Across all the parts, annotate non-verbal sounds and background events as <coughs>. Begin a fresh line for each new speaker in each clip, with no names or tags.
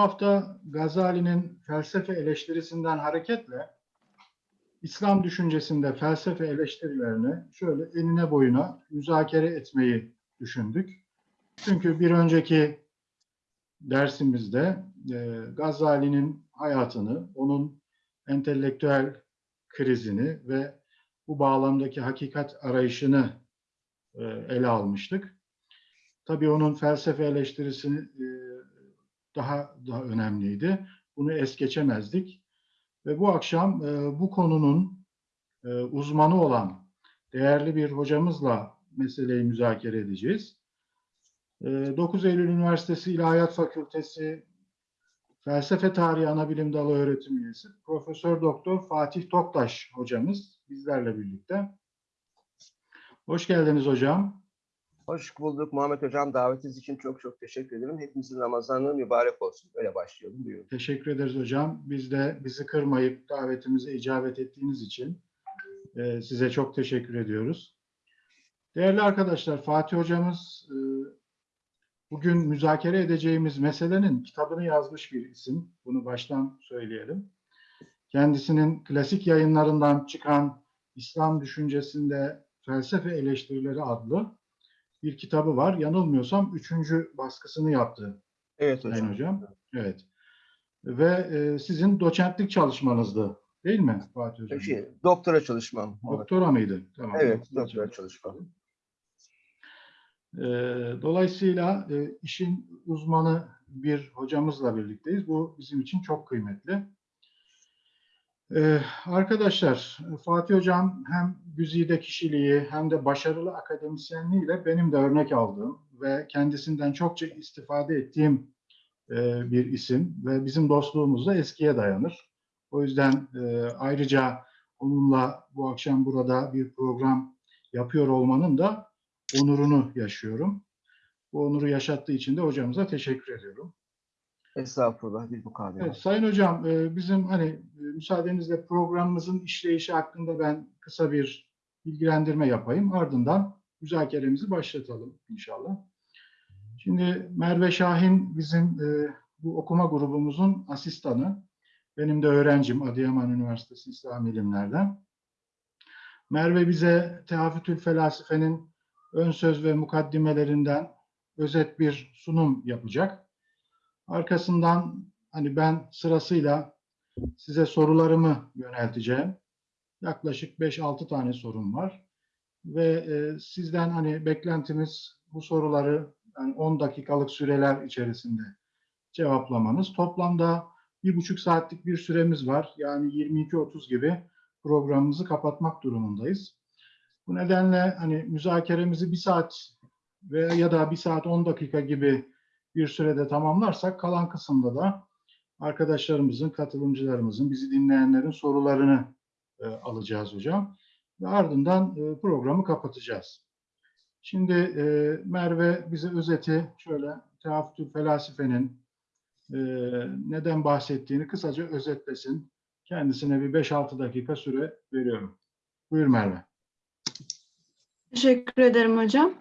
hafta Gazali'nin felsefe eleştirisinden hareketle İslam düşüncesinde felsefe eleştirilerini şöyle enine boyuna müzakere etmeyi düşündük. Çünkü bir önceki dersimizde e, Gazali'nin hayatını, onun entelektüel krizini ve bu bağlamdaki hakikat arayışını e, ele almıştık. Tabii onun felsefe eleştirisi e, daha daha önemliydi. Bunu es geçemezdik. Ve bu akşam e, bu konunun e, uzmanı olan değerli bir hocamızla meseleyi müzakere edeceğiz. E, 9 Eylül Üniversitesi İlahiyat Fakültesi Felsefe Tarihi Anabilim Dalı öğretim üyesi Profesör Doktor Fatih Toktaş hocamız bizlerle birlikte. Hoş geldiniz hocam.
Hoş bulduk Muhammed Hocam. Davetiniz için çok çok teşekkür ederim. Hepimizin Ramazanı mübarek olsun. Öyle başlayalım. Buyurun.
Teşekkür ederiz hocam. Biz de bizi kırmayıp davetimize icabet ettiğiniz için e, size çok teşekkür ediyoruz. Değerli arkadaşlar, Fatih hocamız e, bugün müzakere edeceğimiz meselenin kitabını yazmış bir isim. Bunu baştan söyleyelim. Kendisinin klasik yayınlarından çıkan İslam düşüncesinde felsefe eleştirileri adlı bir kitabı var. Yanılmıyorsam üçüncü baskısını yaptı
Evet
Sayın
hocam.
hocam. Evet. Ve e, sizin doçentlik çalışmanızdı değil mi Fatih hocam?
Şey, doktora çalışmam.
Doktora mıydı? Tamam.
Evet,
doktora
çalışmam.
E, dolayısıyla e, işin uzmanı bir hocamızla birlikteyiz. Bu bizim için çok kıymetli. E, arkadaşlar, Fatih Hocam hem güzide kişiliği hem de başarılı akademisyenliğiyle benim de örnek aldığım ve kendisinden çokça istifade ettiğim e, bir isim ve bizim dostluğumuz da eskiye dayanır. O yüzden e, ayrıca onunla bu akşam burada bir program yapıyor olmanın da onurunu yaşıyorum. Bu onuru yaşattığı için de hocamıza teşekkür ediyorum.
Estağfurullah. Bir mukabele.
Evet, Sayın Hocam, e, bizim hani e, müsaadenizle programımızın işleyişi hakkında ben kısa bir bilgilendirme yapayım. Ardından müzakeremizi başlatalım inşallah. Şimdi Merve Şahin bizim e, bu okuma grubumuzun asistanı. Benim de öğrencim Adıyaman Üniversitesi İslam İlimler'den. Merve bize Tehafütül Felasife'nin ön söz ve mukaddimelerinden özet bir sunum yapacak. Arkasından hani ben sırasıyla size sorularımı yönelteceğim. Yaklaşık 5-6 tane sorum var. Ve e, sizden hani beklentimiz bu soruları yani 10 dakikalık süreler içerisinde cevaplamanız. Toplamda bir buçuk saatlik bir süremiz var. Yani 22-30 gibi programımızı kapatmak durumundayız. Bu nedenle hani müzakeremizi bir saat veya ya da bir saat 10 dakika gibi bir sürede tamamlarsak kalan kısımda da arkadaşlarımızın, katılımcılarımızın, bizi dinleyenlerin sorularını e, alacağız hocam. Ve ardından e, programı kapatacağız. Şimdi e, Merve bize özeti şöyle Tehafütül Felasife'nin e, neden bahsettiğini kısaca özetlesin. Kendisine bir 5-6 dakika süre veriyorum. Buyur Merve.
Teşekkür ederim hocam.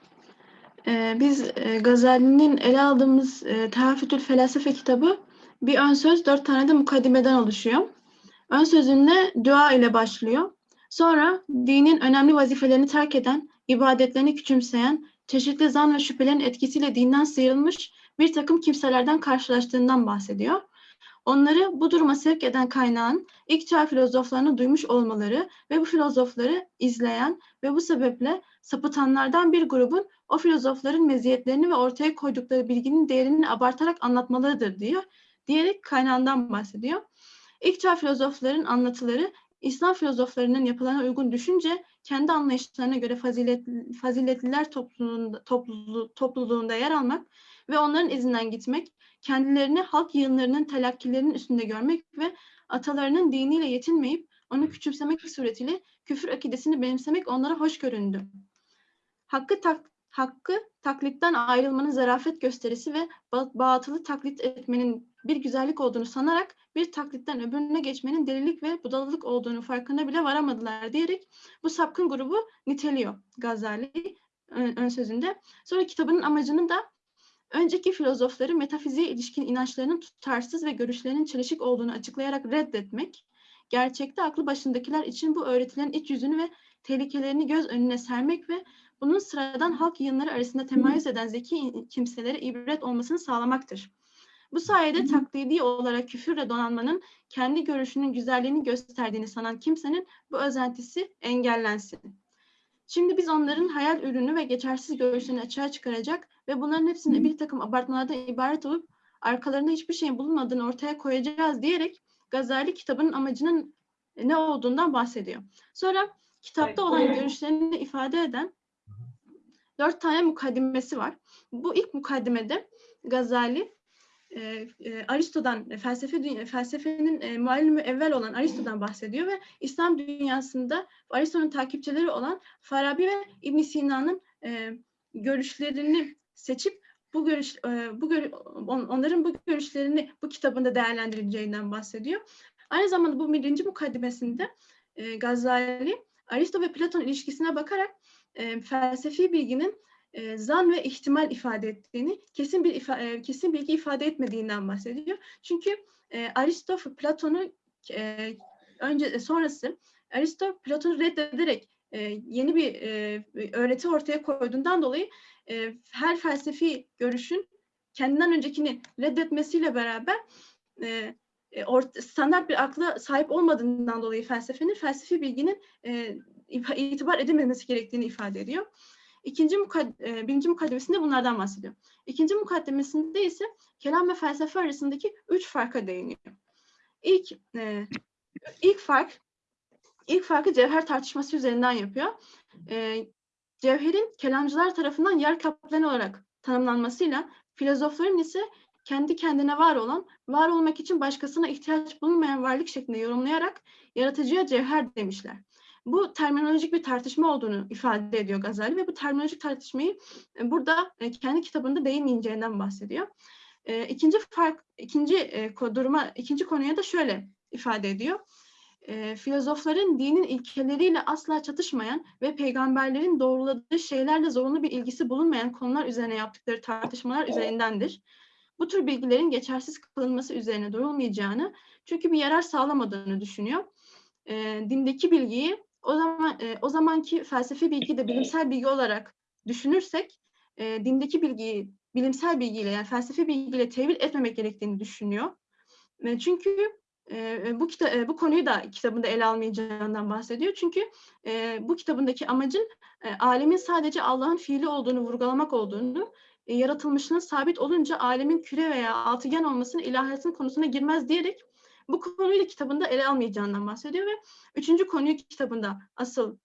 Ee, biz e, Gazali'nin ele aldığımız e, Tehafütül Felasefe kitabı bir ön söz, dört tane de mukaddimeden oluşuyor. Ön sözünde dua ile başlıyor. Sonra dinin önemli vazifelerini terk eden, ibadetlerini küçümseyen, çeşitli zan ve şüphelerin etkisiyle dinden sıyrılmış bir takım kimselerden karşılaştığından bahsediyor. Onları bu duruma sevk eden kaynağın ilk çağ filozoflarını duymuş olmaları ve bu filozofları izleyen ve bu sebeple sapıtanlardan bir grubun o filozofların meziyetlerini ve ortaya koydukları bilginin değerini abartarak anlatmalarıdır diyor. Diyerek kaynağından bahsediyor. İlk çağ filozofların anlatıları İslam filozoflarının yapılarına uygun düşünce kendi anlayışlarına göre fazilet, faziletliler topluluğunda, topluluğu, topluluğunda yer almak ve onların izinden gitmek, kendilerini halk yığınlarının telakkilerinin üstünde görmek ve atalarının diniyle yetinmeyip onu küçümsemek suretiyle küfür akidesini benimsemek onlara hoş göründü. Hakkı tak, hakkı taklitten ayrılmanın zarafet gösterisi ve ba- batılı taklit etmenin bir güzellik olduğunu sanarak bir taklitten öbürüne geçmenin delilik ve budalalık olduğunu farkına bile varamadılar diyerek bu sapkın grubu niteliyor Gazali ön, ön sözünde. Sonra kitabının amacını da önceki filozofları metafiziğe ilişkin inançlarının tutarsız ve görüşlerinin çelişik olduğunu açıklayarak reddetmek, gerçekte aklı başındakiler için bu öğretilerin iç yüzünü ve tehlikelerini göz önüne sermek ve bunun sıradan halk yığınları arasında temayüz eden zeki kimselere ibret olmasını sağlamaktır. Bu sayede taklidi olarak küfürle donanmanın kendi görüşünün güzelliğini gösterdiğini sanan kimsenin bu özentisi engellensin. Şimdi biz onların hayal ürünü ve geçersiz görüşlerini açığa çıkaracak ve bunların hepsini bir takım abartmalardan ibaret olup arkalarında hiçbir şeyin bulunmadığını ortaya koyacağız diyerek Gazali kitabının amacının ne olduğundan bahsediyor. Sonra kitapta olan görüşlerini ifade eden dört tane mukaddimesi var. Bu ilk mukaddimede Gazali e, e, Aristo'dan e, felsefe felsefenin e, muallimi evvel olan Aristo'dan bahsediyor ve İslam dünyasında Aristo'nun takipçileri olan Farabi ve İbn Sina'nın e, görüşlerini seçip bu görüş e, bu gör, on, onların bu görüşlerini bu kitabında değerlendirileceğinden bahsediyor. Aynı zamanda bu birinci mukaddimesinde e, Gazali Aristo ve Platon ilişkisine bakarak e, felsefi bilginin e, zan ve ihtimal ifade ettiğini, kesin bir ifa, e, kesin bilgi ifade etmediğinden bahsediyor. Çünkü e, Aristo Platon'u e, önce e, sonrası Aristo Platon'u reddederek e, yeni bir e, öğreti ortaya koyduğundan dolayı e, her felsefi görüşün kendinden öncekini reddetmesiyle beraber e, e, standart bir akla sahip olmadığından dolayı felsefenin felsefi bilginin e, itibar edilmemesi gerektiğini ifade ediyor. İkinci mukad- e, birinci mukaddemesinde bunlardan bahsediyor. İkinci mukaddemesinde ise kelam ve felsefe arasındaki üç farka değiniyor. İlk e, ilk fark ilk farkı cevher tartışması üzerinden yapıyor. E, cevherin kelamcılar tarafından yer kaplayan olarak tanımlanmasıyla filozofların ise kendi kendine var olan, var olmak için başkasına ihtiyaç bulunmayan varlık şeklinde yorumlayarak yaratıcıya cevher demişler. Bu terminolojik bir tartışma olduğunu ifade ediyor Gazali ve bu terminolojik tartışmayı e, burada e, kendi kitabında değinmeyeceğinden bahsediyor. E, İkinci fark, ikinci duruma, ikinci konuya da şöyle ifade ediyor. Filozofların dinin ilkeleriyle asla çatışmayan ve peygamberlerin doğruladığı şeylerle zorunlu bir ilgisi bulunmayan konular üzerine yaptıkları tartışmalar üzerindendir. Bu tür bilgilerin geçersiz kılınması üzerine durulmayacağını, çünkü bir yarar sağlamadığını düşünüyor. E, dindeki bilgiyi o zaman e, o zamanki felsefi bilgi de bilimsel bilgi olarak düşünürsek, e, dindeki bilgiyi bilimsel bilgiyle yani felsefi bilgiyle tevil etmemek gerektiğini düşünüyor. E, çünkü e, bu kita e, bu konuyu da kitabında ele almayacağından bahsediyor. Çünkü e, bu kitabındaki amacın e, alemin sadece Allah'ın fiili olduğunu vurgulamak olduğunu, e, yaratılmışlığın sabit olunca alemin küre veya altıgen olmasının ilahiyatın konusuna girmez diyerek bu konuyu da kitabında ele almayacağından bahsediyor ve üçüncü konuyu kitabında asıl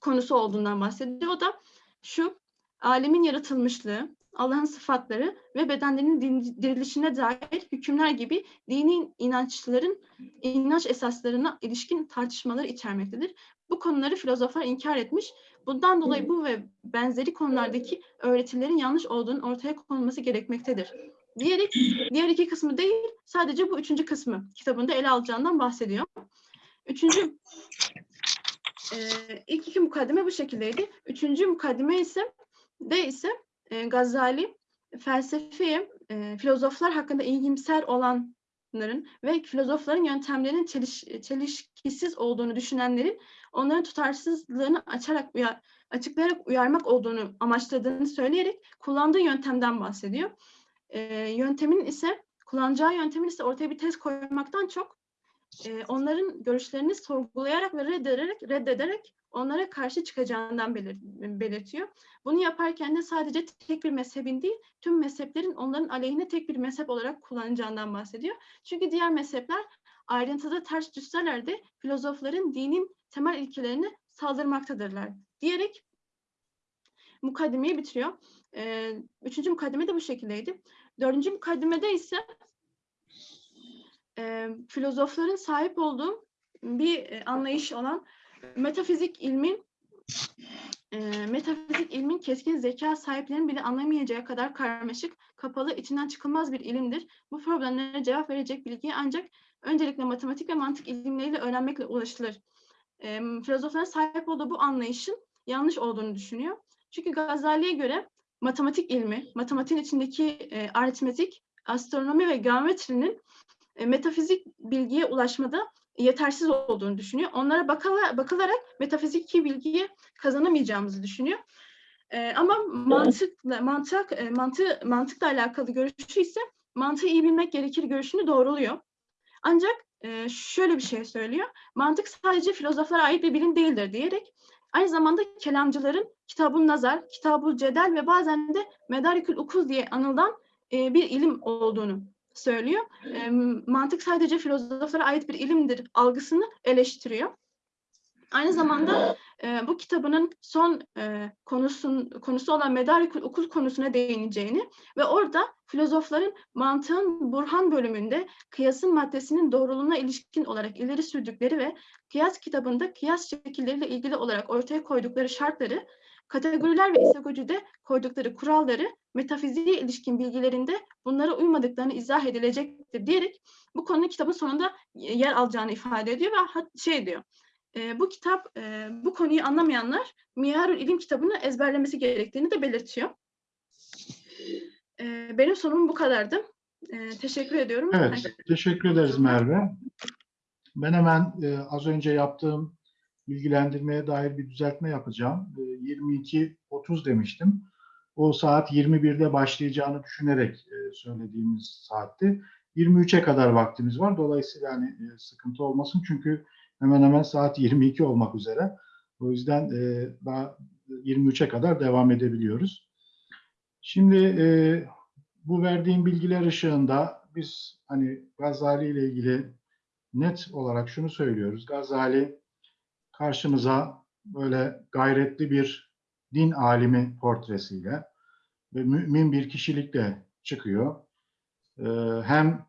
konusu olduğundan bahsediyor. O da şu, alemin yaratılmışlığı, Allah'ın sıfatları ve bedenlerinin dirilişine dair hükümler gibi dini inançların inanç esaslarına ilişkin tartışmaları içermektedir. Bu konuları filozoflar inkar etmiş. Bundan dolayı bu ve benzeri konulardaki öğretilerin yanlış olduğunun ortaya konulması gerekmektedir. Diyerek diğer iki kısmı değil, sadece bu üçüncü kısmı kitabında ele alacağından bahsediyor. Üçüncü, e, ilk iki mukaddime bu şekildeydi. Üçüncü mukaddime ise de ise e, Gazali felsefeye, e, filozoflar hakkında ilgimser olanların ve filozofların yöntemlerinin çeliş, çelişkisiz olduğunu düşünenlerin onların tutarsızlığını açarak uyar, açıklayarak uyarmak olduğunu amaçladığını söyleyerek kullandığı yöntemden bahsediyor. E, yöntemin ise kullanacağı yöntemin ise ortaya bir tez koymaktan çok e, onların görüşlerini sorgulayarak ve reddederek, reddederek onlara karşı çıkacağından belir, belirtiyor. Bunu yaparken de sadece tek bir mezhebin değil, tüm mezheplerin onların aleyhine tek bir mezhep olarak kullanacağından bahsediyor. Çünkü diğer mezhepler ayrıntıda ters düşseler de filozofların dinin temel ilkelerine saldırmaktadırlar diyerek mukaddimeyi bitiriyor. Ee, üçüncü mukaddime de bu şekildeydi. Dördüncü mukaddimede ise e, filozofların sahip olduğu bir e, anlayış olan metafizik ilmin e, metafizik ilmin keskin zeka sahiplerinin bile anlamayacağı kadar karmaşık, kapalı, içinden çıkılmaz bir ilimdir. Bu problemlere cevap verecek bilgiye ancak öncelikle matematik ve mantık ilimleriyle öğrenmekle ulaşılır. E, filozofların sahip olduğu bu anlayışın yanlış olduğunu düşünüyor. Çünkü Gazali'ye göre matematik ilmi, matematiğin içindeki e, aritmetik, astronomi ve geometrinin e, metafizik bilgiye ulaşmada yetersiz olduğunu düşünüyor. Onlara bakala, bakılarak metafiziki bilgiyi kazanamayacağımızı düşünüyor. E, ama mantıkla mantık e, mantı mantıkla alakalı görüşü ise mantığı iyi bilmek gerekir görüşünü doğruluyor. Ancak e, şöyle bir şey söylüyor. Mantık sadece filozoflara ait bir bilim değildir diyerek aynı zamanda kelamcıların kitabun nazar, kitabul cedel ve bazen de medarikül ukul diye anılan e, bir ilim olduğunu söylüyor. E, mantık sadece filozoflara ait bir ilimdir algısını eleştiriyor. Aynı zamanda e, bu kitabının son e, konusun, konusu olan medarikül ukul konusuna değineceğini ve orada filozofların mantığın Burhan bölümünde kıyasın maddesinin doğruluğuna ilişkin olarak ileri sürdükleri ve kıyas kitabında kıyas şekilleriyle ilgili olarak ortaya koydukları şartları, kategoriler ve isagogide koydukları kuralları, metafiziğe ilişkin bilgilerinde bunlara uymadıklarını izah edilecektir diyerek bu konunun kitabın sonunda yer alacağını ifade ediyor ve şey diyor. E, bu kitap, e, bu konuyu anlamayanlar Miyarül İlim kitabını ezberlemesi gerektiğini de belirtiyor. E, benim sorumum bu kadardı. E, teşekkür ediyorum.
Evet, teşekkür ederiz Merve. Ben hemen e, az önce yaptığım bilgilendirmeye dair bir düzeltme yapacağım. E, 22.30 demiştim. O saat 21'de başlayacağını düşünerek e, söylediğimiz saatti. 23'e kadar vaktimiz var. Dolayısıyla yani e, sıkıntı olmasın. Çünkü hemen hemen saat 22 olmak üzere. O yüzden e, daha 23'e kadar devam edebiliyoruz. Şimdi e, bu verdiğim bilgiler ışığında biz hani Gazali ile ilgili net olarak şunu söylüyoruz. Gazali karşımıza böyle gayretli bir din alimi portresiyle ve mümin bir kişilikle çıkıyor. Ee, hem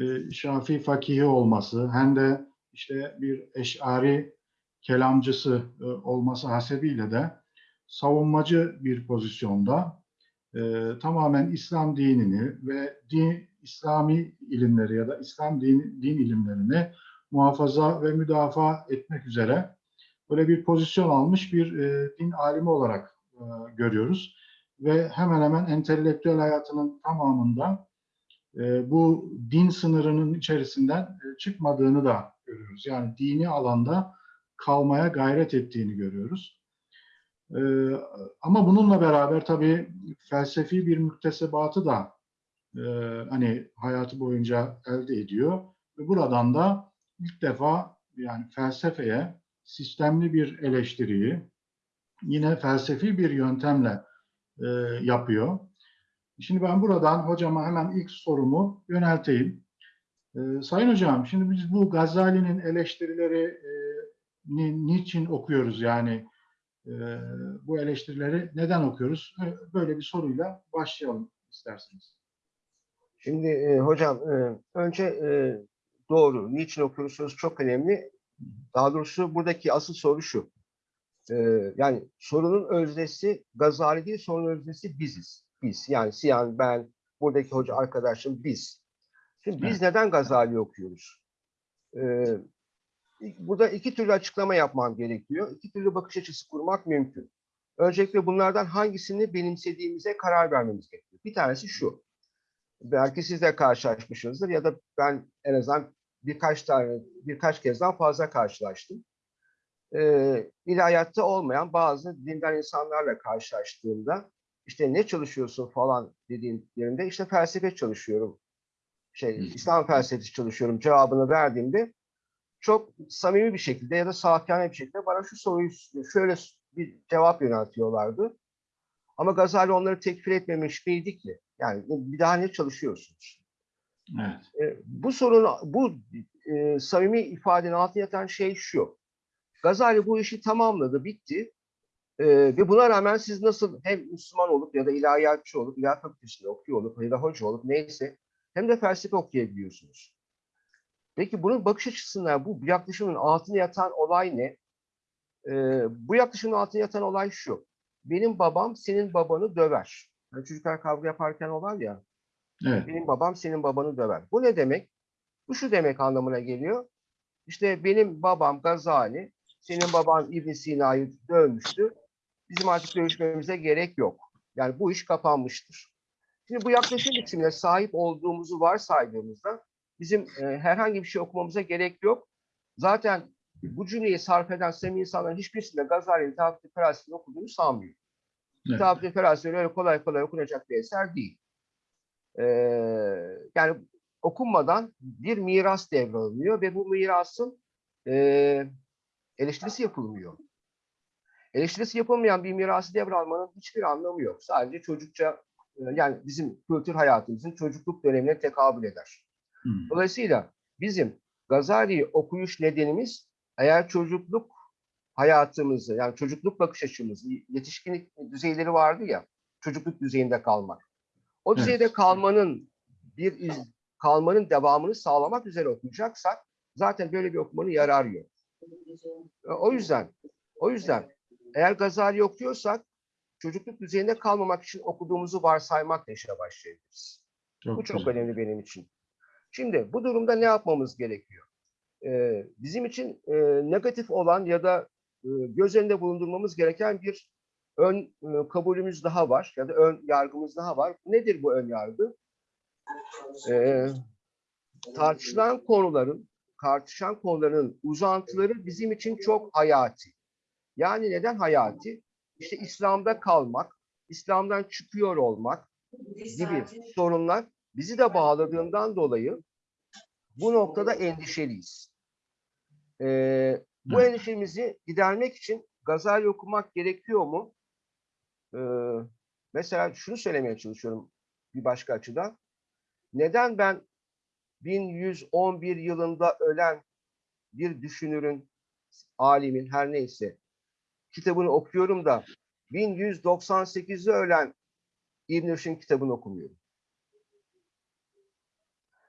e, Şafii fakihi olması hem de işte bir eşari kelamcısı e, olması hasebiyle de savunmacı bir pozisyonda e, tamamen İslam dinini ve din, İslami ilimleri ya da İslam din, din ilimlerini muhafaza ve müdafaa etmek üzere böyle bir pozisyon almış bir e, din alimi olarak e, görüyoruz. Ve hemen hemen entelektüel hayatının tamamında e, bu din sınırının içerisinden e, çıkmadığını da görüyoruz. Yani dini alanda kalmaya gayret ettiğini görüyoruz. E, ama bununla beraber tabii felsefi bir müktesebatı da e, hani hayatı boyunca elde ediyor. Ve buradan da ilk defa yani felsefeye sistemli bir eleştiriyi yine felsefi bir yöntemle e, yapıyor. Şimdi ben buradan hocama hemen ilk sorumu yönelteyim. E, Sayın hocam, şimdi biz bu Gazali'nin eleştirileri e, ni, niçin okuyoruz yani e, bu eleştirileri neden okuyoruz? E, Böyle bir soruyla başlayalım isterseniz.
Şimdi hocam önce doğru. Niçin okuyoruz sorusu çok önemli. Daha doğrusu buradaki asıl soru şu. Yani sorunun öznesi Gazali değil, sorunun öznesi biziz. Biz. Yani Siyan, ben, buradaki hoca arkadaşım biz. Şimdi biz neden Gazali okuyoruz? E, burada iki türlü açıklama yapmam gerekiyor. İki türlü bakış açısı kurmak mümkün. Öncelikle bunlardan hangisini benimsediğimize karar vermemiz gerekiyor. Bir tanesi şu belki siz de karşılaşmışsınızdır ya da ben en azından birkaç tane birkaç kezden fazla karşılaştım. Ee, ilahiyatta olmayan bazı dinden insanlarla karşılaştığımda işte ne çalışıyorsun falan dediğimde işte felsefe çalışıyorum. Şey, İslam felsefesi çalışıyorum cevabını verdiğimde çok samimi bir şekilde ya da safiyane bir şekilde bana şu soruyu şöyle bir cevap yöneltiyorlardı. Ama Gazali onları tekfir etmemiş miydi ki? Yani bir daha ne çalışıyorsunuz?
Evet.
E, bu sorun, bu e, samimi ifadenin altında yatan şey şu. Gazali bu işi tamamladı, bitti. E, ve buna rağmen siz nasıl hem Müslüman olup ya da ilahiyatçı olup, ilahi fakültesinde okuyor olup ya da hoca olup neyse hem de felsefe okuyabiliyorsunuz. Peki bunun bakış açısından bu yaklaşımın altında yatan olay ne? E, bu yaklaşımın altında yatan olay şu. Benim babam senin babanı döver. Yani çocuklar kavga yaparken o var ya.
Evet.
Benim babam senin babanı döver. Bu ne demek? Bu şu demek anlamına geliyor. İşte benim babam Gazali, senin baban İbn Sina'yı dövmüştü. Bizim artık dövüşmemize gerek yok. Yani bu iş kapanmıştır. Şimdi bu yaklaşım biçimine sahip olduğumuzu varsaydığımızda bizim e, herhangi bir şey okumamıza gerek yok. Zaten bu cümleyi sarf eden samimi insanların hiçbirisinde Gazali'nin Tafsir Feraseti'ni okuduğunu sanmıyorum.
Evet.
Tafsir Feraseti öyle kolay kolay okunacak bir eser değil. Ee, yani okunmadan bir miras devralınıyor ve bu mirasın e, eleştirisi yapılmıyor. Eleştirisi yapılmayan bir mirası devralmanın hiçbir anlamı yok. Sadece çocukça yani bizim kültür hayatımızın çocukluk dönemine tekabül eder.
Hı.
Dolayısıyla bizim Gazali'yi okuyuş nedenimiz eğer çocukluk hayatımızı yani çocukluk bakış açımızı yetişkinlik düzeyleri vardı ya çocukluk düzeyinde kalmak. O
Evet.
düzeyde kalmanın bir iz, kalmanın devamını sağlamak üzere okuyacaksak zaten böyle bir okumanın yararı yok. O yüzden o yüzden eğer Gazali okuyorsak çocukluk düzeyinde kalmamak için okuduğumuzu varsaymakla işe başlayabiliriz.
Çok
Bu çok
güzel.
önemli benim için. Şimdi bu durumda ne yapmamız gerekiyor? Ee, bizim için e, negatif olan ya da e, göz önünde bulundurmamız gereken bir ön e, kabulümüz daha var ya da ön yargımız daha var. Nedir bu ön yargı? Ee, tartışılan konuların, tartışan konuların uzantıları bizim için çok hayati. Yani neden hayati? İşte İslam'da kalmak, İslam'dan çıkıyor olmak gibi sorunlar bizi de bağladığından dolayı bu noktada endişeliyiz. Ee, bu
Evet.
endişemizi gidermek için Gazali okumak gerekiyor mu? Ee, mesela şunu söylemeye çalışıyorum bir başka açıdan. Neden ben 1111 yılında ölen bir düşünürün, alimin her neyse kitabını okuyorum da 1198'de ölen İbn Rüşd'ün kitabını okumuyorum.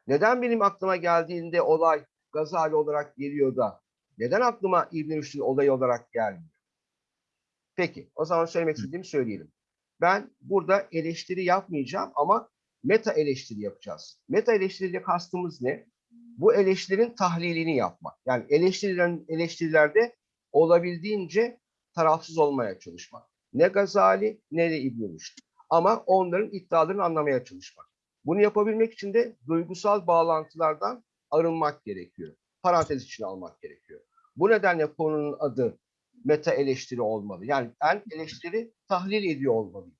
Neden benim aklıma geldiğinde olay Gazali olarak geliyor da neden aklıma İbn Rüşd'ün olayı olarak gelmiyor? Peki, o zaman söylemek istediğimi söyleyelim. Ben burada eleştiri yapmayacağım ama meta eleştiri yapacağız. Meta eleştiriyle kastımız ne? Bu eleştirinin tahlilini yapmak. Yani eleştirilen eleştirilerde olabildiğince tarafsız olmaya çalışmak. Ne Gazali ne de İbn Rüşd. Ama onların iddialarını anlamaya çalışmak. Bunu yapabilmek için de duygusal bağlantılardan arınmak gerekiyor. Parantez içine almak gerekiyor. Bu nedenle konunun adı meta eleştiri olmalı. Yani ben eleştiri tahlil ediyor olmalıyım.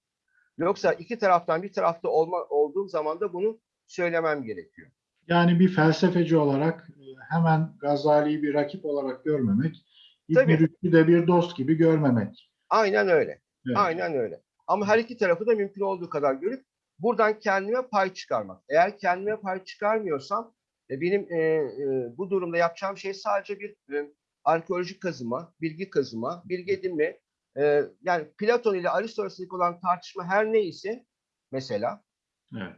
Yoksa iki taraftan bir tarafta olma, olduğum zaman da bunu söylemem gerekiyor.
Yani bir felsefeci olarak e, hemen Gazali'yi bir rakip olarak görmemek, İbn. Rüşd'ü de bir dost gibi görmemek.
Aynen öyle.
Evet.
Aynen öyle. Ama her iki tarafı da mümkün olduğu kadar görüp buradan kendime pay çıkarmak. Eğer kendime pay çıkarmıyorsam e, benim e, e, bu durumda yapacağım şey sadece bir e, arkeolojik kazıma, bilgi kazıma, bilgi edinme. E, yani Platon ile Aristo arasındaki olan tartışma her neyse mesela
Evet.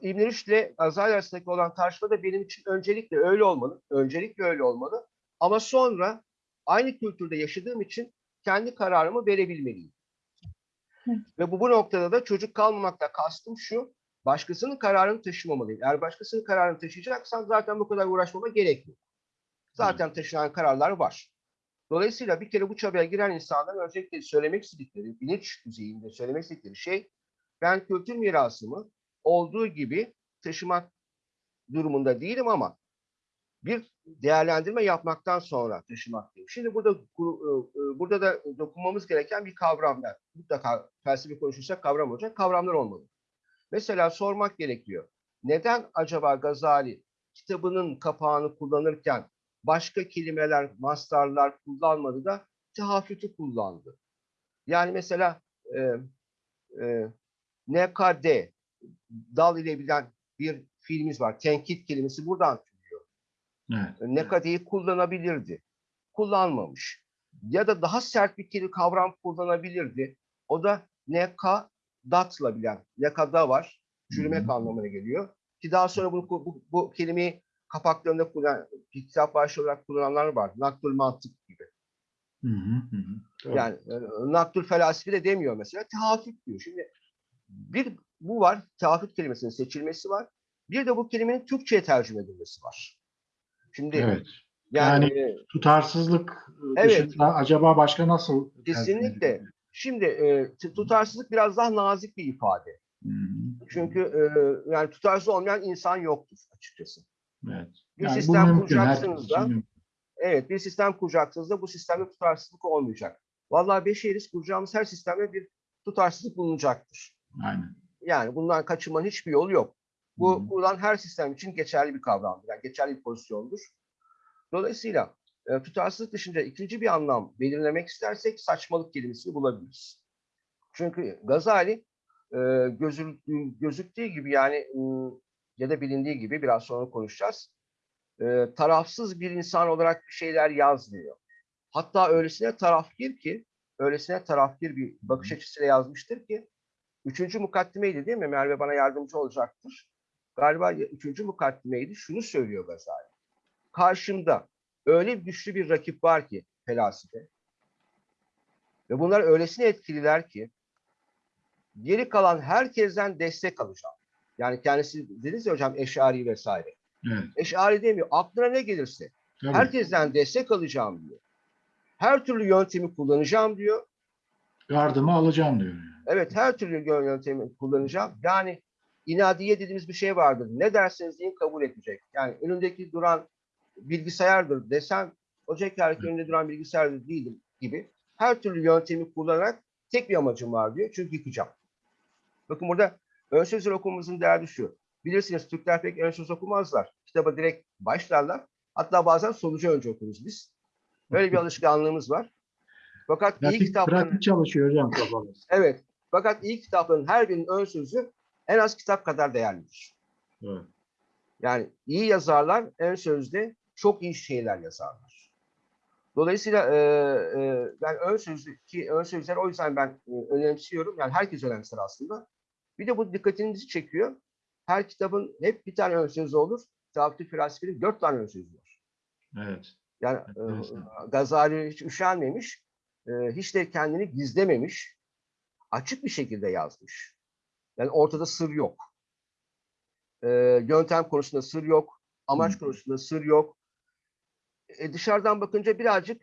İbn Rüşd ile Gazali arasındaki olan tartışma da benim için öncelikle öyle olmalı. Öncelikle öyle olmalı. Ama sonra aynı kültürde yaşadığım için kendi kararımı verebilmeliyim. Ve bu, bu noktada da çocuk kalmamakla kastım şu. Başkasının kararını taşımamalıyım. Eğer başkasının kararını taşıyacaksam zaten bu kadar uğraşmama gerek yok. Zaten taşınan kararlar var. Dolayısıyla bir kere bu çabaya giren insanların öncelikle söylemek istedikleri, bilinç düzeyinde söylemek istedikleri şey ben kültür mirasımı olduğu gibi taşımak durumunda değilim ama bir değerlendirme yapmaktan sonra taşımaktayım. Şimdi burada e, e, burada da dokunmamız gereken bir kavramlar. Mutlaka felsefe konuşursak kavram olacak. Kavramlar olmalı. Mesela sormak gerekiyor. Neden acaba Gazali kitabının kapağını kullanırken başka kelimeler, mastarlar kullanmadı da tehafütü kullandı? Yani mesela e, e, NKD dal ile bilen bir fiilimiz var. Tenkit kelimesi buradan.
Evet.
Nekadeyi kullanabilirdi. Kullanmamış. Ya da daha sert bir kelime kavram kullanabilirdi. O da neka datla bilen. Nekada var. Çürümek anlamına geliyor. Ki daha sonra bunu, bu, bu kelimeyi kapaklarında kullanan, kitap başlığı olarak kullananlar var. Naktul mantık gibi.
Hı hı.
Yani e, naktul felasifi de demiyor mesela. Tehafüt diyor. Şimdi bir bu var. Tehafüt kelimesinin seçilmesi var. Bir de bu kelimenin Türkçe'ye tercüme edilmesi var. Şimdi
evet.
yani,
Yani Tutarsızlık
Evet.
dışında acaba başka nasıl
Kesinlikle. Şimdi e, tutarsızlık biraz daha nazik bir ifade.
Hı hı.
Çünkü e, yani tutarsız olmayan insan yoktur açıkçası.
Evet.
Bir
Yani
sistem
mümkün,
kuracaksınız da
mümkün.
evet bir sistem kuracaksınız da bu sistemde tutarsızlık olmayacak. Vallahi beşeriz kuracağımız her sistemde bir tutarsızlık bulunacaktır.
Aynen.
Yani bundan kaçınmanın hiçbir yolu yok. Bu
hı.
kurulan her sistem için geçerli bir kavramdır. Yani geçerli bir pozisyondur. Dolayısıyla e, tutarsızlık dışında ikinci bir anlam belirlemek istersek saçmalık kelimesini bulabiliriz. Çünkü Gazali e, gözü, gözüktüğü gibi yani ım, ya da bilindiği gibi biraz sonra konuşacağız. E, tarafsız bir insan olarak bir şeyler yazmıyor. Hatta öylesine tarafgir ki, öylesine tarafgir bir bakış açısıyla yazmıştır ki, üçüncü mukaddimeydi değil mi? Merve bana yardımcı olacaktır. Galiba üçüncü mukaddimeydi. Şunu söylüyor Gazali. Karşımda öyle güçlü bir rakip var ki felasife. Ve bunlar öylesine etkililer ki geri kalan herkesten destek alacağım. Yani kendisi dediniz ya hocam eşari vesaire.
Evet.
Eşari demiyor. Aklına ne gelirse
Tabii.
herkesten destek alacağım diyor. Her türlü yöntemi kullanacağım diyor.
Gardımı alacağım diyor.
Evet her türlü yö- yöntemi kullanacağım. Yani inadiye dediğimiz bir şey vardır. Ne derseniz deyin kabul edecek. Yani önündeki duran bilgisayardır desem Ocak Erkin önünde duran bilgisayardır değilim gibi. Her türlü yöntemi kullanarak tek bir amacım var diyor. Çünkü yıkacağım. Bakın burada ön sözler okumamızın derdi şu. Bilirsiniz Türkler pek ön söz okumazlar. Kitaba direkt başlarlar. Hatta bazen sonucu önce okuruz biz. Böyle bir <laughs> alışkanlığımız var. Fakat iyi
Pratik,
kitapların...
pratik çalışıyor hocam kafamız.
Evet. Fakat iyi kitapların her birinin ön sözü en az kitap kadar değerlidir.
Evet.
Yani iyi yazarlar ön sözde çok iyi şeyler yazarlar. Dolayısıyla e, e, ben ön sözlü ki ön sözler o yüzden ben e, önemsiyorum. Yani herkes önemser aslında. Bir de bu dikkatinizi çekiyor. Her kitabın hep bir tane ön sözü olur. Tafti Felsefe'nin dört tane ön sözü var.
Evet.
Yani e. Gazali hiç üşenmemiş, e, hiç de kendini gizlememiş, açık bir şekilde yazmış. Yani ortada sır yok. E, yöntem konusunda sır yok, amaç
Hı.
konusunda sır yok. E, dışarıdan bakınca birazcık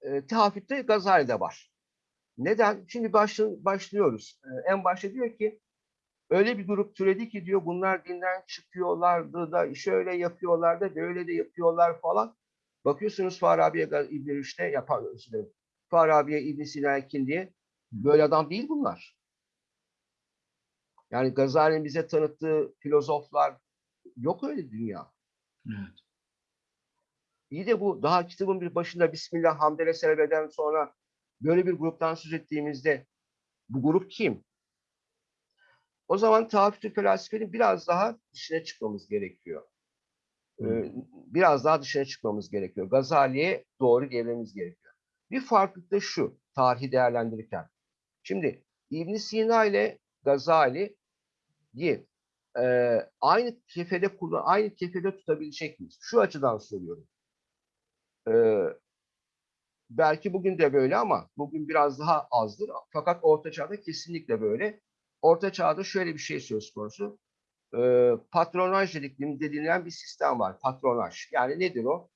e, tehaffütte Gazali'de var. Neden? Şimdi başlı- başlıyoruz. E, en başta diyor ki öyle bir grup türedi ki diyor bunlar dinden çıkıyorlardı da şöyle yapıyorlar da böyle de yapıyorlar falan. Bakıyorsunuz Farabi'ye Ga- İbn Rüşd'e yapar. Farabi'ye İbn Sina diye böyle adam değil bunlar. Yani Gazali'nin bize tanıttığı filozoflar yok öyle dünya.
Evet.
İyi de bu daha kitabın bir başında Bismillah hamdele selveden sonra böyle bir gruptan söz ettiğimizde bu grup kim? O zaman tahaffütü felsefenin biraz daha dışına çıkmamız gerekiyor. Ee, biraz daha dışına çıkmamız gerekiyor. Gazali'ye doğru gelmemiz gerekiyor. Bir farklılık da şu, tarihi değerlendirirken. Şimdi ibn Sina ile Gazali'yi e, aynı kefede kullan, aynı kefede tutabilecek miyiz? Şu açıdan soruyorum. Ee, belki bugün de böyle ama bugün biraz daha azdır. Fakat Orta Çağ'da kesinlikle böyle. Orta Çağ'da şöyle bir şey söz konusu. Ee, patronaj dediğilen bir sistem var. Patronaj. Yani nedir o?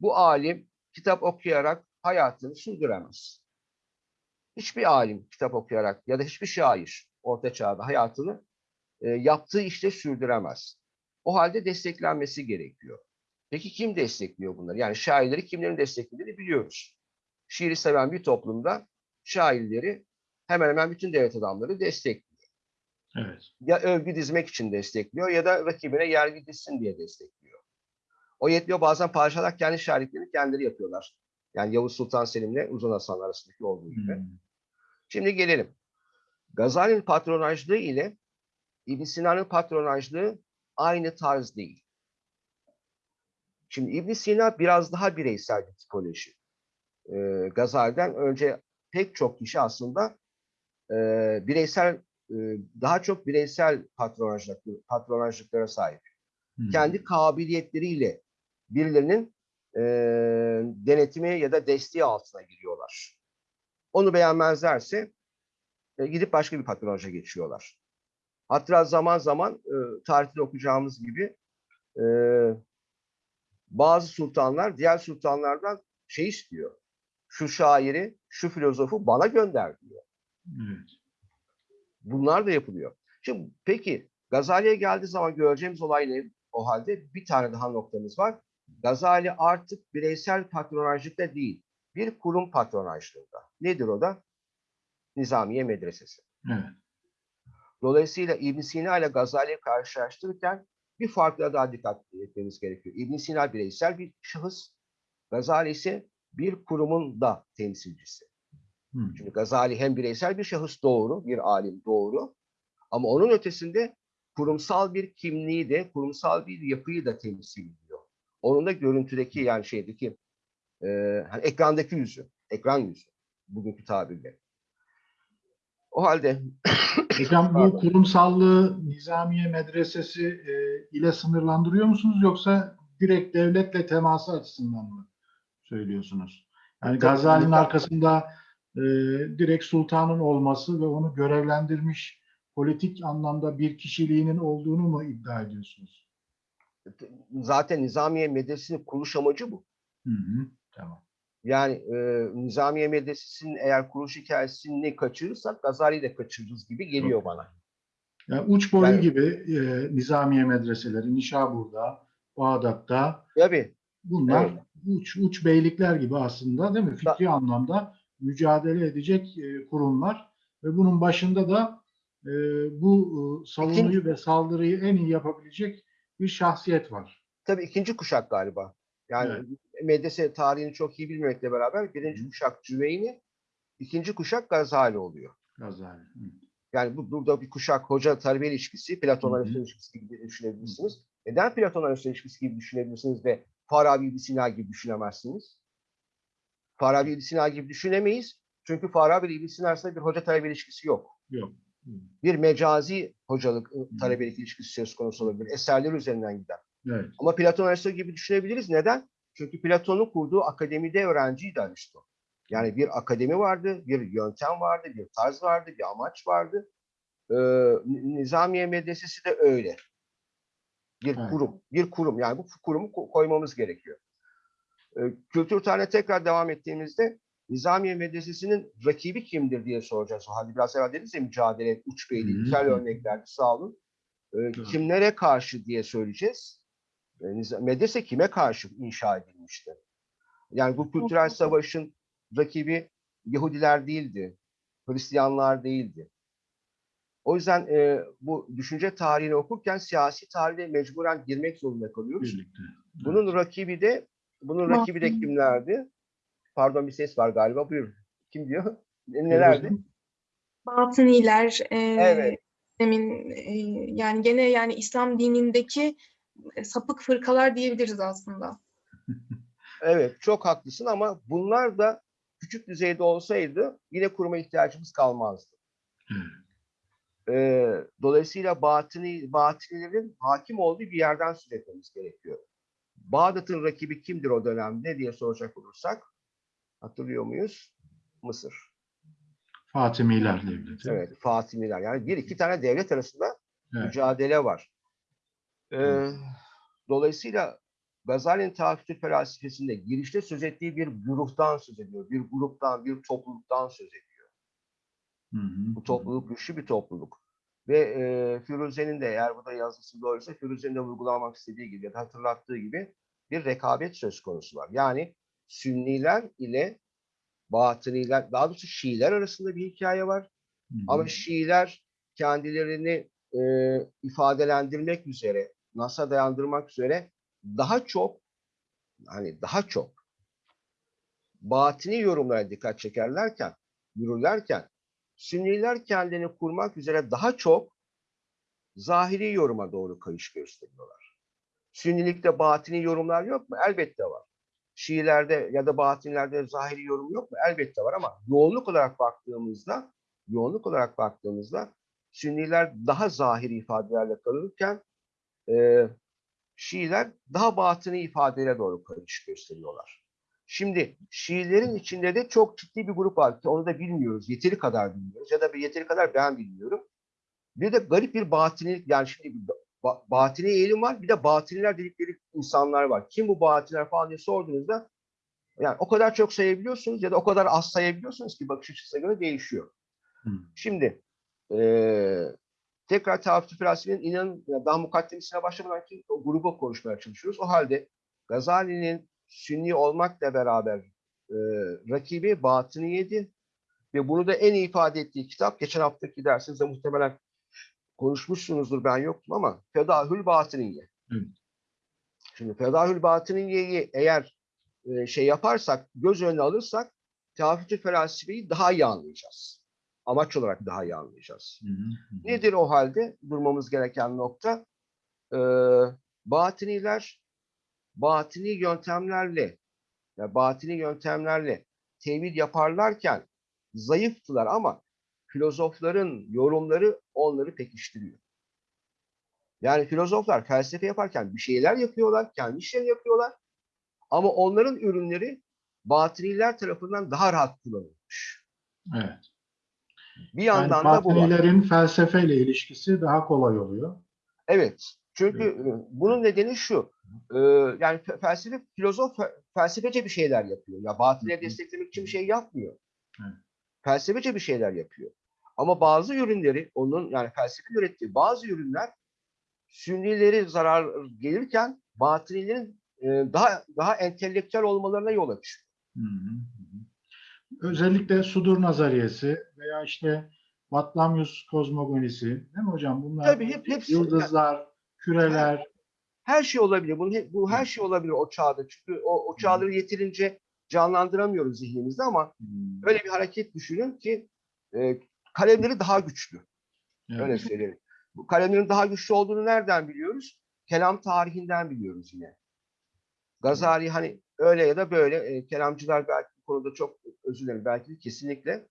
Bu alim kitap okuyarak hayatını sürdüremez. Hiçbir alim kitap okuyarak ya da hiçbir şair Orta Çağ'da hayatını e, yaptığı işte sürdüremez. O halde desteklenmesi gerekiyor. Peki kim destekliyor bunları? Yani şairleri kimlerin desteklediğini biliyoruz. Şiiri seven bir toplumda şairleri hemen hemen bütün devlet adamları destekliyor.
Evet.
Ya övgü dizmek için destekliyor ya da rakibine yergi dizsin diye destekliyor. O yetmiyor bazen padişahlar kendi şairliklerini kendileri yapıyorlar. Yani Yavuz Sultan Selim'le Uzun Hasan arasındaki olduğu gibi.
Hmm.
Şimdi gelelim. Gazali'nin patronajlığı ile İbn Sina'nın patronajlığı aynı tarz değil. Şimdi İbn Sina biraz daha bireysel bir tipoloji. Ee, Gazali'den önce pek çok kişi aslında e, bireysel e, daha çok bireysel patronajlık, patronajlıklara sahip.
Hmm.
Kendi kabiliyetleriyle birilerinin e, denetimi ya da desteği altına giriyorlar. Onu beğenmezlerse e, gidip başka bir patronaja geçiyorlar. Hatta zaman zaman e, tarihte okuyacağımız gibi e, bazı sultanlar diğer sultanlardan şey istiyor. şu şairi, şu filozofu bana gönder diyor.
Evet.
Bunlar da yapılıyor. Şimdi peki Gazali'ye geldiği zaman göreceğimiz olay ne? O halde bir tane daha noktamız var. Gazali artık bireysel patronajlıkta değil, bir kurum patronajlığında. Nedir o da? Nizamiye Medresesi.
Evet.
Dolayısıyla İbn Sina ile Gazali'yi karşılaştırırken bir farkla daha dikkat etmemiz gerekiyor. İbn Sina bireysel bir şahıs, Gazali ise bir kurumun da temsilcisi.
Hı.
Çünkü Gazali hem bireysel bir şahıs doğru, bir alim doğru ama onun ötesinde kurumsal bir kimliği de, kurumsal bir yapıyı da temsil ediyor. Onun da görüntüdeki yani şeydeki e, hani ekrandaki yüzü, ekran yüzü bugünkü tabirle. O halde <coughs>
Hocam bu kurumsallığı Nizamiye Medresesi e, ile sınırlandırıyor musunuz yoksa direkt devletle teması açısından mı söylüyorsunuz? Yani Gazali'nin arkasında e, direkt sultanın olması ve onu görevlendirmiş politik anlamda bir kişiliğinin olduğunu mu iddia ediyorsunuz?
zaten Nizamiye Medresesi'nin kuruluş amacı bu.
Hı hı, tamam.
Yani e, Nizamiye Medresesi'nin eğer kuruluş hikayesini kaçırırsak Gazali'yi de kaçırırız gibi geliyor bana.
Yani uç boyu
Yani-
gibi e, Nizamiye medreseleri Nişabur'da, Bağdat'ta
Tabii
Bunlar
Evet.
uç, uç beylikler gibi aslında değil mi? Fikri anlamda mücadele edecek e, kurumlar ve bunun başında da e, bu e, savunuyu ve saldırıyı en iyi yapabilecek bir şahsiyet var.
tabii ikinci kuşak galiba. Yani medrese tarihini çok iyi bilmemekle beraber birinci
Hı.
kuşak Cüveyni, ikinci kuşak Gazali oluyor.
Gazali. Hı.
Yani bu, burada bir kuşak hoca talebe ilişkisi, Platon
Hı hı.
Aristo ilişkisi gibi düşünebilirsiniz. Neden Platon Aristo ilişkisi gibi düşünebilirsiniz de Farabi İbn Sina gibi düşünemezsiniz? Farabi İbn Sina gibi düşünemeyiz. Çünkü Farabi İbn Sina arasında bir hoca talebe ilişkisi yok.
Yok. Hı.
Bir mecazi hocalık, ı,
hı.
talebelik ilişkisi söz konusu olabilir. Eserler üzerinden gider.
Evet.
Ama Platon Aristo gibi düşünebiliriz. Neden? Çünkü Platon'un kurduğu akademide öğrenciydi Aristo. Yani bir akademi vardı, bir yöntem vardı, bir tarz vardı, bir amaç vardı. Ee, Nizamiye Medresesi de öyle. Bir
Evet.
kurum, bir kurum. Yani bu kurumu ko- koymamız gerekiyor. Ee, kültür tarihine tekrar devam ettiğimizde Nizamiye Medresesi'nin rakibi kimdir diye soracağız. O halde biraz evvel dediniz ya mücadele, uç
hı.
güzel örneklerdi sağ olun. Ee,
Evet.
kimlere karşı diye söyleyeceğiz. Ee, Medrese kime karşı inşa edilmişti? Yani bu kültürel savaşın rakibi Yahudiler değildi, Hristiyanlar değildi. O yüzden e, bu düşünce tarihini okurken siyasi tarihe mecburen girmek zorunda kalıyoruz.
Birlikte.
Bunun rakibi de bunun rakibi de kimlerdi? Pardon bir ses var galiba. Buyur. Kim diyor? <laughs> Ne- Nelerdi?
Batıniler, e,
Evet.
demin e, yani gene yani İslam dinindeki sapık fırkalar diyebiliriz aslında. <laughs>
Evet, çok haklısın ama bunlar da küçük düzeyde olsaydı yine kuruma ihtiyacımız kalmazdı.
Evet.
Ee, dolayısıyla batini, batinilerin hakim olduğu bir yerden söz etmemiz gerekiyor. Bağdat'ın rakibi kimdir o dönemde diye soracak olursak hatırlıyor muyuz? Mısır.
Fatimiler devleti.
Evet, Fatimiler. Yani bir iki tane devlet arasında
Evet.
mücadele var. Ee, dolayısıyla Gazali'nin tahakkül felsefesinde girişte söz ettiği bir gruptan söz ediyor. Bir gruptan, bir topluluktan söz ediyor.
Hı hı.
Bu topluluk güçlü bir topluluk. Ve e, Firuze'nin de eğer bu da yazısı doğruysa Firuze'nin de vurgulamak istediği gibi ya da hatırlattığı gibi bir rekabet söz konusu var. Yani Sünniler ile Batıniler, daha doğrusu Şiiler arasında bir hikaye var.
Hı hı.
Ama Şiiler kendilerini e, ifadelendirmek üzere, Nas'a dayandırmak üzere daha çok hani daha çok batini yorumlara dikkat çekerlerken, yürürlerken Sünniler kendini kurmak üzere daha çok zahiri yoruma doğru kayış gösteriyorlar. Sünnilikte batini yorumlar yok mu? Elbette var. Şiilerde ya da batinilerde zahiri yorum yok mu? Elbette var ama yoğunluk olarak baktığımızda yoğunluk olarak baktığımızda Sünniler daha zahiri ifadelerle kalırken e, Şiiler daha batını ifadelere doğru kayış gösteriyorlar. Şimdi Şiilerin içinde de çok ciddi bir grup var ki onu da bilmiyoruz. Yeteri kadar bilmiyoruz ya da bir yeteri kadar ben bilmiyorum. Bir de garip bir batinilik yani şimdi bir ba- batini eğilim var bir de batiniler dedikleri insanlar var. Kim bu batiniler falan diye sorduğunuzda Yani o kadar çok sayabiliyorsunuz ya da o kadar az sayabiliyorsunuz ki bakış açısına göre değişiyor.
Hmm.
Şimdi eee tekrar tarihçi felsefenin inanın daha mukaddemesine başlamadan ki o gruba konuşmaya çalışıyoruz. O halde Gazali'nin sünni olmakla beraber eee rakibi Batıniye'di ve bunu da en iyi ifade ettiği kitap geçen haftaki dersinizde muhtemelen konuşmuşsunuzdur ben yoktum ama Fedahül Batıniye.
Evet.
Şimdi Fedahül Batıniye'yi eğer e, şey yaparsak, göz önüne alırsak Tevafik felsefeyi daha iyi anlayacağız. Amaç olarak daha iyi anlayacağız.
Hı hı, hı.
Nedir o halde durmamız gereken nokta? Ee, batiniler batini yöntemlerle ya batini yöntemlerle tevhid yaparlarken zayıftılar ama filozofların yorumları onları pekiştiriyor. Yani filozoflar felsefe yaparken bir şeyler yapıyorlar, kendi işlerini yapıyorlar. Ama onların ürünleri batiniler tarafından daha rahat kullanılmış.
Evet.
Bir
Yani
yandan da bu var.
felsefeyle ilişkisi daha kolay oluyor.
Evet. Çünkü e, bunun nedeni şu. e, Yani fe- felsefe, filozof fe- felsefece bir şeyler yapıyor. Ya batile desteklemek için bir şey yapmıyor.
Evet.
Felsefece bir şeyler yapıyor. Ama bazı ürünleri, onun yani felsefe ürettiği bazı ürünler sünnileri zarar gelirken batinilerin e, daha daha entelektüel olmalarına yol açıyor.
Hı hı. Özellikle sudur nazariyesi veya işte Batlamyus kozmogonisi değil mi hocam? Bunlar
Tabii hep hepsi
yıldızlar, küreler.
her şey olabilir. Bunun bu her şey olabilir o çağda. Çünkü o, o çağları yeterince canlandıramıyoruz zihnimizde ama
Hmm,
öyle bir hareket düşünün ki e, kalemleri daha güçlü.
evet.
Öyle söyleyelim. Bu kalemlerin daha güçlü olduğunu nereden biliyoruz? Kelam tarihinden biliyoruz yine. Gazali hani öyle ya da böyle e, kelamcılar belki bu konuda çok özür dilerim belki kesinlikle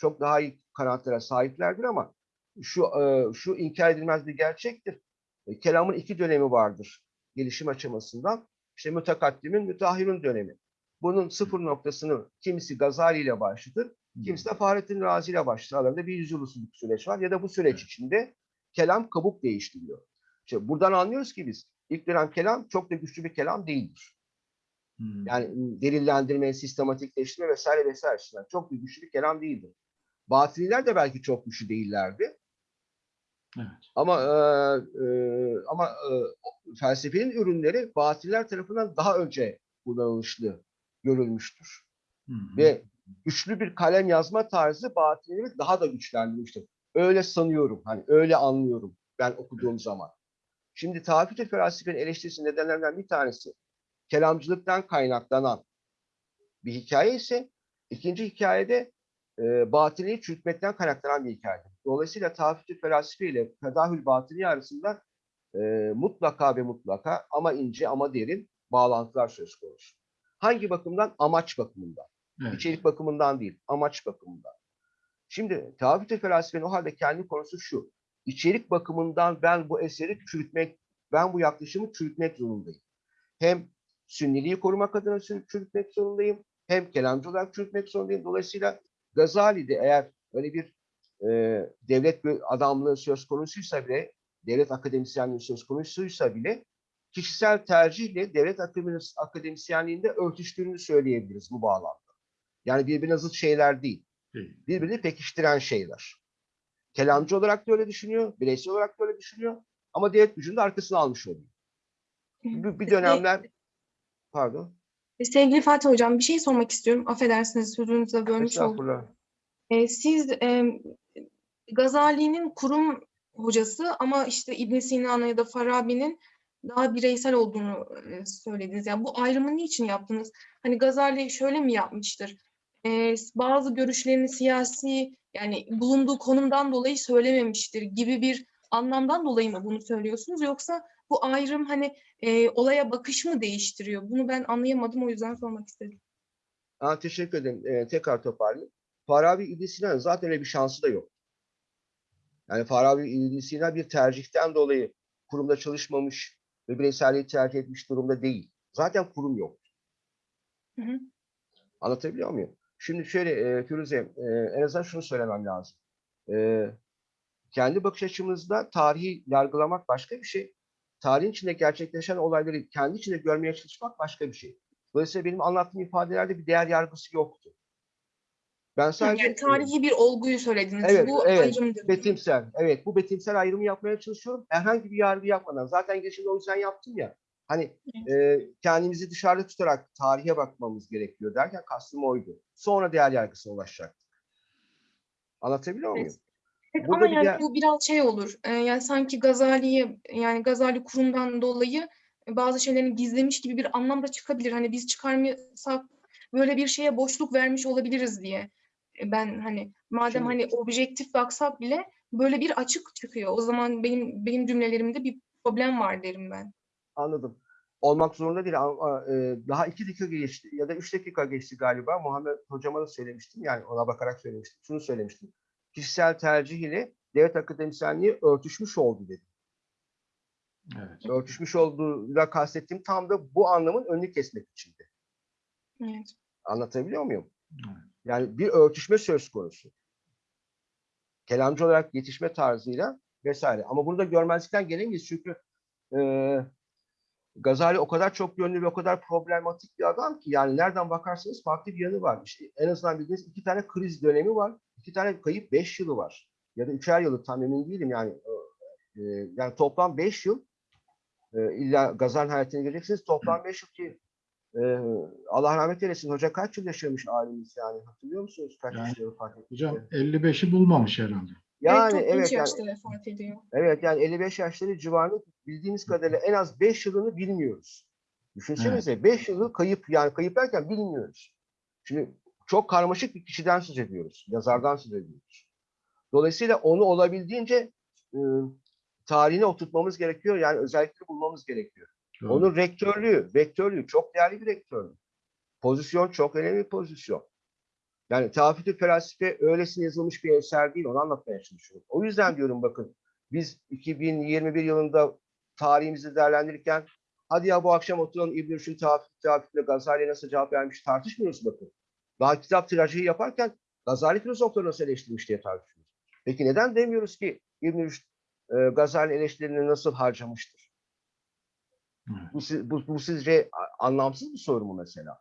çok daha iyi kanaatlere sahiplerdir ama şu e, şu inkar edilmez bir gerçektir. E, kelamın iki dönemi vardır gelişim aşamasından. İşte mütekaddimin, müteahhirun dönemi. Bunun sıfır noktasını kimisi Gazali ile başlatır, Kimisi de Fahrettin Razi ile başlar. Aralarında bir yüzyıl usulü bir süreç var. Ya da bu süreç içinde kelam kabuk değiştiriyor. İşte buradan anlıyoruz ki biz ilk dönem kelam çok da güçlü bir kelam değildir.
Hmm,
Yani delillendirme, sistematikleştirme vesaire vesaire açısından çok da güçlü bir kelam değildir. Batiniler de belki çok güçlü değillerdi.
evet.
Ama e, e, ama e, felsefenin ürünleri batiniler tarafından daha önce kullanılışlı görülmüştür.
Hı hı.
ve güçlü bir kalem yazma tarzı batinileri daha da güçlendirmiştir. Öyle sanıyorum, hani öyle anlıyorum ben okuduğum zaman. Şimdi Tafit-i Felsefe'nin eleştirisi nedenlerinden bir tanesi kelamcılıktan kaynaklanan bir hikaye ise ikinci hikayede e, batiniyi çürütmekten kaynaklanan bir hikayedir. Dolayısıyla Tafit-i Felsefe ile Fedahül Batini arasında e, mutlaka ve mutlaka ama ince ama derin bağlantılar söz konusu. Hangi bakımdan? Amaç bakımından.
Evet.
İçerik bakımından değil, amaç bakımından. Şimdi Tevafik-i felsefenin o halde kendi konusu şu. İçerik bakımından ben bu eseri çürütmek, ben bu yaklaşımı çürütmek zorundayım. Hem sünniliği korumak adına çür- çürütmek zorundayım, hem kelamcı olarak çürütmek zorundayım. Dolayısıyla Gazali'de eğer öyle bir e, devlet bir adamlığı söz konusuysa bile, devlet akademisyenliği söz konusuysa bile kişisel tercihle devlet akademis- akademisyenliğinde örtüştüğünü söyleyebiliriz bu bağlamda. Yani birbirine zıt şeyler değil. Birbirini pekiştiren şeyler. Kelamcı olarak da öyle düşünüyor, bireysel olarak da öyle düşünüyor. Ama devlet gücünü de arkasına almış oluyor. Bir, bir dönemler, pardon,
Sevgili Fatih Hocam bir şey sormak istiyorum. Affedersiniz sözünüzü bölmüş oldum.
estağfurullah.
E, siz e, Gazali'nin kurum hocası ama işte İbn Sina'nın ya da Farabi'nin daha bireysel olduğunu e, söylediniz. Yani bu ayrımı niçin yaptınız? Hani Gazali şöyle mi yapmıştır? E, bazı görüşlerini siyasi yani bulunduğu konumdan dolayı söylememiştir gibi bir anlamdan dolayı mı bunu söylüyorsunuz? Yoksa bu ayrım hani e, olaya bakış mı değiştiriyor? Bunu ben anlayamadım o yüzden sormak istedim.
Ha, teşekkür ederim. Ee, tekrar toparlayayım. Farabi İbn Sina'nın zaten öyle bir şansı da yok. Yani Farabi İbn Sina bir tercihten dolayı kurumda çalışmamış ve bireyselliği tercih etmiş durumda değil. Zaten kurum yok.
Hı hı.
Anlatabiliyor muyum? Şimdi şöyle e, Firuze, e, en azından şunu söylemem lazım. E, kendi bakış açımızda tarihi yargılamak başka bir şey. Tarihin içinde gerçekleşen olayları kendi içinde görmeye çalışmak başka bir şey. Dolayısıyla benim anlattığım ifadelerde bir değer yargısı yoktu. Ben sadece
Yani tarihi bir olguyu söylediniz.
Evet,
Bu
evet.
ayrımdır.
betimsel, evet bu betimsel ayrımı yapmaya çalışıyorum. Herhangi bir yargı yapmadan. Zaten geçen o yüzden yaptım ya. Hani e, kendimizi dışarıda tutarak tarihe bakmamız gerekiyor derken kastım oydu. Sonra değer yargısına ulaşacaktık. Anlatabiliyor muyum?
Evet. Evet,
Burada
ama yani
de-
bu biraz şey olur. e, yani sanki Gazali'ye yani Gazali kurumdan dolayı bazı şeylerin gizlemiş gibi bir anlam da çıkabilir. Hani biz çıkarmasak böyle bir şeye boşluk vermiş olabiliriz diye. E, Ben hani madem
Şimdi-
hani objektif baksak bile böyle bir açık çıkıyor. O zaman benim benim cümlelerimde bir problem var derim ben.
Anladım. Olmak zorunda değil e, daha iki dakika geçti ya da üç dakika geçti galiba. Muhammed hocama da söylemiştim. Yani ona bakarak söylemiştim. Şunu söylemiştim. Kişisel tercih ile devlet akademisyenliği örtüşmüş oldu dedi.
Evet.
Örtüşmüş olduğuyla kastettiğim tam da bu anlamın önünü kesmek içindi.
Evet.
Anlatabiliyor muyum?
Evet.
Yani bir örtüşme söz konusu. Kelamcı olarak yetişme tarzıyla vesaire. Ama bunu da görmezlikten gelemeyiz çünkü e, Gazali o kadar çok yönlü ve o kadar problematik bir adam ki yani nereden bakarsanız farklı bir yanı var. İşte en azından bildiğiniz iki tane kriz dönemi var. iki tane kayıp beş yılı var. Ya da üçer yılı tam emin değilim yani. e, yani toplam beş yıl e, illa Gazali'nin hayatına geleceksiniz. Toplam beş yıl ki e, Allah rahmet eylesin. Hoca kaç yıl yaşamış ailemiz yani? Hatırlıyor musunuz? Kaç
Yani,
yaşında vefat?
Hocam 55'i bulmamış herhalde.
Yani
genç
evet yani,
yaşta vefat ediyor.
evet yani 55 yaşları civarında bildiğimiz kadarıyla en az 5 yılını bilmiyoruz. Düşünsenize 5 yılı kayıp yani kayıp derken bilmiyoruz. Şimdi çok karmaşık bir kişiden söz ediyoruz. Yazardan söz ediyoruz. Dolayısıyla onu olabildiğince e, tarihine oturtmamız gerekiyor. Yani özellikle bulmamız gerekiyor.
Doğru.
Onun rektörlüğü, rektörlüğü çok değerli bir rektörlük. Pozisyon çok önemli bir pozisyon. Yani Tafitü Felsefe öylesine yazılmış bir eser değil, onu anlatmaya çalışıyorum. O yüzden diyorum bakın, biz 2021 yılında tarihimizi değerlendirirken, hadi ya bu akşam oturalım İbn Rüşd'ün Tafit, Tafit'le Gazali'ye nasıl cevap vermiş tartışmıyoruz bakın. Daha kitap tirajı yaparken Gazali filozofları nasıl eleştirmiş diye tartışıyoruz. Peki neden demiyoruz ki İbn Rüşd e, Gazali eleştirilerini nasıl harcamıştır? Bu, bu, bu sizce anlamsız bir soru mu mesela?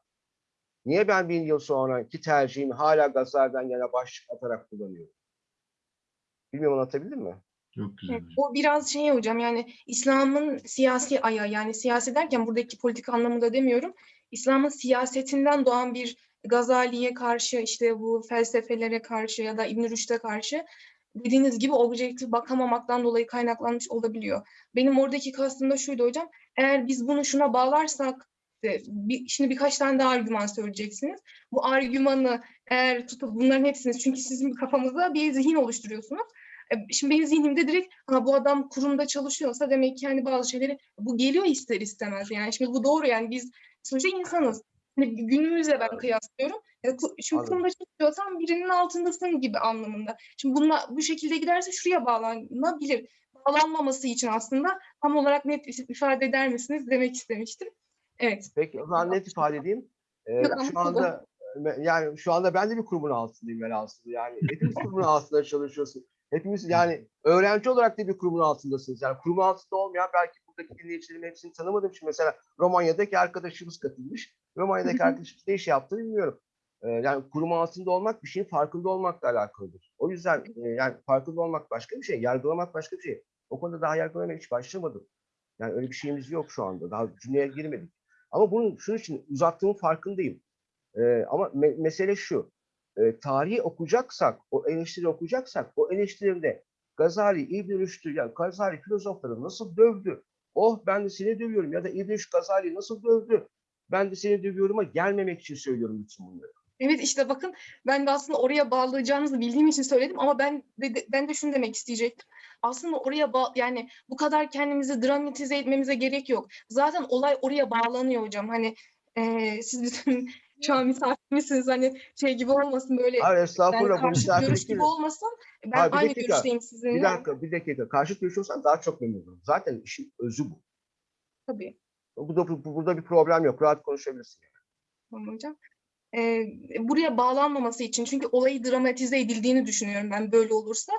Niye ben bin yıl sonraki tercihimi hala Gazali'den yana başlık atarak kullanıyorum? Bilmiyorum anlatabildim mi?
Çok güzel.
O biraz şey hocam yani İslam'ın siyasi ayağı yani siyasi derken buradaki politik anlamında demiyorum. İslam'ın siyasetinden doğan bir Gazali'ye karşı işte bu felsefelere karşı ya da İbn Rüşd'e karşı dediğiniz gibi objektif bakamamaktan dolayı kaynaklanmış olabiliyor. Benim oradaki kastım da şuydu hocam. Eğer biz bunu şuna bağlarsak işte bir, şimdi birkaç tane daha argüman söyleyeceksiniz. Bu argümanı eğer tutup bunların hepsini çünkü sizin kafamızda bir zihin oluşturuyorsunuz. E, Şimdi benim zihnimde direkt ha, bu adam kurumda çalışıyorsa demek ki hani bazı şeyleri bu geliyor ister istemez. Yani şimdi bu doğru yani biz sonuçta insanız. Hani günümüzle ben kıyaslıyorum.
Anladım.
kurumda çalışıyorsan birinin altındasın gibi anlamında. Şimdi bununla bu şekilde giderse şuraya bağlanabilir. Bağlanmaması için aslında tam olarak net ifade eder misiniz demek istemiştim. Evet.
Peki o zaman net ifade edeyim. Ee,
Yok,
şu anda yani şu anda ben de bir kurumun altındayım velhasıl. Yani hepimiz <laughs> kurumun altında çalışıyorsun. Hepimiz yani öğrenci olarak da bir kurumun altındasınız. Yani kurumun altında olmayan belki buradaki dinleyicilerin hepsini tanımadığım için mesela Romanya'daki arkadaşımız katılmış. Romanya'daki arkadaşımız ne iş yaptı bilmiyorum. Ee, yani kurum altında olmak bir şeyin farkında olmakla alakalıdır. O yüzden e, yani farkında olmak başka bir şey, yargılamak başka bir şey. O konuda daha yargılamaya hiç başlamadım. Yani öyle bir şeyimiz yok şu anda. Daha cümleye girmedik. Ama bunun şunun için uzattığımın farkındayım. Ee, ama me- mesele şu. E, tarihi okuyacaksak, o eleştiri okuyacaksak, o eleştiride Gazali, İbn Rüşd'ü, yani Gazali filozofları nasıl dövdü? Oh ben de seni dövüyorum ya da İbn Rüşd Gazali'yi nasıl dövdü? Ben de seni dövüyorum'a gelmemek için söylüyorum bütün bunları.
Evet işte bakın ben de aslında oraya bağlayacağınızı bildiğim için söyledim ama ben de, ben de şunu demek isteyecektim. Aslında oraya bağ yani bu kadar kendimizi dramatize etmemize gerek yok. Zaten olay oraya bağlanıyor hocam. Hani eee, siz bizim <laughs> şu an misafirimizsiniz hani şey gibi olmasın böyle
Hayır
yani
estağfurullah bu
karşıt görüş gibi olmasın. Ben
Hayır,
aynı
dakika,
görüşteyim sizinle.
Bir dakika, bir dakika. Karşıt görüş olsan daha çok memnun olurum. Zaten işin özü bu.
Tabii.
Bu da, bu- burada bir problem yok. Rahat konuşabilirsin.
Tamam hocam. Ee, buraya bağlanmaması için çünkü olayı dramatize edildiğini düşünüyorum ben böyle olursa.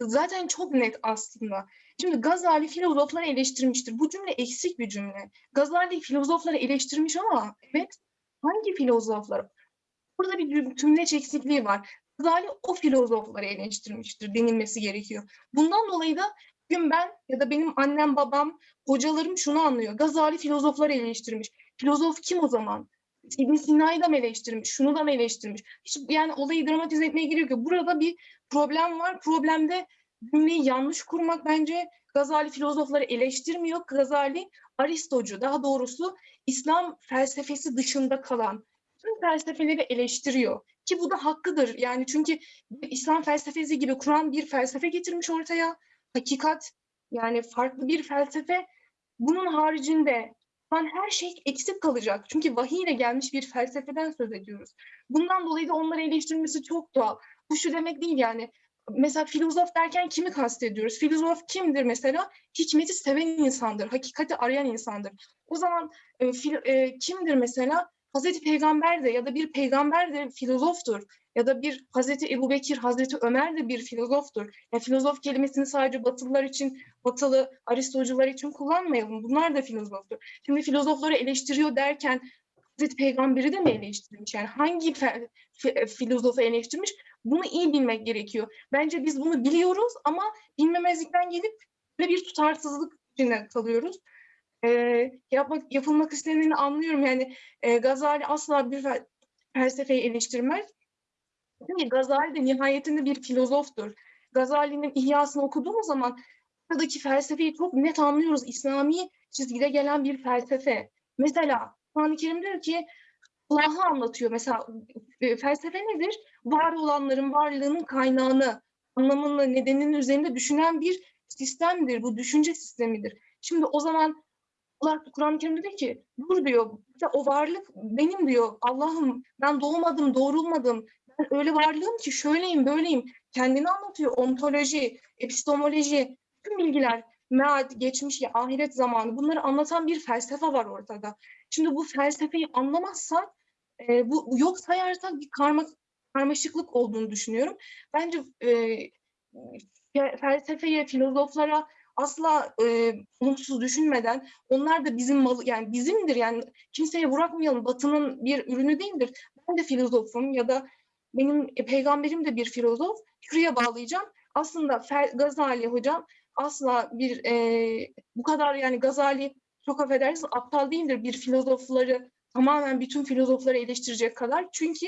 Zaten çok net aslında. Şimdi Gazali filozofları eleştirmiştir. Bu cümle eksik bir cümle. Gazali filozofları eleştirmiş ama evet Hangi filozoflar? Burada bir tümleç eksikliği var. Gazali o filozofları eleştirmiştir denilmesi gerekiyor. Bundan dolayı da bugün ben ya da benim annem, babam, hocalarım şunu anlıyor. Gazali filozofları eleştirmiş. Filozof kim o zaman? İbn Sina'yı da mı eleştirmiş? Şunu da mı eleştirmiş? Hiç yani olayı dramatize etmeye gerek yok. Burada bir problem var. Problemde cümleyi yanlış kurmak bence Gazali filozofları eleştirmiyor. Gazali Aristocu daha doğrusu İslam felsefesi dışında kalan tüm felsefeleri eleştiriyor. Ki bu da hakkıdır. Yani çünkü İslam felsefesi gibi Kur'an bir felsefe getirmiş ortaya. Hakikat yani farklı bir felsefe. Bunun haricinde ben her şey eksik kalacak. Çünkü vahiy ile gelmiş bir felsefeden söz ediyoruz. Bundan dolayı da onları eleştirmesi çok doğal. Bu şu demek değil yani. Mesela filozof derken kimi kastediyoruz? Filozof kimdir mesela? Hikmeti seven insandır, hakikati arayan insandır. O zaman e, fil- e, kimdir mesela? Hazreti Peygamber de ya da bir peygamber de filozoftur. Ya da bir Hazreti Ebu Bekir, Hazreti Ömer de bir filozoftur. Ya filozof kelimesini sadece Batılılar için, Batılı Aristocular için kullanmayalım. Bunlar da filozoftur. Şimdi filozofları eleştiriyor derken Hazreti Peygamber'i de mi eleştirmiş? Yani hangi filozofu eleştirmiş? Bunu iyi bilmek gerekiyor. Bence biz bunu biliyoruz ama bilmemezlikten gelip bir tutarsızlık içinde kalıyoruz. Ee, yapmak, yapılmak isteneni anlıyorum. Yani e, Gazali asla bir fel- felsefeyi eleştirmez. Çünkü Gazali de nihayetinde bir filozoftur. Gazali'nin İhyasını okuduğumuz zaman buradaki felsefeyi çok net anlıyoruz. İslami çizgide gelen bir felsefe. Mesela Kur'an-ı Kerim diyor ki Allah'ı anlatıyor. Mesela e, felsefe nedir? Var olanların varlığının kaynağını, anlamını, nedeninin üzerinde düşünen bir sistemdir. Bu düşünce sistemidir. Şimdi o zaman Allah Kur'an-ı Kerim'de diyor ki dur diyor "işte o varlık benim diyor Allah'ım ben doğmadım doğrulmadım ben öyle varlığım ki şöyleyim böyleyim kendini anlatıyor ontoloji epistemoloji tüm bilgiler mead geçmiş ya ahiret zamanı bunları anlatan bir felsefe var ortada. Şimdi bu felsefeyi anlamazsak e, bu yok sayarsak bir karma, karmaşıklık olduğunu düşünüyorum. Bence e, fe- felsefeye, filozoflara asla e, olumsuz düşünmeden onlar da bizim malı yani bizimdir yani kimseye bırakmayalım Batı'nın bir ürünü değildir. Ben de filozofum ya da benim e, peygamberim de bir filozof. Şuraya bağlayacağım. Aslında Fer- Gazali hocam asla bir e, bu kadar yani Gazali çok affedersiniz aptal değildir bir filozofları tamamen bütün filozofları eleştirecek kadar. Çünkü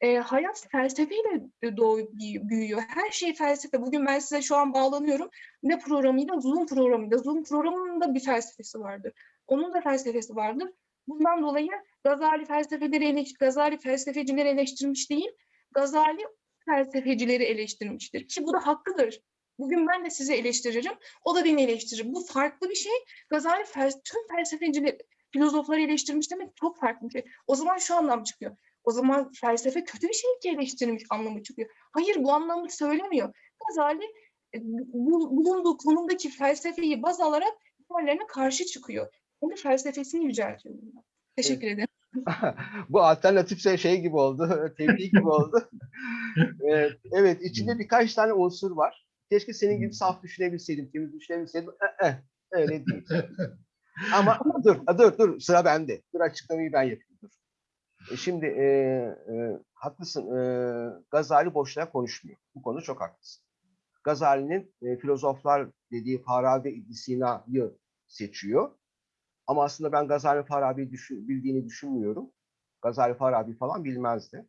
e, hayat felsefeyle doğup büyü- büyüyor. Her şey felsefe. Bugün ben size şu an bağlanıyorum. Ne programıyla? Zoom programıyla. Zoom programının da bir felsefesi vardır. Onun da felsefesi vardır. Bundan dolayı Gazali felsefeleri eleş- Gazali felsefecileri eleştirmiş değil, Gazali felsefecileri eleştirmiştir. Ki bu da hakkıdır. Bugün ben de sizi eleştiririm, o da beni eleştirir. Bu farklı bir şey. Gazali fel- tüm felsefecileri, filozofları eleştirmiş demek çok farklı bir şey. O zaman şu anlam çıkıyor. O zaman felsefe kötü bir şey ki eleştirmiş anlamı çıkıyor. Hayır bu anlamı söylemiyor. Gazali e, bu- bulunduğu konumdaki felsefeyi baz alarak diğerlerine karşı çıkıyor. Kendi felsefesini yüceltiyor. Teşekkür ederim. <laughs>
Bu alternatifse şey gibi oldu, <laughs> tebliğ gibi oldu. <laughs> Ee, evet, içinde birkaç tane unsur var. Keşke senin gibi saf düşünebilseydim, temiz düşünebilseydim. Eh, öyle değil. Ama dur, dur, dur, sıra bende. Dur açıklamayı ben yapayım, dur. E, Şimdi e, e, haklısın, e, Gazali boşuna konuşmuyor. Bu konu çok haklısın. Gazali'nin e, filozoflar dediği Farabi İbn Sina'yı seçiyor. Ama aslında ben Gazali Farabi'yi düşün, bildiğini düşünmüyorum. Gazali Farabi falan bilmezdi.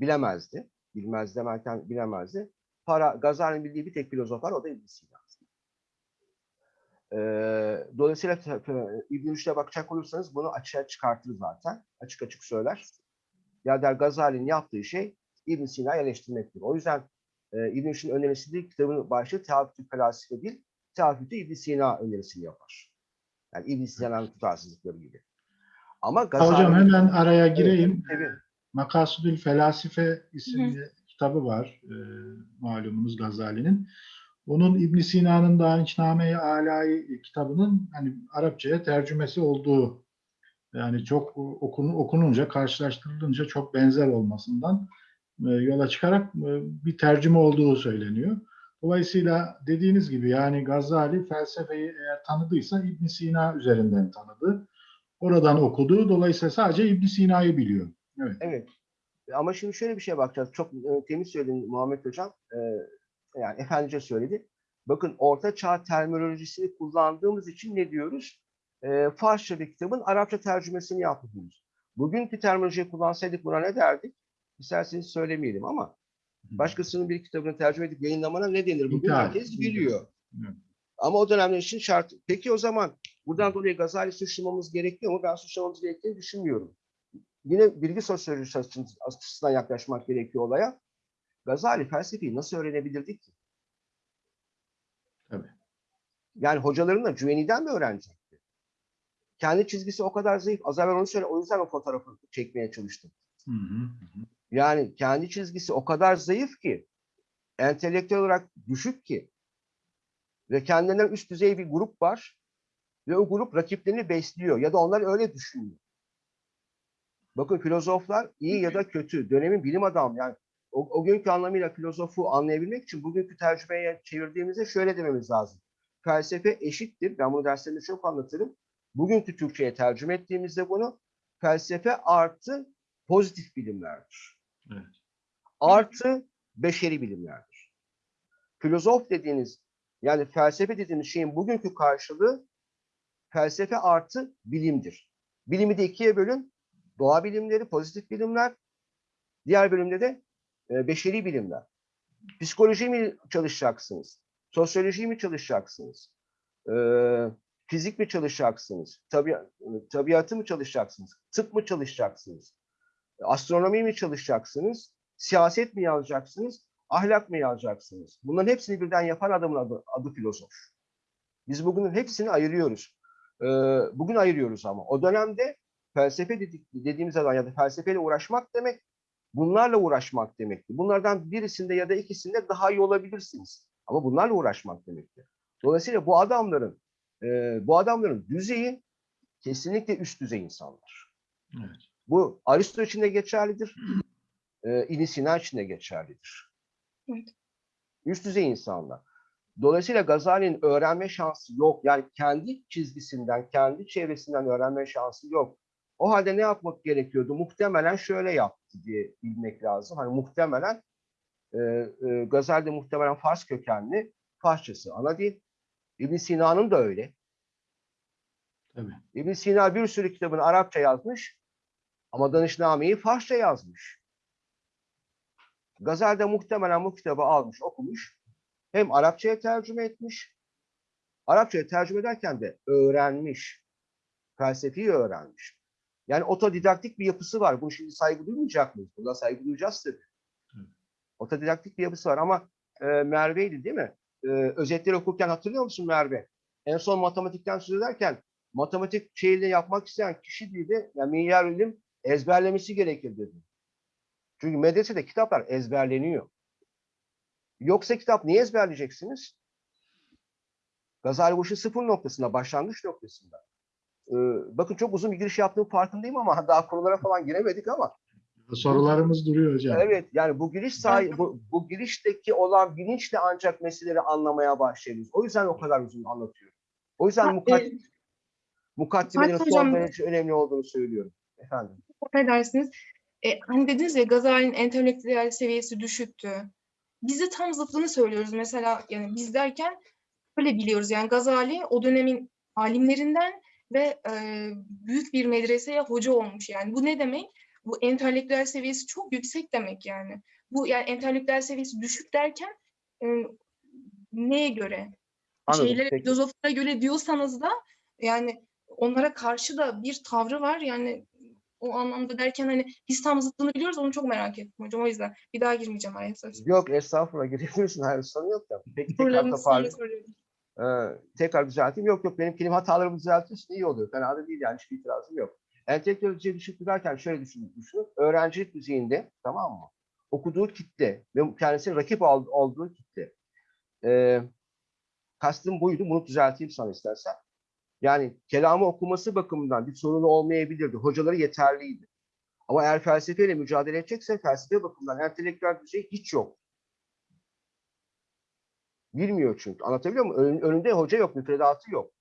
Bilemezdi. Bilmez demerken bilemezdi. Para, Gazali'nin bildiği bir tek filozof var, o da İbn. Ee, dolayısıyla f- f- İbn Rüşd'e bakacak olursanız bunu açığa çıkartır zaten. Açık açık söyler. Ya der Gazali'nin yaptığı şey İbn Sina'yı eleştirmektir. O yüzden e, İbn Rüşd'ün önerisi değil, kitabın başlığı Teaffütü Felasife değil, Teaffütü İbn Sina önerisini yapar. Yani İbn Sina'nın tutarsızlıkları gibi. Ama Gazali...
Hocam hemen araya gireyim.
Evet,
Makasudül Felasife isimli kitabı var e, malumunuz Gazali'nin. Onun İbn Sina'nın Daniçname-i Alai kitabının hani Arapçaya tercümesi olduğu yani çok okunu, okununca karşılaştırılınca çok benzer olmasından e, yola çıkarak e, bir tercüme olduğu söyleniyor. Dolayısıyla dediğiniz gibi yani Gazali felsefeyi eğer tanıdıysa İbn Sina üzerinden tanıdı. oradan okudu. Dolayısıyla sadece İbn Sina'yı biliyor. Evet.
Evet. Ama şimdi şöyle bir şeye bakacağız. Çok e, temiz söyledin Muhammed Hocam. E, yani efendice söyledi. Bakın Orta Çağ terminolojisini kullandığımız için ne diyoruz? E, Farsça bir kitabın Arapça tercümesini yapıyoruz. Bugünkü terminolojiyi kullansaydık buna ne derdik? İsterseniz söylemeyelim ama başkasının bir kitabını tercüme edip yayınlamana ne denir? Bugün
İthal.
herkes biliyor. Ama o dönemler için şart. Peki o zaman buradan dolayı Gazali suçlamamız gerekiyor mu? Ben suçlamamız gerektiğini düşünmüyorum. Yine bilgi sosyolojisi açısından yaklaşmak gerekiyor olaya. Gazali felsefeyi nasıl öğrenebilirdik ki?
Tabii.
Yani hocalarınla Cüveni'den mi öğrenecekti? Kendi çizgisi o kadar zayıf. Az evvel onu söyle, o yüzden o fotoğrafı çekmeye çalıştım.
Hı hı, hı.
Yani kendi çizgisi o kadar zayıf ki, entelektüel olarak düşük ki ve kendinden üst düzey bir grup var ve o grup rakiplerini besliyor ya da onlar öyle düşünüyor. Bakın filozoflar iyi ya da kötü, dönemin bilim adamı yani o, o günkü anlamıyla filozofu anlayabilmek için bugünkü tercümeye çevirdiğimizde şöyle dememiz lazım. Felsefe eşittir. Ben bunu derslerimde çok anlatırım. Bugünkü Türkçe'ye tercüme ettiğimizde bunu felsefe artı pozitif bilimlerdir.
Evet.
Artı beşeri bilimlerdir. Filozof dediğiniz yani felsefe dediğimiz şeyin bugünkü karşılığı felsefe artı bilimdir. Bilimi de ikiye bölün. Doğa bilimleri, pozitif bilimler. Diğer bölümde de e, beşeri bilimler. Psikoloji mi çalışacaksınız? Sosyoloji mi çalışacaksınız? E, fizik mi çalışacaksınız? Tabi, tabiatı mı çalışacaksınız? Tıp mı çalışacaksınız? Astronomi mi çalışacaksınız? Siyaset mi yazacaksınız? Ahlak mı yazacaksınız? Bunların hepsini birden yapan adamın adı, adı filozof. Biz bugün hepsini ayırıyoruz. Ee, bugün ayırıyoruz ama. O dönemde felsefe dedik, dediğimiz zaman ya da felsefeyle uğraşmak demek bunlarla uğraşmak demekti. Bunlardan birisinde ya da ikisinde daha iyi olabilirsiniz. Ama bunlarla uğraşmak demekti. Dolayısıyla bu adamların e, bu adamların düzeyi kesinlikle üst düzey insanlar.
Evet.
Bu Aristo için de geçerlidir. E, İbn Sina için de geçerlidir.
Evet.
Üst düzey insanlar. Dolayısıyla Gazali'nin öğrenme şansı yok. Yani kendi çizgisinden, kendi çevresinden öğrenme şansı yok. O halde ne yapmak gerekiyordu? Muhtemelen şöyle yaptı diye bilmek lazım. Hani muhtemelen e, e, Gazali de muhtemelen Fars kökenli. Farsçası ana dil. İbn Sina'nın da öyle.
Tabii.
İbn Sina bir sürü kitabını Arapça yazmış ama Danışname'yi Farsça yazmış. Gazali de muhtemelen bu kitabı almış, okumuş. Hem Arapçaya tercüme etmiş, Arapçaya tercüme ederken de öğrenmiş. Felsefeyi öğrenmiş. Yani otodidaktik bir yapısı var. Bu şimdi saygı duymayacak mıyız? Buna saygı duyacağız tabii.
Hı.
Otodidaktik bir yapısı var ama e, Merve'ydi değil mi? E, özetleri okurken hatırlıyor musun Merve? En son matematikten söz ederken matematik şeyini yapmak isteyen kişi dedi, yani milyar ilim ezberlemesi gerekir dedi. Çünkü medresede kitaplar ezberleniyor. Yoksa kitap niye ezberleyeceksiniz? Gazali bu işin sıfır noktasında, başlangıç noktasında. Ee, bakın çok uzun bir giriş yaptığım farkındayım ama daha konulara falan giremedik ama
Sorularımız duruyor hocam.
evet yani bu giriş sahi, bu, bu girişteki olan bilinçle ancak meseleleri anlamaya başlıyoruz. O yüzden o kadar uzun anlatıyorum. O yüzden
Ha,
mukaddimenin
Hocam-
derece önemli olduğunu söylüyorum. Efendim.
affedersiniz. E, hani dediniz ya Gazali'nin entelektüel seviyesi düşüktü. Biz de tam zıttını söylüyoruz. Mesela yani biz derken öyle biliyoruz. Yani Gazali o dönemin alimlerinden ve e, büyük bir medreseye hoca olmuş. Yani bu ne demek? Bu entelektüel seviyesi çok yüksek demek yani. Bu yani entelektüel seviyesi düşük derken e, neye göre?
Anladım,
şeylere,
peki.
filozoflara göre diyorsanız da yani onlara karşı da bir tavrı var. Yani o anlamda derken hani biz tam zıttını biliyoruz onu çok merak ettim hocam. O yüzden bir daha girmeyeceğim araya söz.
Yok estağfurullah <laughs> girebilirsin. Hayır sorun yok da. Peki tekrar
Sorularınızı
Ee, tekrar düzelteyim. Yok yok benim kelime hatalarımı düzeltirsin iyi oluyor. Fena da değil yani hiçbir itirazım yok. Entelektüel düzey düşük derken şöyle düşünün, düşünün. Öğrencilik düzeyinde tamam mı? Okuduğu kitle ve kendisinin rakip ol- olduğu kitle. Ee, kastım buydu. Bunu düzelteyim sana istersen. Yani kelamı okuması bakımından bir sorunu olmayabilirdi. Hocaları yeterliydi. Ama eğer felsefeyle mücadele edecekse felsefe bakımından entelektüel düzey hiç yok. Bilmiyor çünkü. Anlatabiliyor muyum? Ön- önünde hoca yok, müfredatı yok.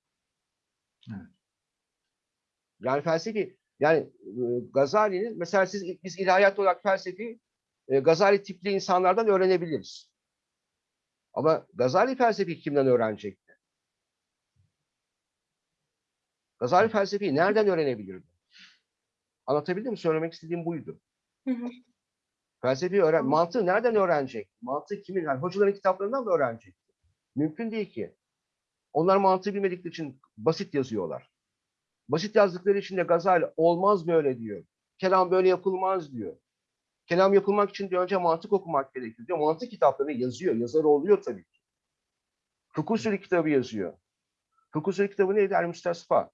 Yani felsefi, yani e, Gazali'nin, mesela siz biz ilahiyat olarak felsefi e, Gazali tipli insanlardan öğrenebiliriz. Ama Gazali felsefi kimden öğrenecekti? Gazali felsefeyi nereden öğrenebilirdi? Anlatabildim mi? Söylemek istediğim buydu.
Hı hı.
Felsefi öğren, mantığı nereden öğrenecek? Mantığı kimin? Yani hocaların kitaplarından mı öğrenecek? Mümkün değil ki. Onlar mantığı bilmedikleri için basit yazıyorlar. Basit yazdıkları için de Gazali olmaz böyle diyor. Kelam böyle yapılmaz diyor. Kelam yapılmak için de önce mantık okumak gerekiyor diyor. Mantık kitaplarını yazıyor. Yazarı oluyor tabii ki. Fıkıh usulü kitabı yazıyor. Fıkıh usulü kitabı neydi? El Müstesfa.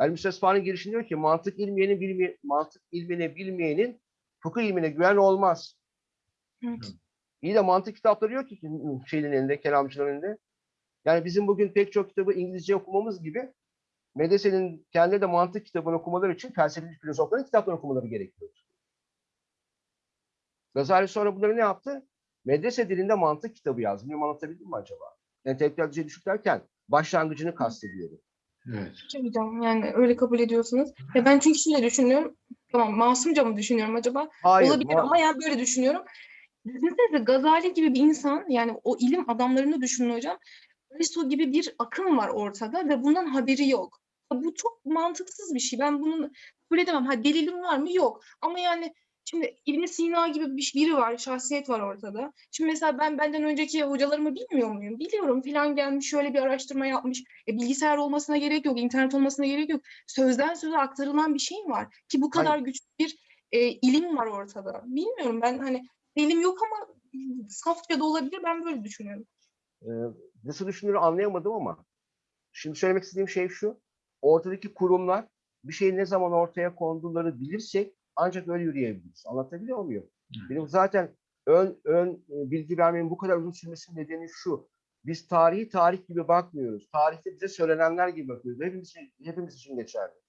El Müstesfa'nın girişinde diyor ki mantık ilmiyeni bilme, mantık ilmini bilmeyenin fıkıh ilmine güven olmaz.
Evet.
İyi de mantık kitapları yok ki şeyin elinde, kelamcıların elinde. Yani bizim bugün pek çok kitabı İngilizce okumamız gibi medresenin kendi de mantık kitabını okumaları için felsefi filozofların kitaplarını okumaları gerekiyor. Gazali sonra bunları ne yaptı? Medrese dilinde mantık kitabı yazdı. Bilmiyorum anlatabildim mi acaba? Entelektüel düzey düşük derken başlangıcını kastediyorum.
Evet.
Hocam yani öyle kabul ediyorsunuz. Ya ben çünkü şöyle düşünüyorum. Tamam masumca mı düşünüyorum acaba?
Hayır,
Olabilir
ma-
ama yani böyle düşünüyorum. Düşünsenize Gazali gibi bir insan yani o ilim adamlarını düşünün hocam. Aristo gibi bir akım var ortada ve bundan haberi yok. Bu çok mantıksız bir şey. Ben bunu kabul edemem. Ha delilim var mı? Yok. Ama yani şimdi İbn Sina gibi bir biri var, şahsiyet var ortada. Şimdi mesela ben benden önceki hocalarımı bilmiyor muyum? Biliyorum filan gelmiş şöyle bir araştırma yapmış. E, bilgisayar olmasına gerek yok, internet olmasına gerek yok. Sözden söze aktarılan bir şey var ki bu kadar güçlü bir e, ilim var ortada. Bilmiyorum ben hani elim yok ama safça da olabilir. Ben böyle düşünüyorum.
Ee, nasıl düşündüğünü anlayamadım ama şimdi söylemek istediğim şey şu. Ortadaki kurumlar bir şeyin ne zaman ortaya konduları bilirsek ancak öyle yürüyebiliriz. Anlatabiliyor muyum?
Evet.
Benim zaten ön, ön e, bilgi vermenin bu kadar uzun sürmesinin nedeni şu. Biz tarihi tarih gibi bakmıyoruz. Tarihte bize söylenenler gibi bakıyoruz. Hepimiz, hepimiz için geçerli.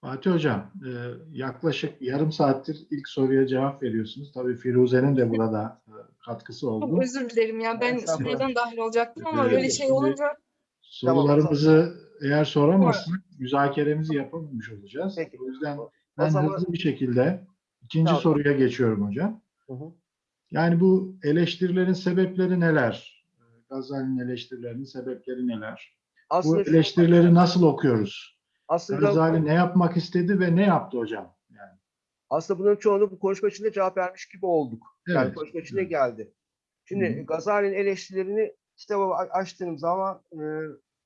Fatih Hocam, e, yaklaşık yarım saattir ilk soruya cevap veriyorsunuz. Tabii Firuze'nin de burada e, katkısı
Çok
oldu.
özür dilerim ya. Ben
Estağfurullah.
sonradan dahil olacaktım ama
Evet,
böyle şey olunca
Sorularımızı eğer soramazsak müzakeremizi yapamamış olacağız.
Peki.
O yüzden
O
ben
zaman-
hızlı bir şekilde ikinci
Tamam.
soruya geçiyorum hocam.
Hı hı.
Yani bu eleştirilerin sebepleri neler? Gazali'nin eleştirilerinin sebepleri neler? Bu
Aslında, şu-
eleştirileri nasıl okuyoruz?
Aslında,
Gazali ne yapmak istedi ve ne yaptı hocam? Yani,
aslında bunların çoğunu bu konuşma içinde cevap vermiş gibi olduk. Yani
Evet,
konuşma içinde
evet.
geldi. Şimdi
Hı hı.
Gazali'nin eleştirilerini kitaba a- açtığım zaman e,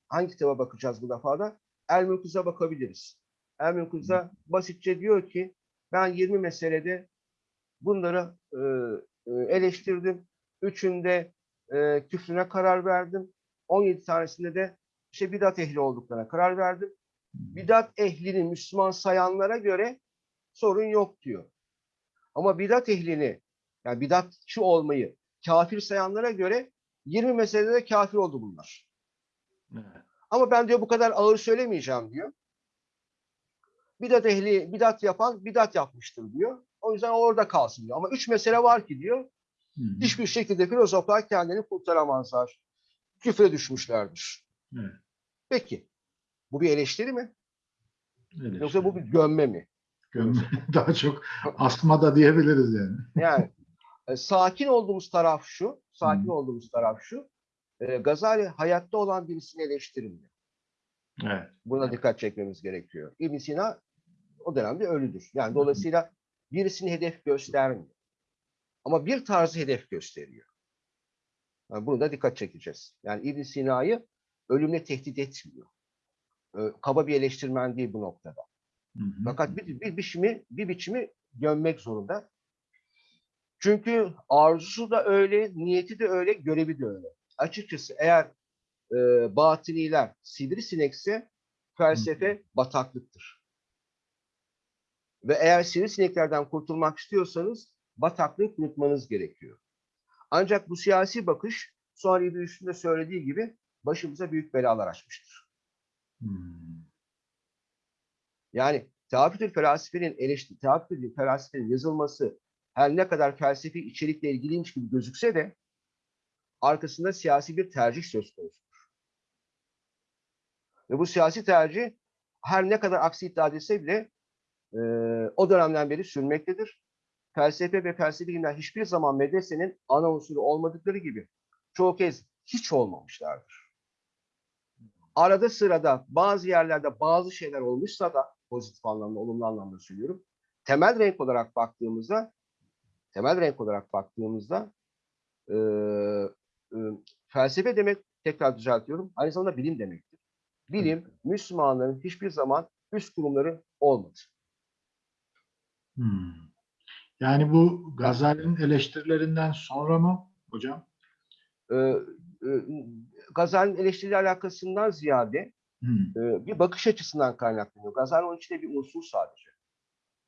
hangi kitaba bakacağız bu defa da? El Mülküz'e bakabiliriz. El Mülküz'e basitçe diyor ki ben 20 meselede bunları e, e, eleştirdim. Üçünde e, küfrüne karar verdim. 17 tanesinde de işte bidat ehli olduklarına karar verdim. Bidat ehlini Müslüman sayanlara göre sorun yok diyor. Ama bidat ehlini yani bidatçı olmayı kafir sayanlara göre 20 meselede de kafir oldu bunlar.
evet.
Ama ben diyor bu kadar ağır söylemeyeceğim diyor. Bidat ehli bidat yapan bidat yapmıştır diyor. O yüzden orada kalsın diyor. Ama üç mesele var ki diyor.
Hı hı.
Hiçbir şekilde filozoflar kendini kurtaramazlar. Küfre düşmüşlerdir.
Evet.
Peki. Bu bir eleştiri mi?
Eleştiri.
Yoksa bu bir gömme mi?
Gömme- <laughs> Daha çok asma da diyebiliriz yani.
Yani e, sakin olduğumuz taraf şu, sakin
Hı.
olduğumuz taraf şu. E, Gazali hayatta olan birisini eleştirmiyor.
Evet.
Buna dikkat çekmemiz gerekiyor. ibn Sina o dönemde ölüdür. Yani dolayısıyla birisini hedef göstermiyor. Ama bir tarzı hedef gösteriyor. Yani bunu da dikkat çekeceğiz. Yani ibn Sina'yı ölümle tehdit etmiyor. E, Kaba bir eleştirmen değil bu noktada.
Hı hı.
Fakat bir, bir biçimi bir biçimi gömmek zorunda. Çünkü arzusu da öyle, niyeti de öyle, görevi de öyle. Açıkçası eğer e, batiniler sivrisinekse felsefe bataklıktır. Ve eğer sivrisineklerden kurtulmak istiyorsanız bataklığı kurutmanız gerekiyor. Ancak bu siyasi bakış sonra İbn Rüşd'ün de söylediği gibi başımıza büyük belalar açmıştır.
Hmm.
Yani Teafütül Felsefenin eleştiri, Teafütül Felsefenin yazılması her ne kadar felsefi içerikle ilgiliymiş gibi gözükse de arkasında siyasi bir tercih söz konusudur. Ve bu siyasi tercih her ne kadar aksi iddia edilse bile e, o dönemden beri sürmektedir. Felsefe ve felsefi bilimler hiçbir zaman medresenin ana unsuru olmadıkları gibi çoğu kez hiç olmamışlardır. Arada sırada bazı yerlerde bazı şeyler olmuşsa da pozitif anlamda, olumlu anlamda söylüyorum. Temel renk olarak baktığımızda temel renk olarak baktığımızda e, e, felsefe demek tekrar düzeltiyorum. Aynı zamanda bilim demektir. Bilim Müslümanların hiçbir zaman üst kurumları olmadı.
Hmm. Yani bu Gazali'nin eleştirilerinden sonra mı hocam?
Ee, e, Gazali'nin eleştiri alakasından ziyade
Hmm.
bir bakış açısından kaynaklanıyor. Gazali onun içinde bir unsur sadece.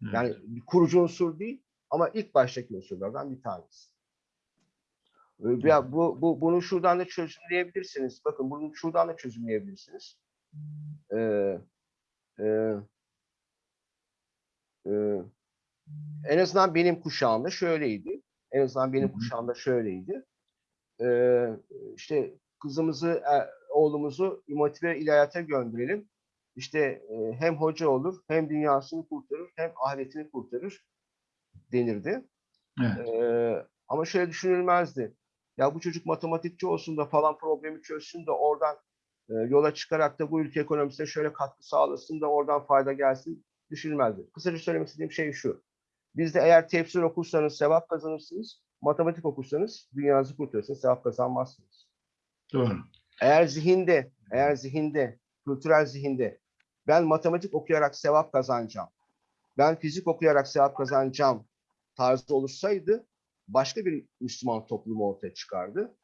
Evet.
Yani bir kurucu unsur değil ama ilk baştaki unsurlardan bir tanesi. Ya bu, bu bunu şuradan da çözümleyebilirsiniz. Bakın bunu şuradan da çözümleyebilirsiniz. Ee, e, e, en azından benim kuşağımda şöyleydi. En azından benim kuşağımda şöyleydi. Ee, işte kızımızı, e, oğlumuzu motive ilahiyata gönderelim. İşte e, hem hoca olur, hem dünyasını kurtarır, hem ahiretini kurtarır denirdi.
Evet.
Ee, ama şöyle düşünülmezdi. Ya bu çocuk matematikçi olsun da falan problemi çözsün de oradan e, yola çıkarak da bu ülke ekonomisine şöyle katkı sağlasın da oradan fayda gelsin düşünülmezdi. Kısaca söylemek istediğim şey şu. Bizde eğer tefsir okursanız sevap kazanırsınız. Matematik okursanız dünyanızı kurtarırsınız, sevap kazanmazsınız.
Doğru.
Eğer zihinde, eğer zihinde, kültürel zihinde ben matematik okuyarak sevap kazanacağım, ben fizik okuyarak sevap kazanacağım tarzı oluşsaydı başka bir Müslüman toplumu ortaya çıkardı.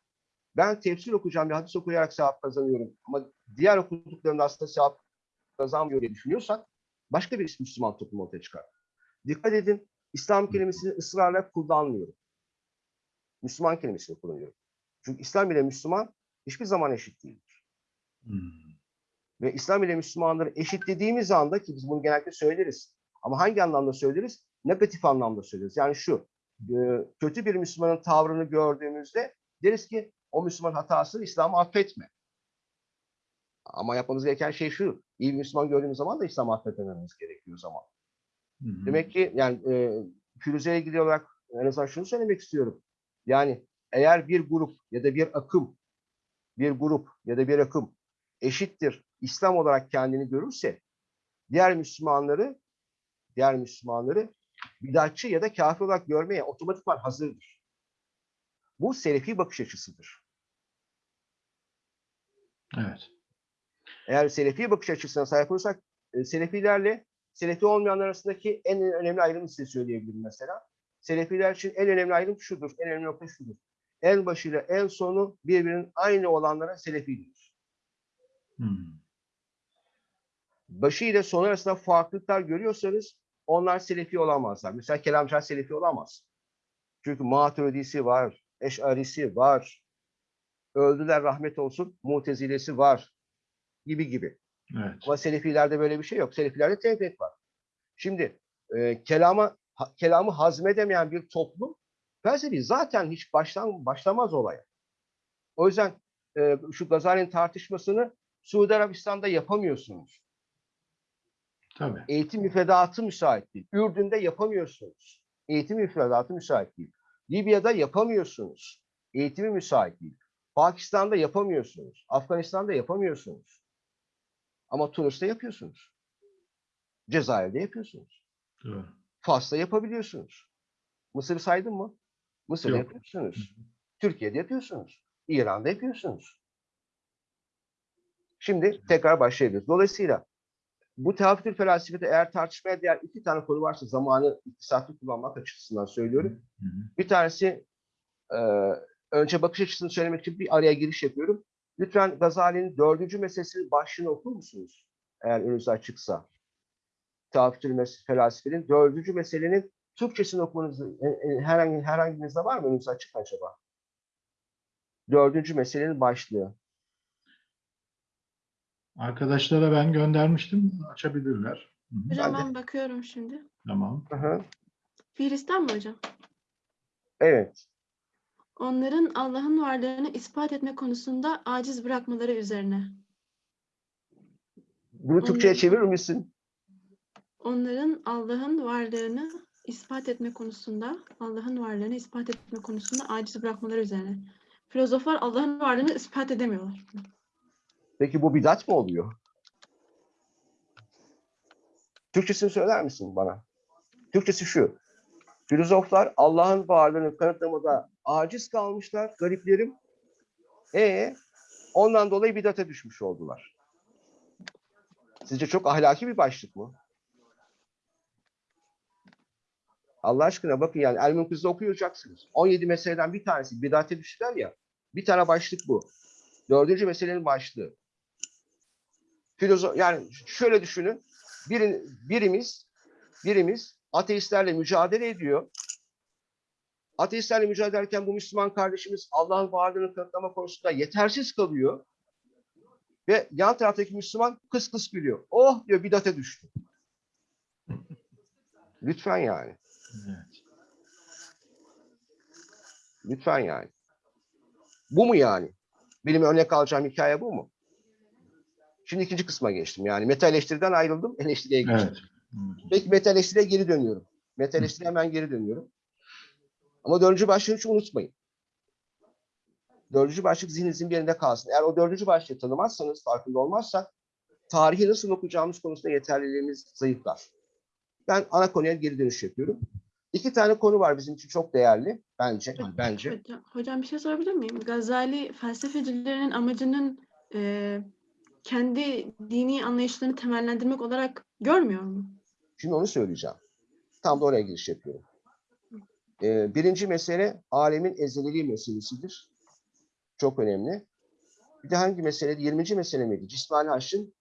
Ben tefsir okuyacağım ve hadis okuyarak sevap kazanıyorum ama diğer okuduklarımda aslında sevap kazanmıyor diye düşünüyorsak başka bir Müslüman toplumu ortaya çıkar. Dikkat edin, İslam kelimesini ısrarla kullanmıyorum. Müslüman kelimesini kullanıyorum. Çünkü İslam ile Müslüman hiçbir zaman eşit değildir.
Hmm.
Ve İslam ile Müslümanları eşitlediğimiz anda ki biz bunu genellikle söyleriz. Ama hangi anlamda söyleriz? Negatif anlamda söyleriz. Yani şu, e, kötü bir Müslümanın tavrını gördüğümüzde deriz ki o Müslüman hatasını İslam'ı affetme. Ama yapmamız gereken şey şu, iyi bir Müslüman gördüğümüz zaman da İslam'ı affetmememiz gerekiyor zaman.
Hı hı.
Demek ki yani e, Firuze'ye ilgili olarak en azından şunu söylemek istiyorum. Yani eğer bir grup ya da bir akım, bir grup ya da bir akım eşittir İslam olarak kendini görürse diğer Müslümanları diğer Müslümanları bidatçı ya da kafir olarak görmeye otomatikman hazırdır. Bu selefi bakış açısıdır.
Evet.
Eğer selefi bakış açısına sahip olursak e, selefilerle selefi olmayanlar arasındaki en önemli ayrımı size söyleyebilirim mesela. Selefiler için en önemli ayrım şudur, en önemli nokta şudur. En başıyla en sonu birbirinin aynı olanlara selefi denir.
Hmm.
Başı ile sonu arasında farklılıklar görüyorsanız onlar selefi olamazlar. Mesela kelamcılar selefi olamaz. Çünkü maturidisi var, eşarisi var, öldüler rahmet olsun, mutezilesi var gibi gibi.
Evet.
Ama selefilerde böyle bir şey yok. Selefilerde tevhid var. Şimdi e, kelama ha- kelamı hazmedemeyen bir toplum felsefi zaten hiç başlan, başlamaz olaya. O yüzden e, şu Gazali'nin tartışmasını Suudi Arabistan'da yapamıyorsunuz.
Tabii.
Eğitim müfredatı müsait değil. Ürdün'de yapamıyorsunuz. Eğitim müfredatı müsait değil. Libya'da yapamıyorsunuz. Eğitimi müsait değil. Pakistan'da yapamıyorsunuz. Afganistan'da yapamıyorsunuz. Ama Tunus'ta yapıyorsunuz. Cezayir'de yapıyorsunuz.
Doğru.
Fas'ta yapabiliyorsunuz. Mısır'ı saydım mı? Mısır'da
Yok.
yapıyorsunuz. Türkiye'de yapıyorsunuz. İran'da yapıyorsunuz. Şimdi tekrar başlayabiliriz. Dolayısıyla bu tehafütül felsefede eğer tartışmaya değer iki tane konu varsa zamanı iktisatlı kullanmak açısından söylüyorum.
Hı hı.
Bir tanesi e, önce bakış açısını söylemek için bir araya giriş yapıyorum. Lütfen Gazali'nin dördüncü meselesinin başlığını okur musunuz? Eğer önünüz açıksa. Tehafütül mes- felsefenin dördüncü meselenin Türkçesini okumanızı e, e, herhangi herhanginizde var mı önünüz açık acaba? Dördüncü meselenin başlığı.
Arkadaşlara ben göndermiştim. Açabilirler. Hı hı.
Hocam
Ben
bakıyorum şimdi.
Tamam.
Hı hı.
Fiilistan mı hocam?
Evet.
Onların Allah'ın varlığını ispat etme konusunda aciz bırakmaları üzerine.
Bunu Türkçe'ye çevirir misin?
Onların Allah'ın varlığını ispat etme konusunda, Allah'ın varlığını ispat etme konusunda aciz bırakmaları üzerine. Filozoflar Allah'ın varlığını ispat edemiyorlar.
Peki bu bidat mı oluyor? Türkçesini söyler misin bana? Türkçesi şu. Filozoflar Allah'ın varlığını kanıtlamada aciz kalmışlar, gariplerim. E ondan dolayı bidate düşmüş oldular. Sizce çok ahlaki bir başlık mı? Allah aşkına bakın yani El Münkız'da okuyacaksınız. 17 meseleden bir tanesi bidate düştüler ya. Bir tane başlık bu. Dördüncü meselenin başlığı. Filozof yani şöyle düşünün. Birin, birimiz birimiz ateistlerle mücadele ediyor. Ateistlerle mücadele ederken bu Müslüman kardeşimiz Allah'ın varlığını kanıtlama konusunda yetersiz kalıyor. Ve yan taraftaki Müslüman kıs kıs gülüyor. Oh diyor bidate düştü. <laughs> Lütfen yani.
Evet.
Lütfen yani. Bu mu yani? Benim örnek alacağım hikaye bu mu? Şimdi ikinci kısma geçtim. Yani meta eleştiriden ayrıldım, <laughs> eleştiriye geçtim.
Evet.
Peki meta eleştiriye geri dönüyorum. Meta eleştiriye hemen geri dönüyorum. Ama dördüncü başlığı hiç unutmayın. Dördüncü başlık zihninizin bir yerinde kalsın. Eğer o dördüncü başlığı tanımazsanız, farkında olmazsak tarihi nasıl okuyacağımız konusunda yeterliliğimiz zayıflar. Ben ana konuya geri dönüş yapıyorum. İki tane konu var bizim için çok değerli bence. Bence.
Hocam, hocam bir şey sorabilir miyim? Gazali felsefecilerinin amacının e, kendi dini anlayışlarını temellendirmek olarak görmüyor mu?
Şimdi onu söyleyeceğim. Tam da oraya giriş yapıyorum. Ee, birinci mesele alemin ezeliliği meselesidir. Çok önemli. Bir de hangi mesele? 20. mesele miydi? Cismani haşın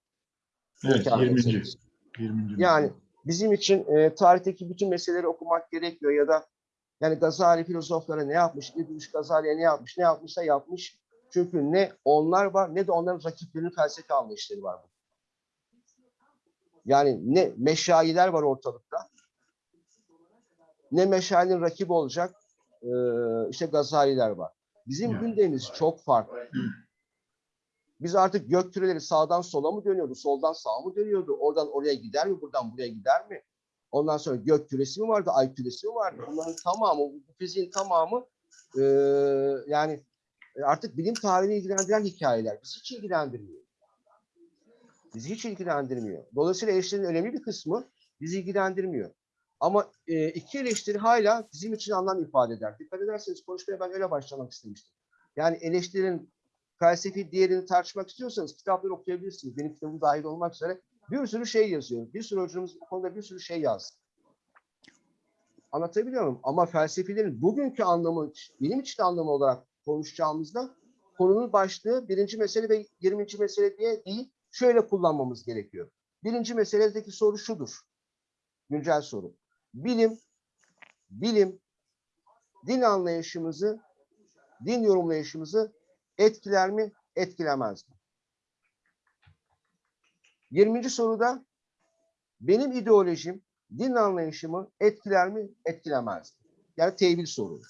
Evet,
imkanı
20.
meselesi.
20.
Yani bizim için e, tarihteki bütün meseleleri okumak gerekmiyor ya da yani Gazali filozoflara ne yapmış, İbn Gazali'ye ne yapmış, ne yapmışsa yapmış. Çünkü ne onlar var ne de onların rakiplerinin felsefe anlayışları var. Yani ne meşayiler var ortalıkta, ne meşayinin rakibi olacak e, işte Gazaliler var. Bizim gündemimiz çok farklı. Biz artık gök küreleri sağdan sola mı dönüyordu, soldan sağa mı dönüyordu? Oradan oraya gider mi, buradan buraya gider mi? Ondan sonra gök küresi mi vardı, ay küresi mi vardı? Bunların tamamı, bu fiziğin tamamı e, yani artık bilim tarihini ilgilendiren hikayeler. Bizi hiç ilgilendirmiyor. Bizi hiç ilgilendirmiyor. Dolayısıyla eleştirinin önemli bir kısmı bizi ilgilendirmiyor. Ama e, iki eleştiri hala bizim için anlam ifade eder. Dikkat ederseniz konuşmaya ben öyle başlamak istemiştim. Yani eleştirinin felsefi değerini tartışmak istiyorsanız kitapları okuyabilirsiniz. Benim kitabım dahil olmak üzere bir sürü şey yazıyor. Bir sürü hocamız bu konuda bir sürü şey yazdı. Anlatabiliyor muyum? Ama felsefilerin bugünkü anlamı, bilim içinde anlamı olarak konuşacağımızda konunun başlığı birinci mesele ve yirminci mesele diye değil, şöyle kullanmamız gerekiyor. Birinci meseledeki soru şudur. Güncel soru. Bilim, bilim, din anlayışımızı, din yorumlayışımızı etkiler mi, etkilemez mi? 20. soruda benim ideolojim, din anlayışımı etkiler mi, etkilemez mi? Yani tevil sorunu.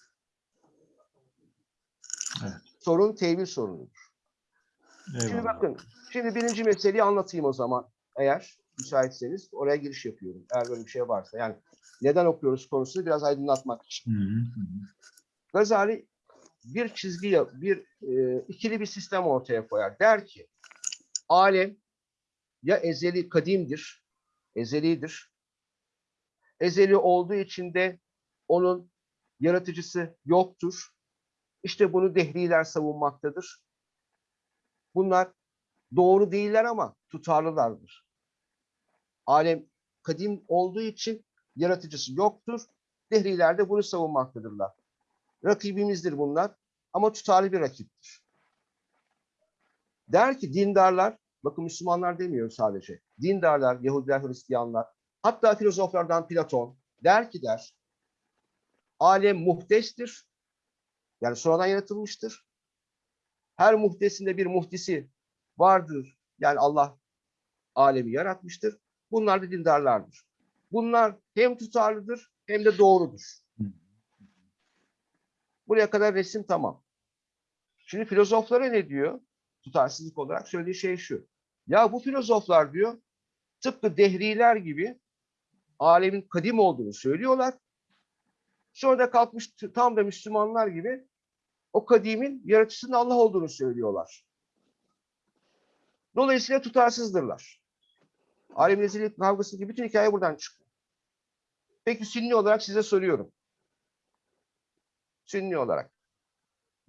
Evet.
Sorun tevil sorunudur. Şimdi
Eyvallah.
bakın, şimdi birinci meseleyi anlatayım o zaman. Eğer müsaitseniz oraya giriş yapıyorum. Eğer böyle bir şey varsa. Yani neden okuyoruz konusunu biraz aydınlatmak için.
Hı, hı.
Gazali bir çizgi, bir e, ikili bir sistem ortaya koyar. Der ki, alem ya ezeli kadimdir, ezelidir. Ezeli olduğu için de onun yaratıcısı yoktur. İşte bunu dehriler savunmaktadır. Bunlar doğru değiller ama tutarlılardır. Alem kadim olduğu için yaratıcısı yoktur. Dehriler de bunu savunmaktadırlar. Rakibimizdir bunlar ama tutarlı bir rakiptir. Der ki dindarlar, bakın Müslümanlar demiyor sadece. Dindarlar, Yahudiler, Hristiyanlar, hatta filozoflardan Platon der ki der, alem muhtestir, yani sonradan yaratılmıştır. Her muhtesinde bir muhtisi vardır. Yani Allah alemi yaratmıştır. Bunlar da dindarlardır. Bunlar hem tutarlıdır hem de doğrudur. Buraya kadar resim tamam. Şimdi filozoflara ne diyor? Tutarsızlık olarak söylediği şey şu. Ya bu filozoflar diyor tıpkı dehriler gibi alemin kadim olduğunu söylüyorlar. Sonra da kalkmış tam da Müslümanlar gibi o kadimin yaratıcısının Allah olduğunu söylüyorlar. Dolayısıyla tutarsızdırlar. Alemin ezeli kavgasındaki bütün hikaye buradan çıkıyor. Peki Sünni olarak size soruyorum. Sünni olarak.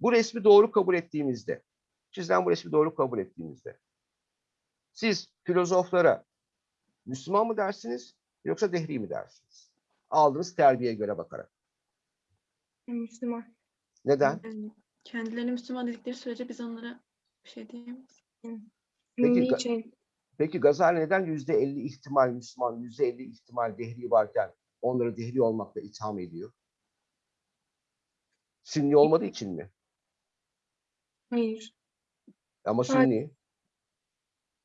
Bu resmi doğru kabul ettiğimizde, sizden bu resmi doğru kabul ettiğimizde, siz filozoflara Müslüman mı dersiniz yoksa dehri mi dersiniz? Aldığınız terbiyeye göre bakarak.
Müslüman.
Neden?
Kendilerini Müslüman dedikleri sürece biz onlara bir şey diyemeyiz.
Peki,
için.
Peki Gazali neden yüzde elli ihtimal Müslüman, yüzde elli ihtimal dehri varken onları dehri olmakla itham ediyor? Sünni olmadığı için mi?
Hayır.
Ama. Sünni.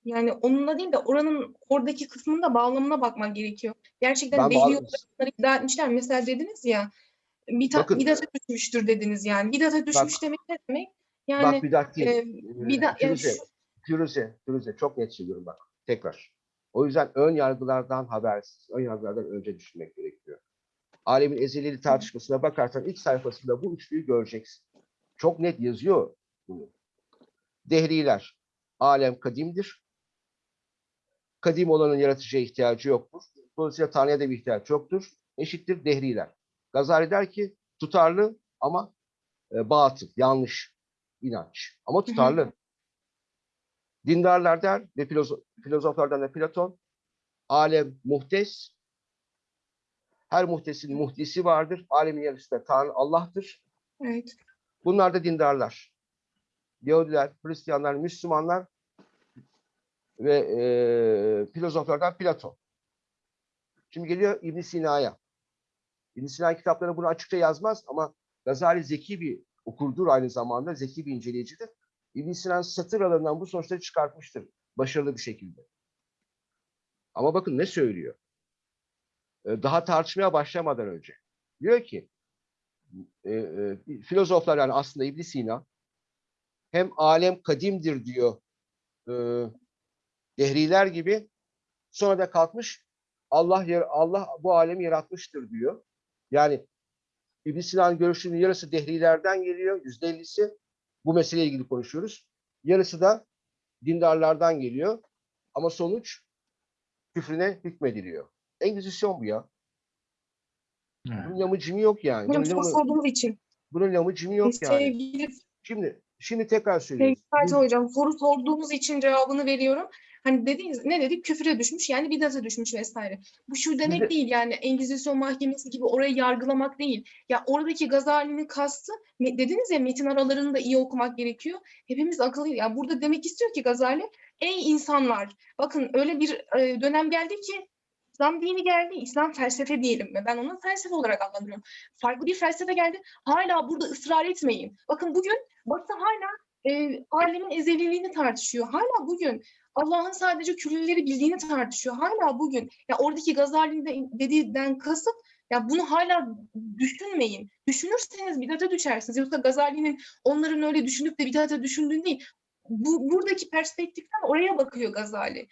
Yani onunla değil de oranın oradaki kısmının da bağlamına bakmak gerekiyor. Gerçekten
Ben
dehri
bağlı-
olarak iddia etmişler. Mesela dediniz ya bida,
Bakın-
bidata düşmüştür dediniz yani. Bidata düşmüş demek ne demek? Yani
bak bidat değil.
e,
Ee,
bida- yani
Firuze,
şu-
Firuze, Firuze çok net söylüyorum bak tekrar. O yüzden ön yargılardan habersiz, ön yargılardan önce düşünmek gerekiyor. Alemin ezelili tartışmasına bakarsan ilk sayfasında bu üçlüyü göreceksin. Çok net yazıyor bunu. Dehriler, alem kadimdir. Kadim olanın yaratıcıya ihtiyacı yoktur. Dolayısıyla Tanrı'ya da bir ihtiyaç yoktur. Eşittir dehriler. Gazali der ki tutarlı ama e, batıl, yanlış inanç. Ama tutarlı. Dindarlar der ve filozo- filozoflardan da Platon, alem muhtes, her muhtesin muhdisi vardır. Alemin yarısı da Tanrı Allah'tır.
evet.
Bunlar da dindarlar. Yahudiler, Hristiyanlar, Müslümanlar ve e, filozoflardan Platon. Şimdi geliyor İbn Sina'ya. İbn Sina kitapları bunu açıkça yazmaz ama Gazali zeki bir okurdur aynı zamanda, zeki bir inceleyicidir. İbn Sina satır aralarından bu sonuçları çıkartmıştır başarılı bir şekilde. Ama bakın ne söylüyor? E, Daha tartışmaya başlamadan önce. Diyor ki e, e, filozoflar yani aslında İbn Sina hem alem kadimdir diyor e, dehriler gibi sonra da kalkmış Allah yer, Allah bu alemi yaratmıştır diyor. Yani İbn Sina'nın görüşünün yarısı dehrilerden geliyor, yüzde ellisi. Bu meseleyle ilgili konuşuyoruz. Yarısı da dindarlardan geliyor. Ama sonuç küfrüne hükmediliyor. Engizisyon bu ya.
Evet.
Bunun lamıcımı yok yani. Bunun, lamı,
sorduğunuz için.
bunun lamıcımı yok yani.
Sevgili
Şimdi şimdi tekrar söylüyorum.
Sevgili Fatih Hocam soru sorduğunuz için cevabını veriyorum. Hani dediğiniz ne dedik? Küfüre düşmüş yani bidata düşmüş vesaire. Bu şu demek
Şimdi-
değil yani Engizisyon mahkemesi gibi orayı yargılamak değil. Ya oradaki Gazali'nin kastı dediniz ya metin aralarını da iyi okumak gerekiyor. Hepimiz akıllı. Ya burada demek istiyor ki Gazali ey insanlar bakın öyle bir e, dönem geldi ki İslam dini geldi, İslam felsefe diyelim mi? Ben onu felsefe olarak adlandırıyorum. Farklı bir felsefe geldi. Hala burada ısrar etmeyin. Bakın bugün Batı hala e, alemin ezeliliğini tartışıyor. Hala bugün Allah'ın sadece küllileri bildiğini tartışıyor. Hala bugün ya oradaki Gazali'nin de dediğinden kasıt ya bunu hala düşünmeyin. Düşünürseniz bidata düşersiniz. Yoksa Gazali'nin onların öyle düşünüp de bidata düşündüğün değil. Bu, buradaki perspektiften oraya bakıyor Gazali.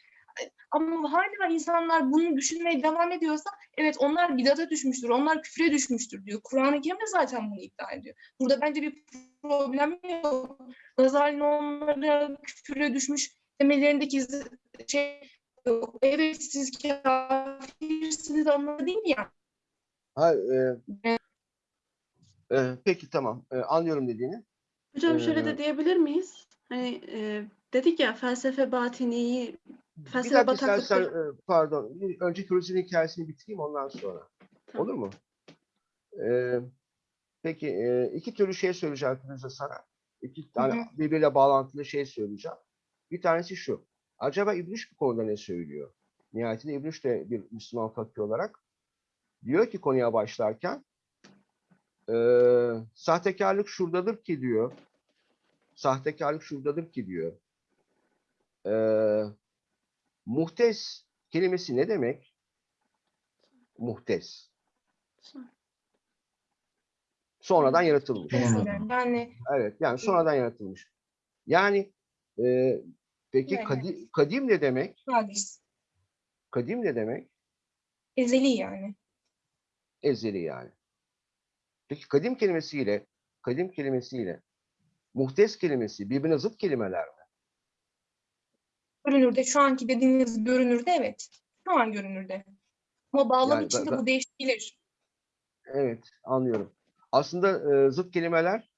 Ama hala insanlar bunu düşünmeye devam ediyorsa evet onlar bidata düşmüştür, onlar küfre düşmüştür diyor. Kur'an-ı Kerim de zaten bunu iddia ediyor. Burada bence bir problem yok. Gazali'nin onlara küfre düşmüş demelerindeki şey yok. Evet siz kafirsiniz anlamı değil ya.
Ha, e, e, peki tamam. E, anlıyorum dediğini.
Hocam şöyle
Ee,
de diyebilir miyiz? Hani e, dedik ya felsefe batiniyi,
Dakika istersen
bataklıkları.
e, pardon. Önce Firuze'nin hikayesini bitireyim ondan sonra.
Tamam.
Olur mu? E, peki e, iki türlü şey söyleyeceğim Firuze sana. İki tane
hı.
birbiriyle bağlantılı şey söyleyeceğim. Bir tanesi şu. Acaba İbniş bu konuda ne söylüyor? Nihayetinde İbniş de bir Müslüman fakir olarak diyor ki konuya başlarken e, sahtekarlık şuradadır ki diyor. Sahtekarlık şuradadır ki diyor. E, muhtes kelimesi ne demek? Muhtes. Sonradan yaratılmış.
Yani
Evet yani sonradan yaratılmış. Yani e, Peki
Evet.
kadim, kadim ne demek?
Hadis.
Kadim ne demek?
Ezeli yani.
Ezeli yani. Peki kadim kelimesiyle kadim kelimesiyle muhtes kelimesi birbirine zıt kelimeler mi?
Görünürde şu anki dediğiniz görünürde evet. Şu an görünürde. Ama bağlam
Yani
içinde
ben-
bu değişebilir.
Evet, anlıyorum. Aslında e, zıt kelimeler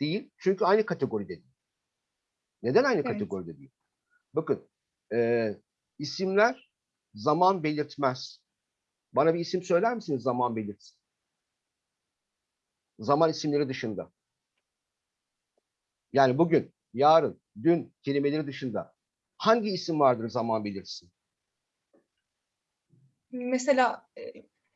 değil. Çünkü aynı kategoride değil. Neden aynı
Evet.
kategoride değil? Bakın, e, isimler zaman belirtmez. Bana bir isim söyler misiniz zaman belirtsin? Zaman isimleri dışında. Yani bugün, yarın, dün kelimeleri dışında hangi isim vardır zaman belirtsin?
Mesela e,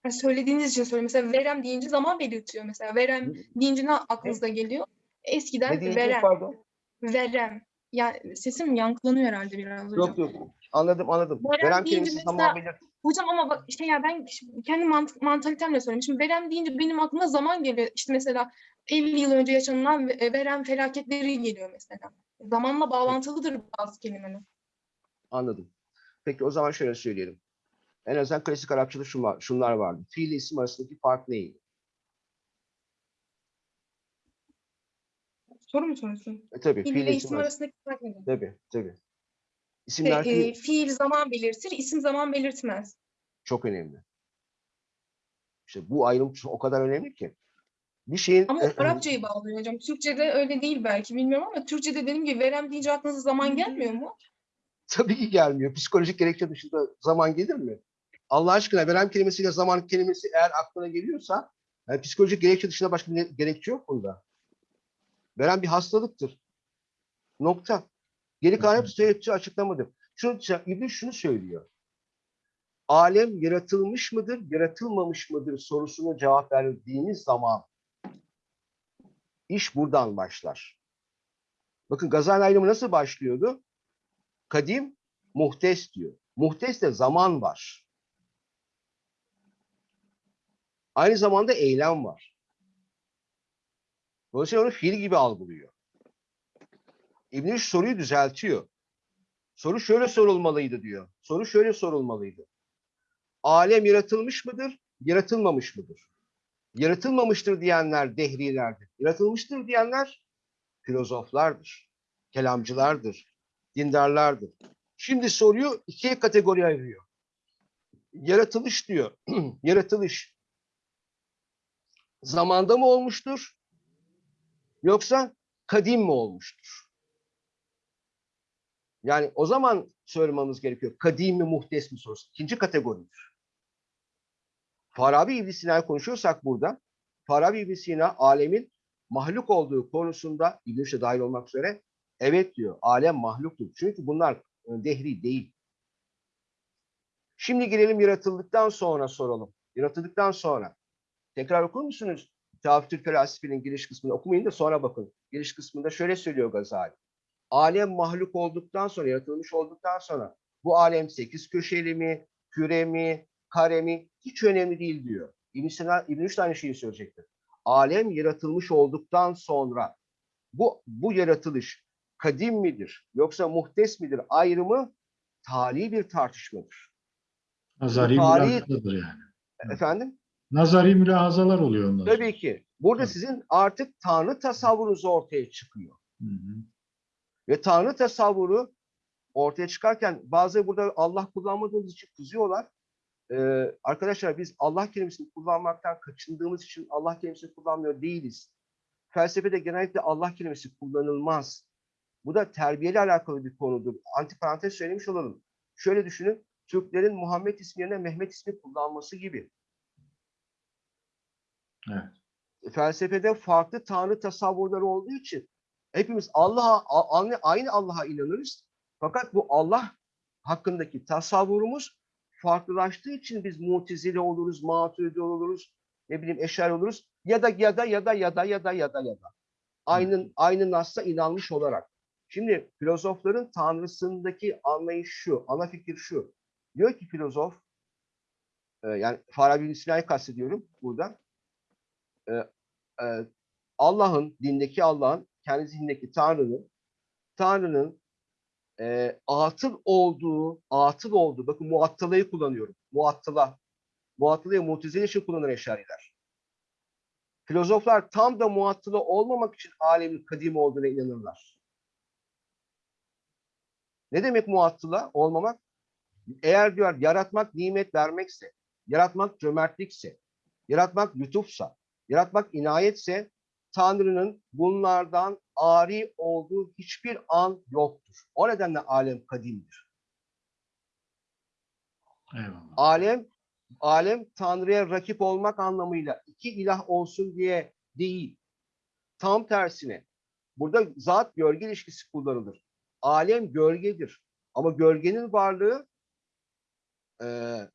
hani söylediğiniz için söylüyorum. Mesela verem deyince zaman belirtiyor. Mesela verem deyince ne aklınıza geliyor? Eskiden
Ne
verem.
Pardon.
Verem. Yani sesim yankılanıyor herhalde biraz hocam.
Yok yok. Anladım anladım.
Verem
Verem kelimesi
mesela-
zaman belirt.
Hocam ama bak şey ya ben kendi mant mantalitemle söyleyeyim. Şimdi verem deyince benim aklıma zaman geliyor. İşte mesela 50 yıl önce yaşanılan ve- verem felaketleri geliyor mesela. Zamanla bağlantılıdır bazı kelimeler.
Anladım. Peki o zaman şöyle söyleyelim. En azından klasik Arapçada şu var, şunlar vardı. Fiil ile isim arasındaki fark neydi?
Soru mu soruyorsun?
E, tabii
Fiil
fiil
ile isim
isim arasında.
arasındaki fark nedir?
Tabii tabii. İsimler
e,
fiil
fiil zaman belirtir, isim zaman belirtmez.
çok önemli. İşte bu ayrım çok- o kadar önemli ki. Bir şeyin
Ama
e,
o Arapçayı bağlıyor hocam. Türkçe'de öyle değil belki bilmiyorum ama Türkçe'de dediğim gibi verem deyince aklınıza zaman gelmiyor mu?
Tabii ki gelmiyor. Psikolojik gerekçe dışında zaman gelir mi? Allah aşkına verem kelimesiyle zaman kelimesi eğer aklına geliyorsa yani psikolojik gerekçe dışında başka bir gerekçe yok bunda. Veren bir hastalıktır. Nokta. Geri kalan hepsi söylediği açıklamadır. Şunu, İblis şunu söylüyor. Alem yaratılmış mıdır, yaratılmamış mıdır sorusuna cevap verdiğiniz zaman iş buradan başlar. Bakın Gazali ayrımı nasıl başlıyordu? Kadim, muhtes diyor. Muhteste zaman var. Aynı zamanda eylem var. Dolayısıyla onu fiil gibi algılıyor. İbn Rüşd soruyu düzeltiyor. Soru şöyle sorulmalıydı diyor. Soru şöyle sorulmalıydı. Alem yaratılmış mıdır, yaratılmamış mıdır? Yaratılmamıştır diyenler dehrilerdir. Yaratılmıştır diyenler filozoflardır, kelamcılardır, dindarlardır. Şimdi soruyu ikiye kategori ayırıyor. Yaratılış diyor. <clears throat> Yaratılış zamanda mı olmuştur? Yoksa kadim mi olmuştur? Yani o zaman sormamız gerekiyor. Kadim mi muhtes mi sorusu. İkinci kategoridir. Farabi İbn Sina'yı konuşuyorsak burada Farabi İbn Sina alemin mahluk olduğu konusunda İbn Rüşd'e dahil olmak üzere evet diyor. Alem mahluktur. Çünkü bunlar e, dehri değil. Şimdi gelelim yaratıldıktan sonra soralım. Yaratıldıktan sonra. Tekrar okur musunuz? Tafatül Felasifi'nin giriş kısmını okumayın da sonra bakın. Giriş kısmında şöyle söylüyor Gazali. Alem mahluk olduktan sonra, yaratılmış olduktan sonra bu alem sekiz köşeli mi, küre mi, kare mi hiç önemli değil diyor. İbn Sina, İbn Rüşd aynı şeyi söyleyecektir. Alem yaratılmış olduktan sonra bu bu yaratılış kadim midir yoksa muhtes midir ayrımı tali bir tartışmadır.
Nazari mülahazadır yani.
Efendim?
Nazari mülahazalar oluyor sonra.
Tabii ki. Burada
Evet.
sizin artık Tanrı tasavvurunuz ortaya çıkıyor.
Hı hı.
Ve Tanrı tasavvuru ortaya çıkarken bazıları burada Allah kullanmadığımız için kızıyorlar. Ee, arkadaşlar biz Allah kelimesini kullanmaktan kaçındığımız için Allah kelimesini kullanmıyor değiliz. Felsefede genellikle Allah kelimesi kullanılmaz. Bu da terbiyeyle alakalı bir konudur. Antiparantez söylemiş olalım. Şöyle düşünün. Türklerin Muhammed ismi yerine Mehmet ismi kullanması gibi.
Evet.
Felsefede farklı tanrı tasavvurları olduğu için hepimiz Allah'a aynı Allah'a inanırız. Fakat bu Allah hakkındaki tasavvurumuz farklılaştığı için biz mutezile oluruz, maturidi oluruz, ne bileyim eşer oluruz ya da ya da ya da ya da ya da ya da ya da. Aynı aynı nasla inanmış olarak. Şimdi filozofların tanrısındaki anlayış şu, ana fikir şu. Diyor ki filozof, e, yani Farabi Sina'yı kastediyorum burada. E, e, Allah'ın, dindeki Allah'ın, kendi zihnindeki Tanrı'nın, Tanrı'nın e, atıl olduğu, atıl olduğu, bakın muattılayı kullanıyorum. Muattıla. Muattılayı mutezile için kullanır eşariler. Filozoflar tam da muattıla olmamak için alemin kadim olduğuna inanırlar. Ne demek muattıla olmamak? Eğer diyor yaratmak nimet vermekse, yaratmak cömertlikse, yaratmak lütufsa, yaratmak inayetse Tanrı'nın bunlardan ari olduğu hiçbir an yoktur. O nedenle alem kadimdir.
Eyvallah.
Alem alem Tanrı'ya rakip olmak anlamıyla iki ilah olsun diye değil. Tam tersine burada zat gölge ilişkisi kullanılır. Alem gölgedir. Ama gölgenin varlığı eee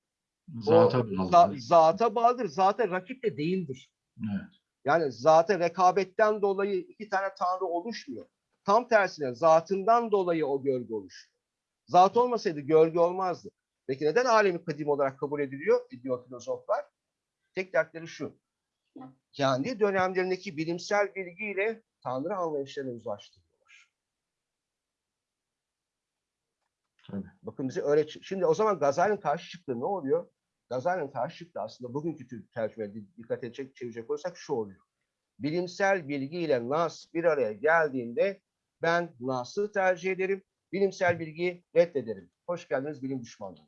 Zata
o za- zata bağlıdır. Zata rakip de değildir.
Evet.
Yani zaten rekabetten dolayı iki tane tanrı oluşmuyor. Tam tersine zatından dolayı o gölge oluşuyor. Zat olmasaydı gölge olmazdı. Peki neden alemi kadim olarak kabul ediliyor? Ediyor filozoflar. Tek dertleri şu. Kendi dönemlerindeki bilimsel bilgiyle tanrı anlayışlarını uzlaştırıyorlar.
Tabii.
Bakın bize öyle Şimdi o zaman Gazali'nin karşı çıktığı ne oluyor? Gazali'nin karşı çıktığı aslında bugünkü tür tercümeye di- dikkat edecek, çevirecek olursak şu oluyor. Bilimsel bilgiyle Nas bir araya geldiğinde ben Nas'ı tercih ederim, bilimsel bilgiyi reddederim. Hoş geldiniz bilim düşmanlığı.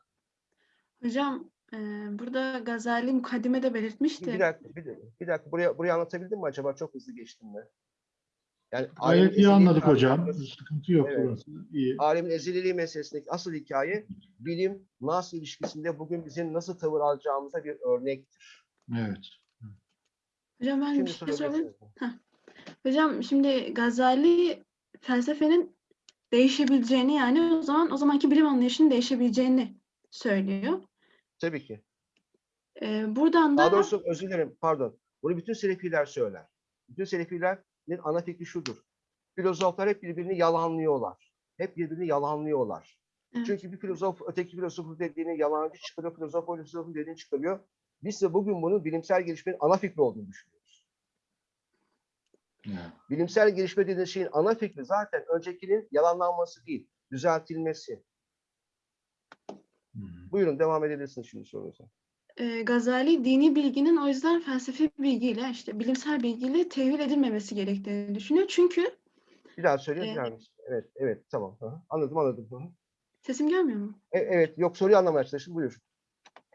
Hocam e, burada Gazali mukaddimede belirtmişti.
Bir dakika, bir, dakika, bir dakika. Buraya, buraya anlatabildim mi acaba? Çok hızlı geçtim mi? Yani
Gayet iyi anladık hocam. Sıkıntı yok
Evet.
burası. İyi.
alemin ezililiği meselesindeki asıl hikaye bilim Nas ilişkisinde bugün bizim nasıl tavır alacağımıza bir örnektir.
Evet.
Hocam ben
Şimdi
bir şey. Hocam şimdi Gazali felsefenin değişebileceğini yani o zaman o zamanki bilim anlayışının değişebileceğini söylüyor.
Tabii ki.
Ee, buradan
Daha
da
doğrusu özür dilerim, pardon. Bunu bütün Selefiler söyler. Bütün Selefilerin ana fikri şudur. Filozoflar hep birbirini yalanlıyorlar. Hep birbirini yalanlıyorlar.
Evet.
Çünkü bir filozof öteki filozofun dediğini yalancı çıkarıyor, filozof o filozofun dediğini çıkarıyor. Biz de bugün bunun bilimsel gelişmenin ana fikri olduğunu düşünüyoruz.
evet.
Bilimsel gelişme dediğiniz şeyin ana fikri zaten öncekinin yalanlanması değil, düzeltilmesi.
Hı hı.
Buyurun devam edebilirsiniz şimdi sorunuza.
E, Gazali dini bilginin o yüzden felsefi bilgiyle işte bilimsel bilgiyle tevil edilmemesi gerektiğini düşünüyor. Çünkü
Bir daha söyleyin. Bir daha mısın? Evet, evet, tamam. Anladım, anladım.
Sesim gelmiyor mu?
E- evet, yok soruyu anlamaya çalıştım. Buyur.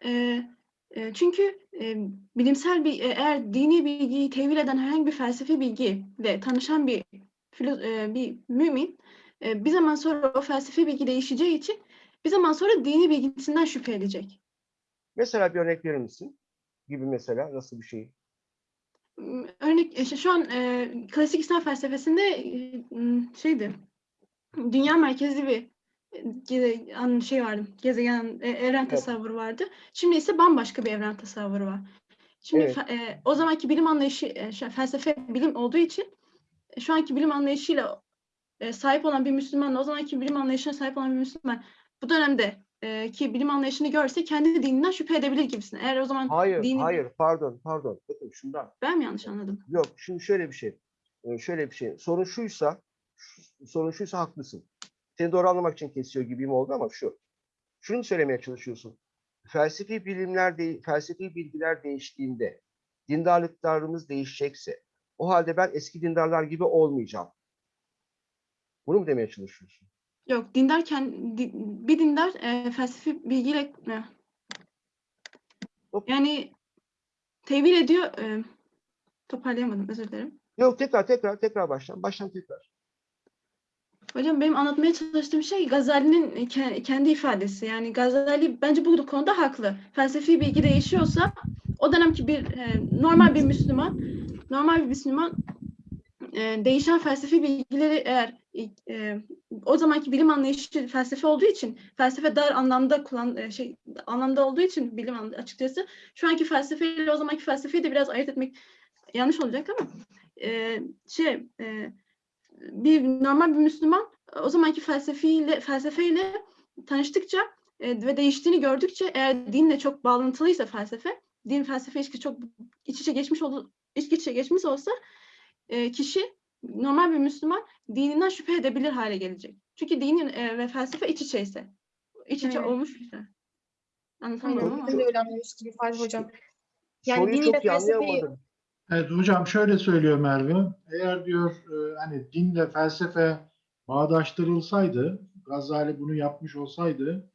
Ee, e, çünkü e, bilimsel bir e, eğer dini bilgiyi tevil eden herhangi bir felsefi bilgiyle tanışan bir filo- e, bir mümin e, bir zaman sonra o felsefi bilgi değişeceği için bir zaman sonra dini bilgisinden şüphe edecek.
Mesela bir örnek verir misin? Gibi mesela nasıl bir şey?
M- Örnek işte şu an e, klasik İslam felsefesinde e, m, şeydi dünya merkezli bir e, ge- an- şey vardı gezegen e, evren tasavvuru vardı. Şimdi ise bambaşka bir evren tasavvuru var. Şimdi
Evet.
e, o zamanki bilim anlayışı e, felsefe bilim olduğu için e, şu anki bilim anlayışıyla e, sahip olan bir Müslümanla o zamanki bilim anlayışına sahip olan bir Müslüman bu dönemde e, ki bilim anlayışını görse kendi dininden şüphe edebilir gibisin. Eğer o zaman
Hayır,
dini
hayır, pardon, pardon. Bakın şundan.
ben mi yanlış anladım?
Yok, şimdi şöyle bir şey. Ee, Şöyle bir şey. Sorun şuysa, şu- sorun şuysa haklısın. Seni doğru anlamak için kesiyor gibiyim oldu ama şu. Şunu söylemeye çalışıyorsun. Felsefi bilimler, de, felsefi bilgiler değiştiğinde, dindarlıklarımız değişecekse, o halde ben eski dindarlar gibi olmayacağım. Bunu mu demeye çalışıyorsun?
Yok dindar kend- di- bir dindar e, felsefi bilgiyle e, yani tevil ediyor e, toparlayamadım özür dilerim.
Yok tekrar tekrar tekrar baştan. Baştan tekrar.
Hocam benim anlatmaya çalıştığım şey Gazali'nin ke- kendi ifadesi. Yani Gazali bence bu konuda haklı. Felsefi bilgi değişiyorsa o dönemki bir e, normal bir Müslüman, normal bir Müslüman e, değişen felsefi bilgileri eğer e, o zamanki bilim anlayışı felsefe olduğu için felsefe dar anlamda kullan e, şey anlamda olduğu için bilim anla- açıkçası şu anki felsefeyle o zamanki felsefeyi de biraz ayırt etmek yanlış olacak ama e, şey e, bir normal bir Müslüman o zamanki felsefeyle felsefeyle tanıştıkça e, ve değiştiğini gördükçe eğer dinle çok bağlantılıysa felsefe, din felsefe ilişkisi çok iç içe geçmiş oldu, iç içe geçmiş olsa e, kişi normal bir Müslüman dininden şüphe edebilir hale gelecek. Çünkü dinin e, ve felsefe iç içeyse. İç içe
Evet.
olmuş ise. Anlatamadım
Tamam,
ama.
ben de öyle anlamıştım Fatih Hocam. Yani
Soruyu çok iyi
felsefeyi-.
Evet hocam şöyle söylüyor Merve. Eğer diyor e, hani dinle felsefe bağdaştırılsaydı, Gazali bunu yapmış olsaydı,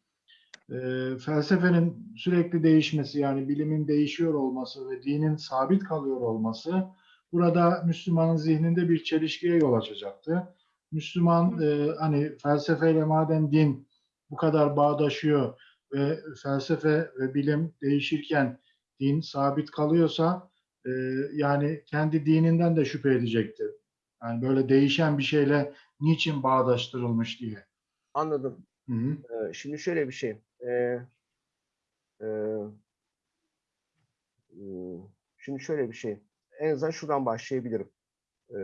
e, felsefenin sürekli değişmesi yani bilimin değişiyor olması ve dinin sabit kalıyor olması burada Müslümanın zihninde bir çelişkiye yol açacaktı. Müslüman e, hani felsefeyle madem din bu kadar bağdaşıyor ve felsefe ve bilim değişirken din sabit kalıyorsa e, yani kendi dininden de şüphe edecekti. Yani böyle değişen bir şeyle niçin bağdaştırılmış diye.
Anladım.
Hı hı.
Ee, şimdi şöyle bir şey. Ee, e, şimdi şöyle bir şey. En azından şuradan başlayabilirim. Ee,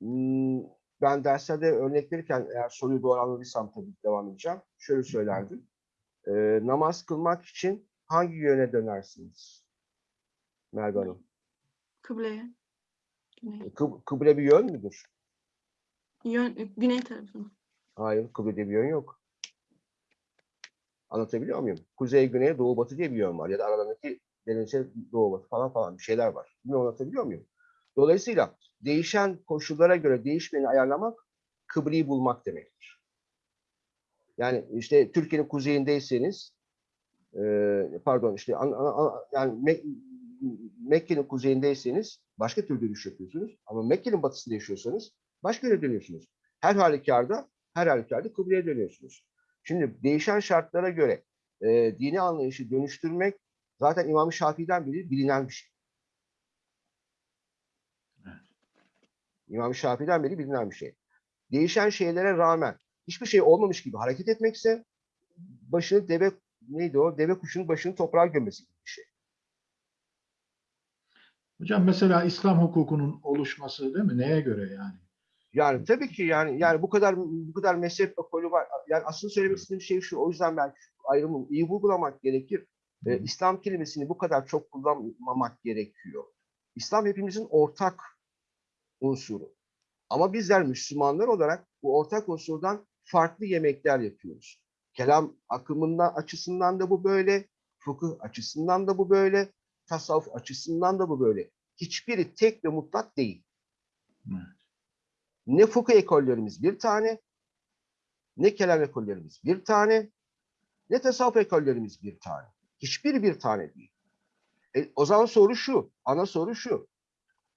hmm, ben derslerde örnek verirken eğer soruyu doğru anladıysam tabii devam edeceğim. Şöyle söylerdim. Ee, namaz kılmak için hangi yöne dönersiniz? Merve Hanım.
Kıbleye. Güney.
Kıb- kıble bir yön müdür?
Yön, güney tarafına.
Hayır, kıblede bir yön yok. Anlatabiliyor muyum? Kuzey, güney, doğu, batı diye bir yön var. Ya da aralarındaki denize doğu, batı falan falan bir şeyler var. Bunu anlatabiliyor muyum? Dolayısıyla değişen koşullara göre değişmeni ayarlamak, kıbleyi bulmak demektir. Yani işte Türkiye'nin kuzeyindeyseniz, eee, pardon işte an- an- yani Mek- Mekke'nin kuzeyindeyseniz başka türlü dönüş yapıyorsunuz. Ama Mekke'nin batısında yaşıyorsanız başka yere dönüyorsunuz. Her halükarda, her halükarda kıbleye dönüyorsunuz. Şimdi değişen şartlara göre e, dini anlayışı dönüştürmek zaten İmam-ı Şafii'den beri bilinen bir şey. İmam-ı Şafii'den beri bilinen bir şey. Değişen şeylere rağmen hiçbir şey olmamış gibi hareket etmekse başını deve neydi o? Deve kuşunun başını toprağa gömmesi gibi bir şey.
Hocam mesela İslam hukukunun oluşması değil mi? Neye göre yani?
Yani tabii ki yani yani bu kadar bu kadar mezhep ekolü var. Yani aslında söylemek istediğim şey şu. O yüzden belki ayrımı iyi vurgulamak gerekir. Ee, İslam kelimesini bu kadar çok kullanmamak gerekiyor. İslam hepimizin ortak unsuru. Ama bizler Müslümanlar olarak bu ortak unsurdan farklı yemekler yapıyoruz. Kelam akımından açısından da bu böyle, fıkıh açısından da bu böyle, tasavvuf açısından da bu böyle. Hiçbiri tek ve mutlak değil.
Evet.
Ne fıkıh ekollerimiz bir tane, ne kelam ekollerimiz bir tane, ne tasavvuf ekollerimiz bir tane. Hiçbiri bir tane değil. E, o zaman soru şu, ana soru şu.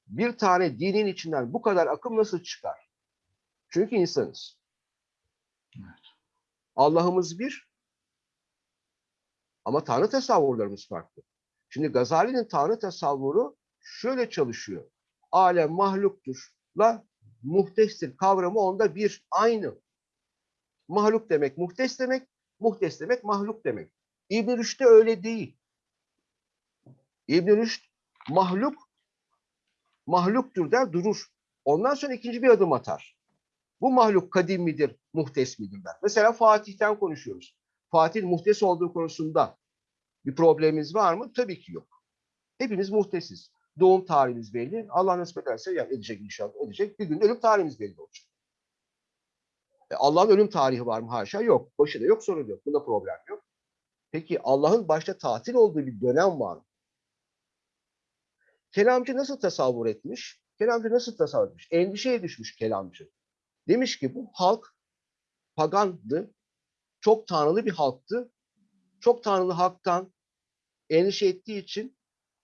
Bir tane dinin içinden bu kadar akım nasıl çıkar? Çünkü insanız.
Evet.
Allah'ımız bir ama Tanrı tasavvurlarımız farklı. Şimdi Gazali'nin Tanrı tasavvuru şöyle çalışıyor. Alem mahluktur la muhtestir kavramı onda bir aynı. Mahluk demek muhtes demek, muhtes demek mahluk demek. İbn Rüşd'de öyle değil. İbn Rüşd mahluk mahluktur der durur. Ondan sonra ikinci bir adım atar. Bu mahluk kadim midir, muhtes midir der. Mesela Fatih'ten konuşuyoruz. Fatih'in muhtes olduğu konusunda bir problemimiz var mı? Tabii ki yok. Hepimiz muhtesiz. Doğum tarihimiz belli. Allah nasip ederse yani edecek inşallah edecek. Bir gün ölüm tarihimiz belli olacak. E, Allah'ın ölüm tarihi var mı? Haşa yok. Başı da yok, sonu da yok. Bunda problem yok. Peki Allah'ın başta tatil olduğu bir dönem var mı? Kelamcı nasıl tasavvur etmiş? Kelamcı nasıl tasavvur etmiş? Endişeye düşmüş kelamcı. Demiş ki bu halk pagandı, çok tanrılı bir halktı. Çok tanrılı halktan endişe ettiği için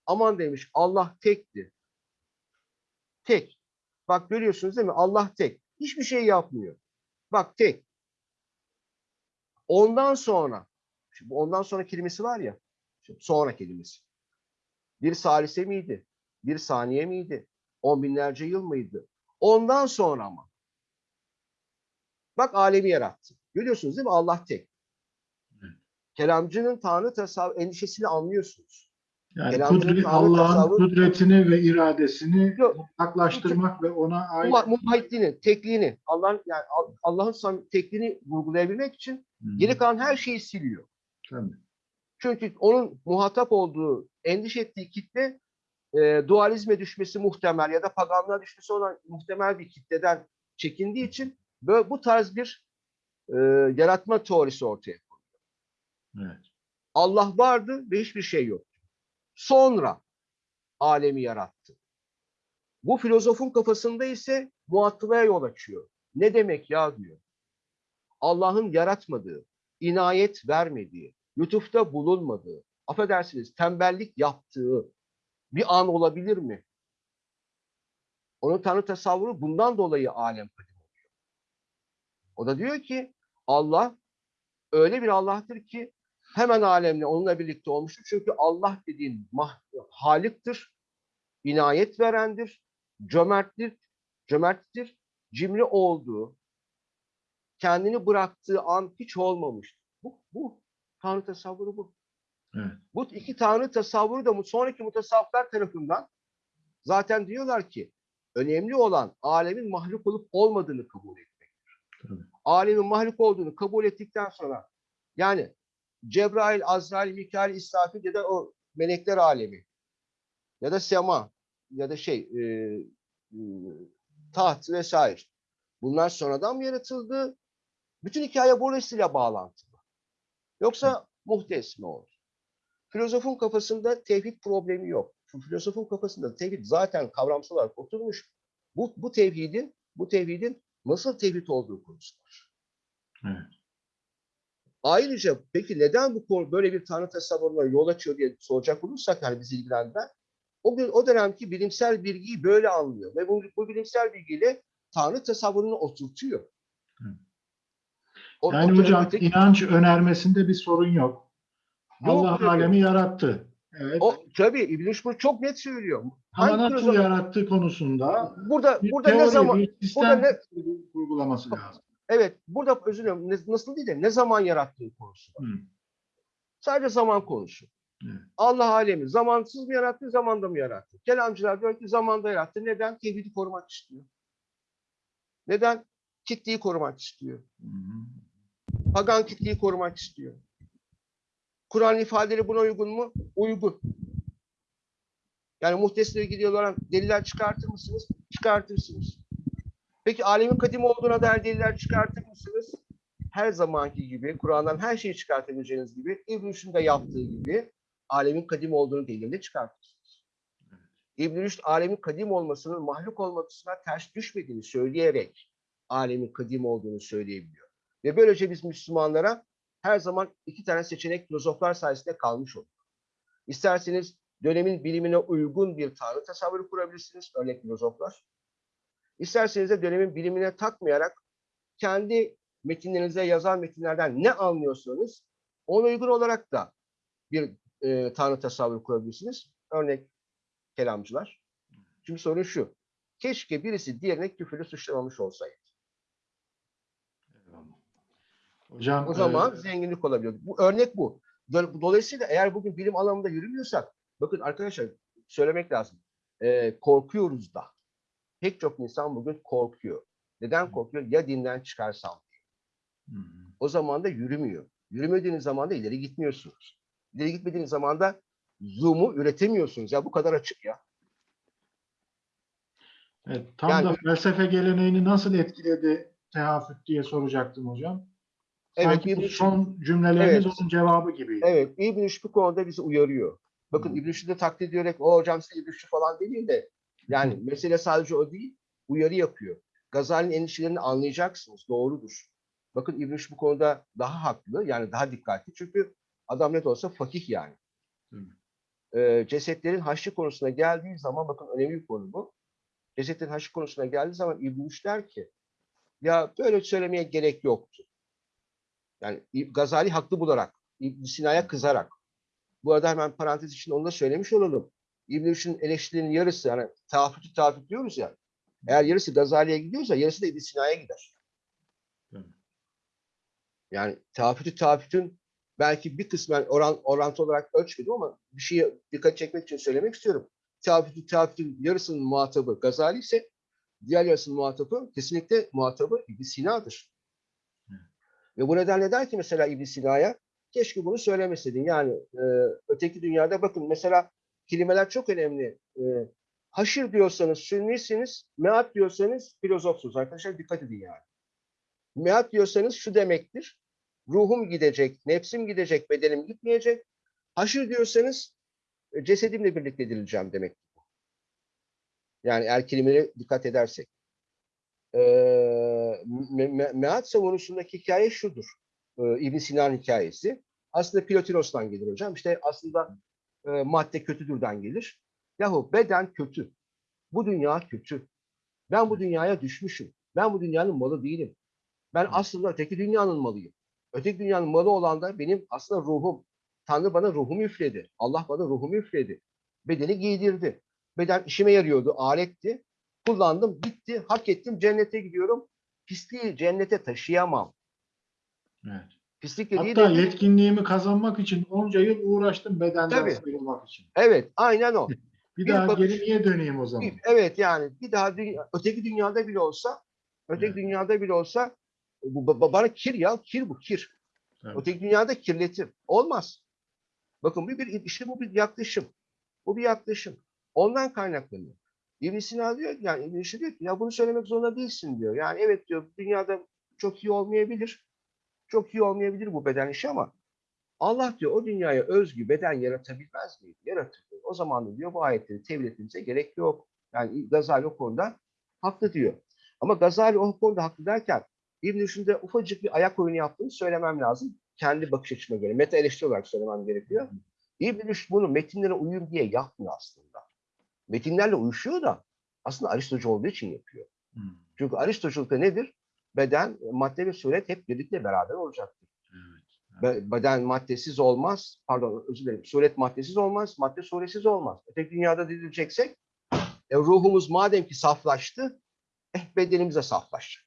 aman demiş Allah tekti. Tek. Bak görüyorsunuz değil mi? Allah tek. Hiçbir şey yapmıyor. Bak tek. Ondan sonra, şimdi ondan sonra kelimesi var ya, şimdi sonra kelimesi. Bir salise miydi? Bir saniye miydi? On binlerce yıl mıydı? Ondan sonra ama. Bak alemi yarattı. Görüyorsunuz değil mi? Allah tek.
Evet.
Kelamcının Tanrı tasavvur endişesini anlıyorsunuz.
Yani kudret, Allah'ın kudretini ve iradesini mutlaklaştırmak ve ona ait
muhayitliğini, tekliğini, Allah'ın yani Al- Allah'ın tekliğini vurgulayabilmek için
Hı,
geri kalan her şeyi siliyor.
Tabii.
Çünkü onun muhatap olduğu, endişe ettiği kitle e, dualizme düşmesi muhtemel ya da paganlığa düşmesi olan muhtemel bir kitleden çekindiği için böyle bu tarz bir e, yaratma teorisi ortaya koyuyor.
Evet.
Allah vardı ve hiçbir şey yoktu. Sonra alemi yarattı. Bu filozofun kafasında ise muattılaya yol açıyor. Ne demek ya diyor. Allah'ın yaratmadığı, inayet vermediği, lütufta bulunmadığı, affedersiniz tembellik yaptığı bir an olabilir mi? Onun tanrı tasavvuru bundan dolayı alem kadim oluyor. O da diyor ki Allah öyle bir Allah'tır ki hemen alemle onunla birlikte olmuştur. Çünkü Allah dediğin haliktir, inayet verendir, cömerttir, cömerttir, cimri olduğu, kendini bıraktığı an hiç olmamıştır. Bu, bu Tanrı tasavvuru bu.
Evet.
Bu iki Tanrı tasavvuru da sonraki mutasavvıflar tarafından zaten diyorlar ki önemli olan alemin mahluk olup olmadığını kabul etmektir.
Tabii.
Alemin mahluk olduğunu kabul ettikten sonra yani Cebrail, Azrail, Mikail, İsrafil ya da o melekler alemi ya da sema ya da şey e, e, taht vesaire. Bunlar sonradan mı yaratıldı? Bütün hikaye burasıyla bağlantılı. Yoksa muhtes mi olur? Filozofun kafasında tevhid problemi yok. Çünkü filozofun kafasında tevhid zaten kavramsal olarak oturmuş. Bu, bu tevhidin bu tevhidin nasıl tevhid olduğu konusu var.
Evet.
Ayrıca peki neden bu konu böyle bir tanrı tasavvuruna yol açıyor diye soracak olursak yani bizi ilgilendiren o, gün- o dönemki bilimsel bilgiyi böyle anlıyor ve bu, bu bilimsel bilgiyle tanrı tasavvurunu oturtuyor.
Hı.
O-
Yani
o
hocam inanç önermesinde bir sorun yok. Allah
tabii.
alemi yarattı. Evet.
o tabii İbn bunu çok net söylüyor.
Ama nasıl yarattığı konusunda
Burada burada ne
teori,
zaman
bir sistem
burada ne-
uygulaması lazım.
evet burada özür dilerim ne- nasıl değil de ne zaman yarattığı konusu var.
Hı.
Sadece zaman konusu. Allah alemi zamansız mı yarattı, zamanda mı yarattı? Kelamcılar diyor ki zamanda yarattı. Neden? Tevhidi korumak istiyor. Neden? Kitleyi korumak istiyor.
Hı hı.
Pagan kitleyi korumak istiyor. Kur'an ifadeleri buna uygun mu? Uygun. Yani muhtesile ilgili olarak deliller çıkartır mısınız? Çıkartırsınız. Peki alemin kadim olduğuna dair deliller çıkartır mısınız? Her zamanki gibi, Kur'an'dan her şeyi çıkartabileceğiniz gibi, İbn de yaptığı gibi alemin kadim olduğunu delilinde çıkartırsınız. İbn Rüşd alemin kadim olmasının mahluk olmasına ters düşmediğini söyleyerek alemin kadim olduğunu söyleyebiliyor. Ve böylece biz Müslümanlara her zaman iki tane seçenek filozoflar sayesinde kalmış olduk. İsterseniz dönemin bilimine uygun bir tanrı tasavvuru kurabilirsiniz, örnek filozoflar. İsterseniz de dönemin bilimine takmayarak kendi metinlerinize yazan metinlerden ne anlıyorsanız ona uygun olarak da bir e, tanrı tasavvuru kurabilirsiniz. Örnek kelamcılar. Çünkü sorun şu. Keşke birisi diğerine küfürle suçlamamış olsaydı.
Eyvallah. Hocam
O zaman
e,
zenginlik olabiliyor. Bu örnek bu. Do- Dolayısıyla eğer bugün bilim alanında yürümüyorsak, bakın arkadaşlar söylemek lazım. Ee, korkuyoruz da. Pek çok insan bugün korkuyor. Neden korkuyor? Ya dinden çıkarsam. O zaman da yürümüyor. Yürümediğiniz zaman da ileri gitmiyorsunuz. İleri gitmediğiniz zaman da zoom'u üretemiyorsunuz. Ya bu kadar açık ya.
Evet, tam
Yani-
da felsefe geleneğini nasıl etkiledi tehafüt diye soracaktım hocam.
Evet,
Sanki bu
İbn-
son cümleleriniz
Evet.
onun cevabı gibiydi.
Evet, İbn Rüşd bu konuda bizi uyarıyor. Bakın
Hı.
İbn Rüşd'ü taklit ediyorek o hocam size İbn Rüşd falan değil de yani mesele sadece o değil, uyarı yapıyor. Gazali'nin endişelerini anlayacaksınız, doğrudur. Bakın İbn Rüşd bu konuda daha haklı, yani daha dikkatli çünkü adam ne de olsa fakih yani.
Hı.
Ee, cesetlerin haşrı konusuna geldiği zaman, bakın önemli bir konu bu. Cesetlerin haşrı konusuna geldiği zaman İbn Rüşd der ki, ya böyle söylemeye gerek yoktu. Yani Gazali haklı bularak, İbn Sina'ya kızarak. Bu arada hemen parantez için onu da söylemiş olalım. İbn Rüşd'ün eleştirilerinin yarısı, yani tafütü tafüt diyoruz ya, eğer yarısı Gazali'ye gidiyorsa yarısı da İbn Sina'ya gider. Yani tafütü tafütün belki bir kısmen oran, orantı olarak ölçmedim ama bir şeye dikkat çekmek için söylemek istiyorum. Tafütü tafütün yarısının muhatabı Gazali ise diğer yarısının muhatabı kesinlikle muhatabı İbn Sina'dır. Ve bu nedenle der ki mesela İbn Sina'ya keşke bunu söylemeseydin. Yani e, öteki dünyada bakın mesela kelimeler çok önemli. E, haşir diyorsanız sünnisiniz, meat diyorsanız filozofsunuz. Arkadaşlar dikkat edin yani. Meat diyorsanız şu demektir. Ruhum gidecek, nefsim gidecek, bedenim gitmeyecek. Haşir diyorsanız e, cesedimle birlikte edileceğim demek. Yani eğer kelimelere dikkat edersek. Ee, meat savunusundaki hikaye şudur. Ee, ibn Sina'nın hikayesi. Aslında Plotiros'tan gelir hocam. İşte aslında e, madde kötüdürden gelir. Yahu beden kötü. Bu dünya kötü. Ben bu dünyaya düşmüşüm. Ben bu dünyanın malı değilim. Ben aslında öteki dünyanın malıyım. Öteki dünyanın malı olan da benim aslında ruhum. Tanrı bana ruhumu üfledi. Allah bana ruhumu üfledi. Bedeni giydirdi. Beden işime yarıyordu, aletti. Kullandım, bitti, hak ettim, cennete gidiyorum. Pisliği cennete taşıyamam.
Evet.
Pislik dediği
Hatta
de...
yetkinliğimi kazanmak için onca yıl uğraştım bedenden
Tabii.
sıyrılmak için.
Evet, aynen o. <laughs>
Bir,
Bir
daha
bakış-
geri niye döneyim o zaman?
Evet yani bir daha dünya, öteki dünyada bile olsa, öteki
Evet.
dünyada bile olsa bu ba- ba- bana kir ya, kir bu, kir.
Evet.
Öteki dünyada kirletir. Olmaz. Bakın bu bir işte bu bir yaklaşım. Bu bir yaklaşım. Ondan kaynaklanıyor. İbn Sina diyor yani İbn diyor ki ya bunu söylemek zorunda değilsin diyor. Yani evet diyor dünyada çok iyi olmayabilir. Çok iyi olmayabilir bu beden işi ama Allah diyor o dünyaya özgü beden yaratabilmez miydi? Yaratır. O zaman diyor bu ayetleri tevil etmemize gerek yok. Yani Gazali o konuda haklı diyor. Ama Gazali o konuda haklı derken İbn Rüşd'ün ufacık bir ayak oyunu yaptığını söylemem lazım. Kendi bakış açıma göre. Meta eleştiri olarak söylemem gerekiyor. İbn Rüşd bunu metinlere uyum diye yapmıyor aslında. Metinlerle uyuşuyor da aslında Aristocu olduğu için yapıyor.
Hmm,
Çünkü Aristoculukta nedir? Beden, madde ve suret hep birlikte beraber olacaktır.
evet.
Be- Beden maddesiz olmaz. Pardon özür dilerim. Suret maddesiz olmaz. Madde suretsiz olmaz. Öteki dünyada dizileceksek e, ruhumuz madem ki saflaştı eh bedenimiz de saflaşacak.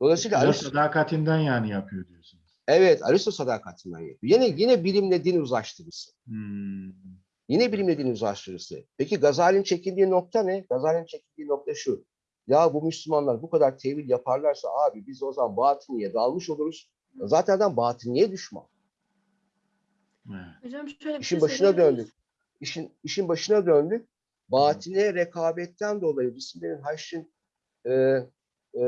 Dolayısıyla Aristo-
sadakatinden yani yapıyor diyorsunuz.
evet Aristo sadakatinden yapıyor. Yine yine bilimle din uzlaştırısı.
Hmm,
Yine bilimle din uzlaştırısı. Peki Gazali'nin çekindiği nokta ne? Gazali'nin çekindiği nokta şu. Ya bu Müslümanlar bu kadar tevil yaparlarsa abi biz o zaman batiniye dalmış oluruz. Zaten adam batiniye düşman.
evet.
Hocam şöyle bir
İşin
şey
başına döndük. İşin işin başına döndük. Batine rekabetten dolayı cisimlerin haşrin e, e,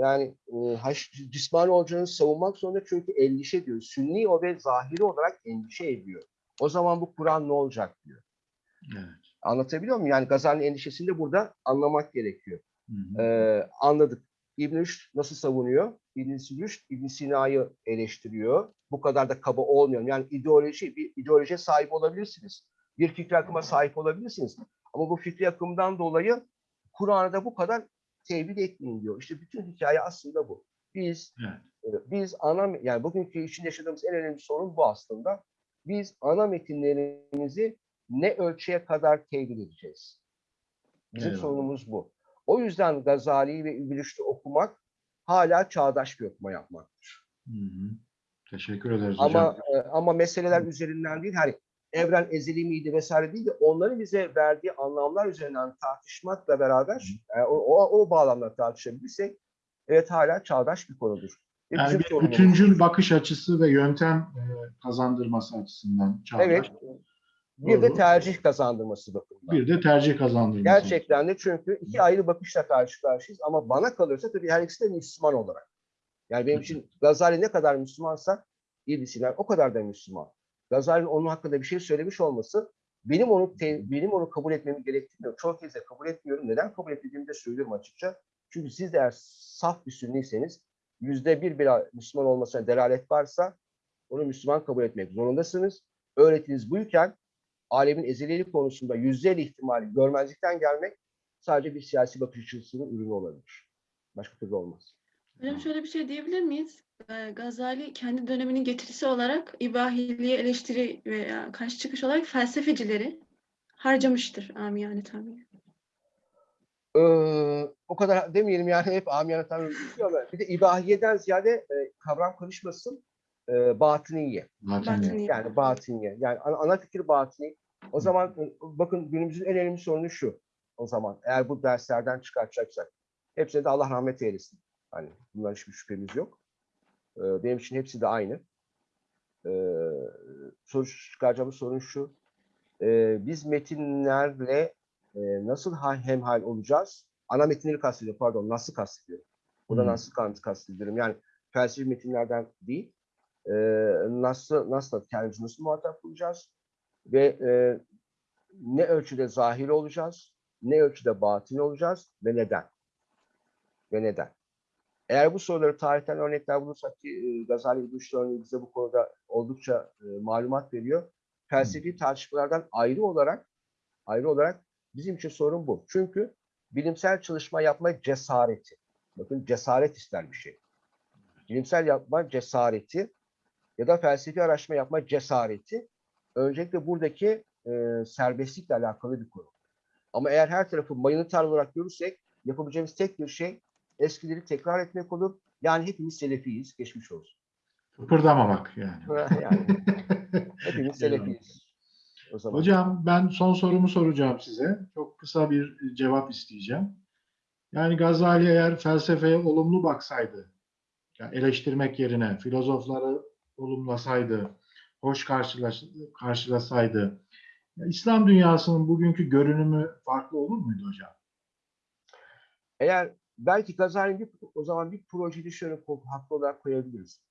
yani e, haş, cismani olacağını savunmak zorunda çünkü endişe ediyor. Sünni o ve zahiri olarak endişe ediyor. O zaman bu Kur'an ne olacak diyor.
evet.
Anlatabiliyor muyum? Yani Gazali'nin endişesini de burada anlamak gerekiyor.
Hı hı.
Ee, anladık. İbn nasıl savunuyor? İbn Rüşd İbn Sina'yı eleştiriyor. Bu kadar da kaba olmuyor. Yani ideoloji, bir ideolojiye sahip olabilirsiniz. Bir fikri akıma sahip olabilirsiniz. Ama bu fikri akımdan dolayı Kur'an'da bu kadar tevhid etmeyin diyor. İşte bütün hikaye aslında bu. Biz
Evet.
e, biz ana yani bugünkü için yaşadığımız en önemli sorun bu aslında. Biz ana metinlerimizi ne ölçüye kadar tevhid edeceğiz? Bizim
Eyvallah.
sorunumuz bu. O yüzden Gazali'yi ve İbn Rüşd'ü okumak hala çağdaş bir okuma yapmaktır.
Hı hı. Teşekkür ederiz hocam.
Ama e, ama meseleler üzerinden değil, hani evren ezeli miydi vesaire değil de onların bize verdiği anlamlar üzerinden tartışmakla beraber e, o, o, o bağlamda tartışabilirsek evet hala çağdaş bir konudur. Ve
Yani bir bütüncül bakış açısı ve yöntem e, kazandırması açısından çağdaş.
Evet. Bir de
Doğru.
tercih kazandırması bakımından.
Bir de tercih kazandırması.
Gerçekten de çünkü iki ayrı bakışla karşı karşıyayız ama bana kalırsa tabii her ikisi de Müslüman olarak. Yani benim için Gazali ne kadar Müslümansa İbn Sina o kadar da Müslüman. Gazali'nin onun hakkında bir şey söylemiş olması benim onu te- benim onu kabul etmemi gerektirmiyor. Çoğu kez de kabul etmiyorum. Neden kabul etmediğimi de söylüyorum açıkça. Çünkü siz de eğer saf bir sünniyseniz yüzde bir bir Müslüman olmasına delalet varsa onu Müslüman kabul etmek zorundasınız. Öğretiniz buyken alemin ezelilik konusunda yüzde elli ihtimali görmezlikten gelmek sadece bir siyasi bakış açısının ürünü olabilir. Başka türlü olmaz.
Hocam şöyle bir şey diyebilir miyiz? Ee, Gazali kendi döneminin getirisi olarak ibahiliğe eleştiri veya karşı çıkış olarak felsefecileri harcamıştır amiyane tabiri.
Ee, o kadar demeyelim yani hep amiyane tabii diyor ama bir de ibahiyeden ziyade e, kavram karışmasın e, batiniye.
Zaten
Batini.
Yani batiniye. Yani ana, ana fikir batini. O zaman e, bakın günümüzün en önemli sorunu şu. O zaman eğer bu derslerden çıkartacaksak hepsine de Allah rahmet eylesin. Hani bundan hiçbir şüphemiz yok. Ee, benim için hepsi de aynı. Ee, soru çıkaracağımız sorun şu. e, biz metinlerle e, nasıl ha- hemhal olacağız? Ana metinleri kastediyorum, pardon, nasıl kastediyorum. Burada
Hmm.
nasıl kast- kastediyorum. Yani felsefi metinlerden değil, e, nasıl, nasıl kendimizi nasıl muhatap bulacağız? Ve e, ne ölçüde zahir olacağız, ne ölçüde batın olacağız ve neden? Ve neden? Eğer bu soruları tarihten örnekler bulursak ki e, Gazali örneği bize bu konuda oldukça e, malumat veriyor. Felsefi tartışmalardan ayrı olarak ayrı olarak bizim için sorun bu. Çünkü bilimsel çalışma yapma cesareti. Bakın cesaret ister bir şey. Bilimsel yapma cesareti ya da felsefi araştırma yapma cesareti öncelikle buradaki e, serbestlikle alakalı bir konu. Ama eğer her tarafı mayını tarla olarak görürsek yapabileceğimiz tek bir şey eskileri tekrar etmek olur. Yani hepimiz selefiyiz. Geçmiş olsun.
Kıpırdamamak yani.
yani <laughs> hepimiz selefiyiz. O zaman.
Hocam ben son sorumu soracağım size. Çok kısa bir cevap isteyeceğim. Yani Gazali eğer felsefeye olumlu baksaydı, yani eleştirmek yerine filozofları olumlasaydı, hoş karşılaş, karşılasaydı, ya İslam dünyasının bugünkü görünümü farklı olur muydu hocam?
Eğer belki Gazali'nin bir, o zaman bir şöyle ko- haklı olarak koyabiliriz.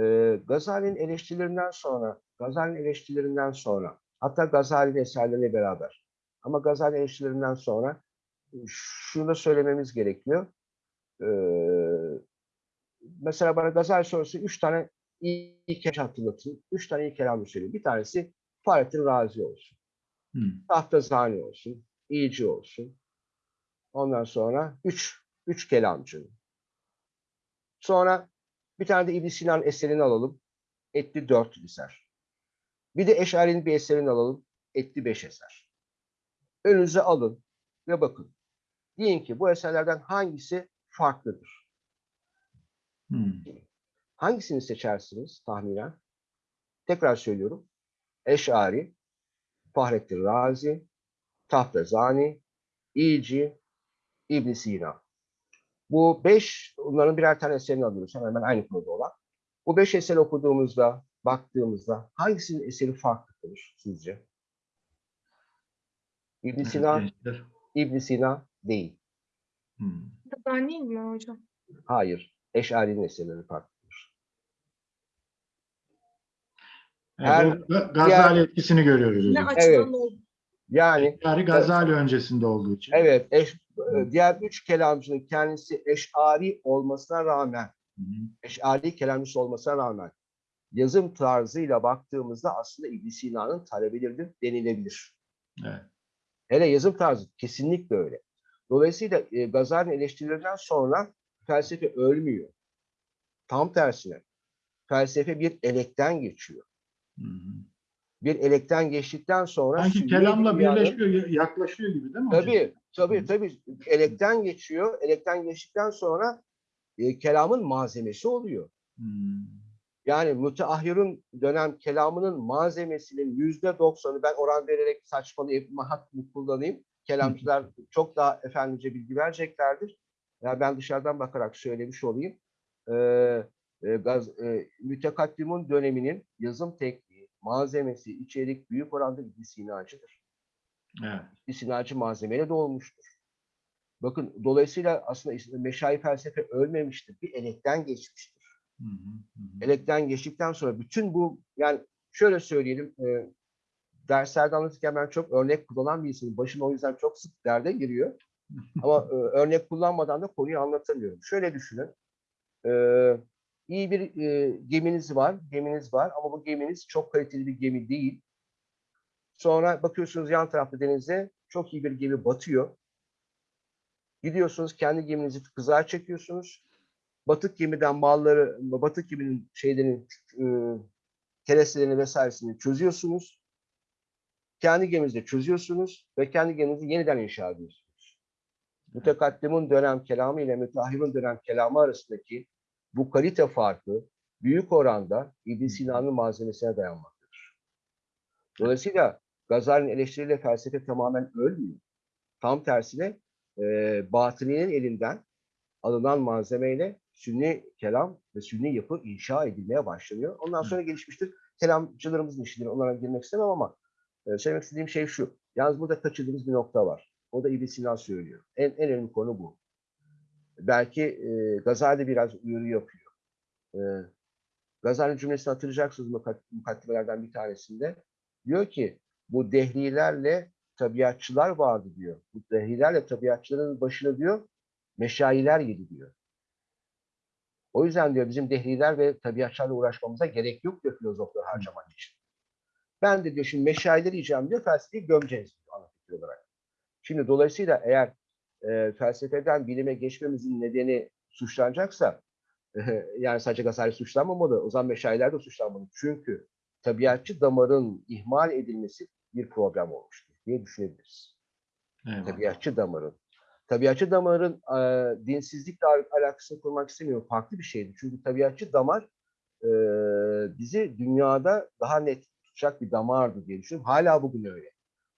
Ee, Gazali'nin eleştirilerinden sonra, Gazali'nin eleştirilerinden sonra, hatta Gazali'nin eserleriyle beraber ama Gazali eleştirilerinden sonra e, şunu da söylememiz gerekiyor. Ee, mesela bana Gazali sorusu üç tane iyi kelam hatırlatın. Üç tane iyi kelam söyleyeyim. Bir tanesi Fahrettin Razi olsun.
Hmm.
Tahtazani olsun, İyici olsun. Ondan sonra üç, üç kelamcı. Sonra bir tane de İbn Sina'nın eserini alalım. Etli dört eser. Bir de Eşari'nin bir eserini alalım. Etli beş eser. Önünüze alın ve bakın. Deyin ki bu eserlerden hangisi farklıdır?
Hmm.
Hangisini seçersiniz tahminen? Tekrar söylüyorum. Eşari, Fahrettin Razi, Tahtazani, İyici, İbn Sina. Bu beş, onların birer tane eserini alıyoruz. Hemen hemen aynı konuda olan. Bu beş eser okuduğumuzda, baktığımızda hangisinin eseri farklıdır sizce? İbn
Evet,
Sina. İbn Sina değil.
Hmm.
Ben değil mi hocam?
Hayır. Eşari'nin eserleri farklıdır.
Evet,
Her-
Gazali etkisini görüyoruz
Ne oldu?
Yani
Yani Gazali öncesinde olduğu için.
evet, eş, diğer üç kelamcının kendisi eşari olmasına rağmen
Hı hı.
eşari kelamcısı olmasına rağmen yazım tarzıyla baktığımızda aslında İbn Sina'nın talebeleridir denilebilir.
Evet.
Hele yazım tarzı kesinlikle öyle. Dolayısıyla e, Gazali'nin eleştirilerinden sonra felsefe ölmüyor. Tam tersine felsefe bir elekten geçiyor.
Hı hı.
Bir elekten geçtikten sonra
Sanki kelamla
dünyanın-
birleşiyor, ya- yaklaşıyor gibi değil mi hocam?
Tabii, tabii,
Hı.
tabii. Elekten geçiyor. Elekten geçtikten sonra e, kelamın malzemesi oluyor.
Hmm.
Yani müteahhirun dönem kelamının malzemesinin yüzde doksanı ben oran vererek saçmalayıp hakkımı kullanayım. Kelamcılar çok daha efendice bilgi vereceklerdir. Ya ben dışarıdan bakarak söylemiş olayım. Ee, e, gaz, e, mütekaddimun döneminin yazım tekniği, malzemesi, içerik büyük oranda İbn Sina'cıdır.
Evet.
bir sinacı malzemeyle dolmuştur. Bakın dolayısıyla aslında meşayi felsefe ölmemiştir. Bir elekten geçmiştir.
Hı hı, hı hı.
Elekten geçtikten sonra bütün bu yani şöyle söyleyelim e, derslerde anlatırken ben çok örnek kullanan bir insanım. Başım o yüzden çok sık derde giriyor. <laughs> Ama e, örnek kullanmadan da konuyu anlatamıyorum. Şöyle düşünün. E, iyi bir e, geminiz var, geminiz var ama bu geminiz çok kaliteli bir gemi değil. Sonra bakıyorsunuz yan tarafta denize çok iyi bir gemi batıyor. Gidiyorsunuz kendi geminizi kızar çekiyorsunuz. Batık gemiden malları, batık geminin şeylerini, e, kerestelerini vesairesini çözüyorsunuz. Kendi geminizde çözüyorsunuz ve kendi geminizi yeniden inşa ediyorsunuz. Mütekaddimun dönem kelamı ile müteahhirun dönem kelamı arasındaki bu kalite farkı büyük oranda İbn Sina'nın malzemesine dayanmaktadır. Dolayısıyla Gazali'nin eleştiriyle felsefe tamamen ölmüyor. Tam tersine e, batıninin elinden alınan malzemeyle sünni kelam ve sünni yapı inşa edilmeye başlanıyor. Ondan sonra gelişmiştir. Kelamcılarımızın işidir. Onlara girmek istemem ama e, söylemek istediğim şey şu. Yalnız burada kaçırdığımız bir nokta var. O da İbn Sina söylüyor. En, en önemli konu bu. Belki e, Gazali biraz uyarı yapıyor. E, Gazali cümlesini hatırlayacaksınız mukaddimelerden bir tanesinde. Diyor ki bu dehlilerle tabiatçılar vardı diyor. Bu dehlilerle tabiatçıların başına diyor meşayiler yedi diyor. O yüzden diyor bizim dehliler ve tabiatçılarla uğraşmamıza gerek yok diyor filozofları harcamak için. Ben de diyor şimdi meşayileri yiyeceğim diyor felsefeyi gömeceğiz diyor ana fikir olarak. Şimdi dolayısıyla eğer e, felsefeden bilime geçmemizin nedeni suçlanacaksa yani sadece Gazali suçlanmamalı, o zaman meşayiler de suçlanmalı. Çünkü tabiatçı damarın ihmal edilmesi bir problem olmuştur diye düşünebiliriz.
Eyvallah.
Tabiatçı damarın. Tabiatçı damarın e, dinsizlikle al- alakasını kurmak istemiyorum. Farklı bir şeydi. Çünkü tabiatçı damar e, bizi dünyada daha net tutacak bir damardı diye düşünüyorum. Hala bugün öyle.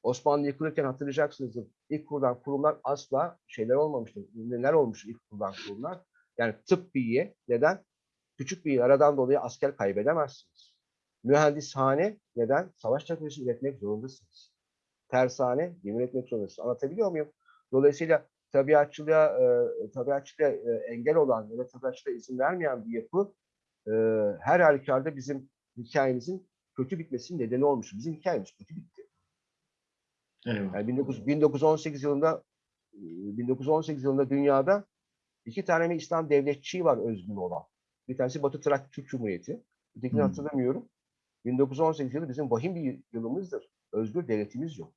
Osmanlı yıkılırken hatırlayacaksınızdır. İlk kurulan kurumlar asla şeyler olmamıştır. Neler olmuş ilk kurulan kurumlar? Yani tıbbiye neden? Küçük bir yaradan dolayı asker kaybedemezsiniz. Mühendishane neden? Savaş teknolojisi üretmek zorundasınız. Tersane gemi üretmek zorundasınız. Anlatabiliyor muyum? Dolayısıyla tabiatçılığa, e, tabiatçılığa e, engel olan ya da tabiatçılığa izin vermeyen bir yapı e, her halükarda bizim hikayemizin kötü bitmesinin nedeni olmuş. Bizim hikayemiz kötü bitti.
Eyvallah.
Yani 19, 1918 yılında e, 1918 yılında dünyada iki tane mi İslam devletçiği var özgün olan. Bir tanesi Batı Trakya Türk Cumhuriyeti. Ötekini
Hmm.
hatırlamıyorum. 1918 yılı bizim vahim bir yılımızdır. Özgür devletimiz yok.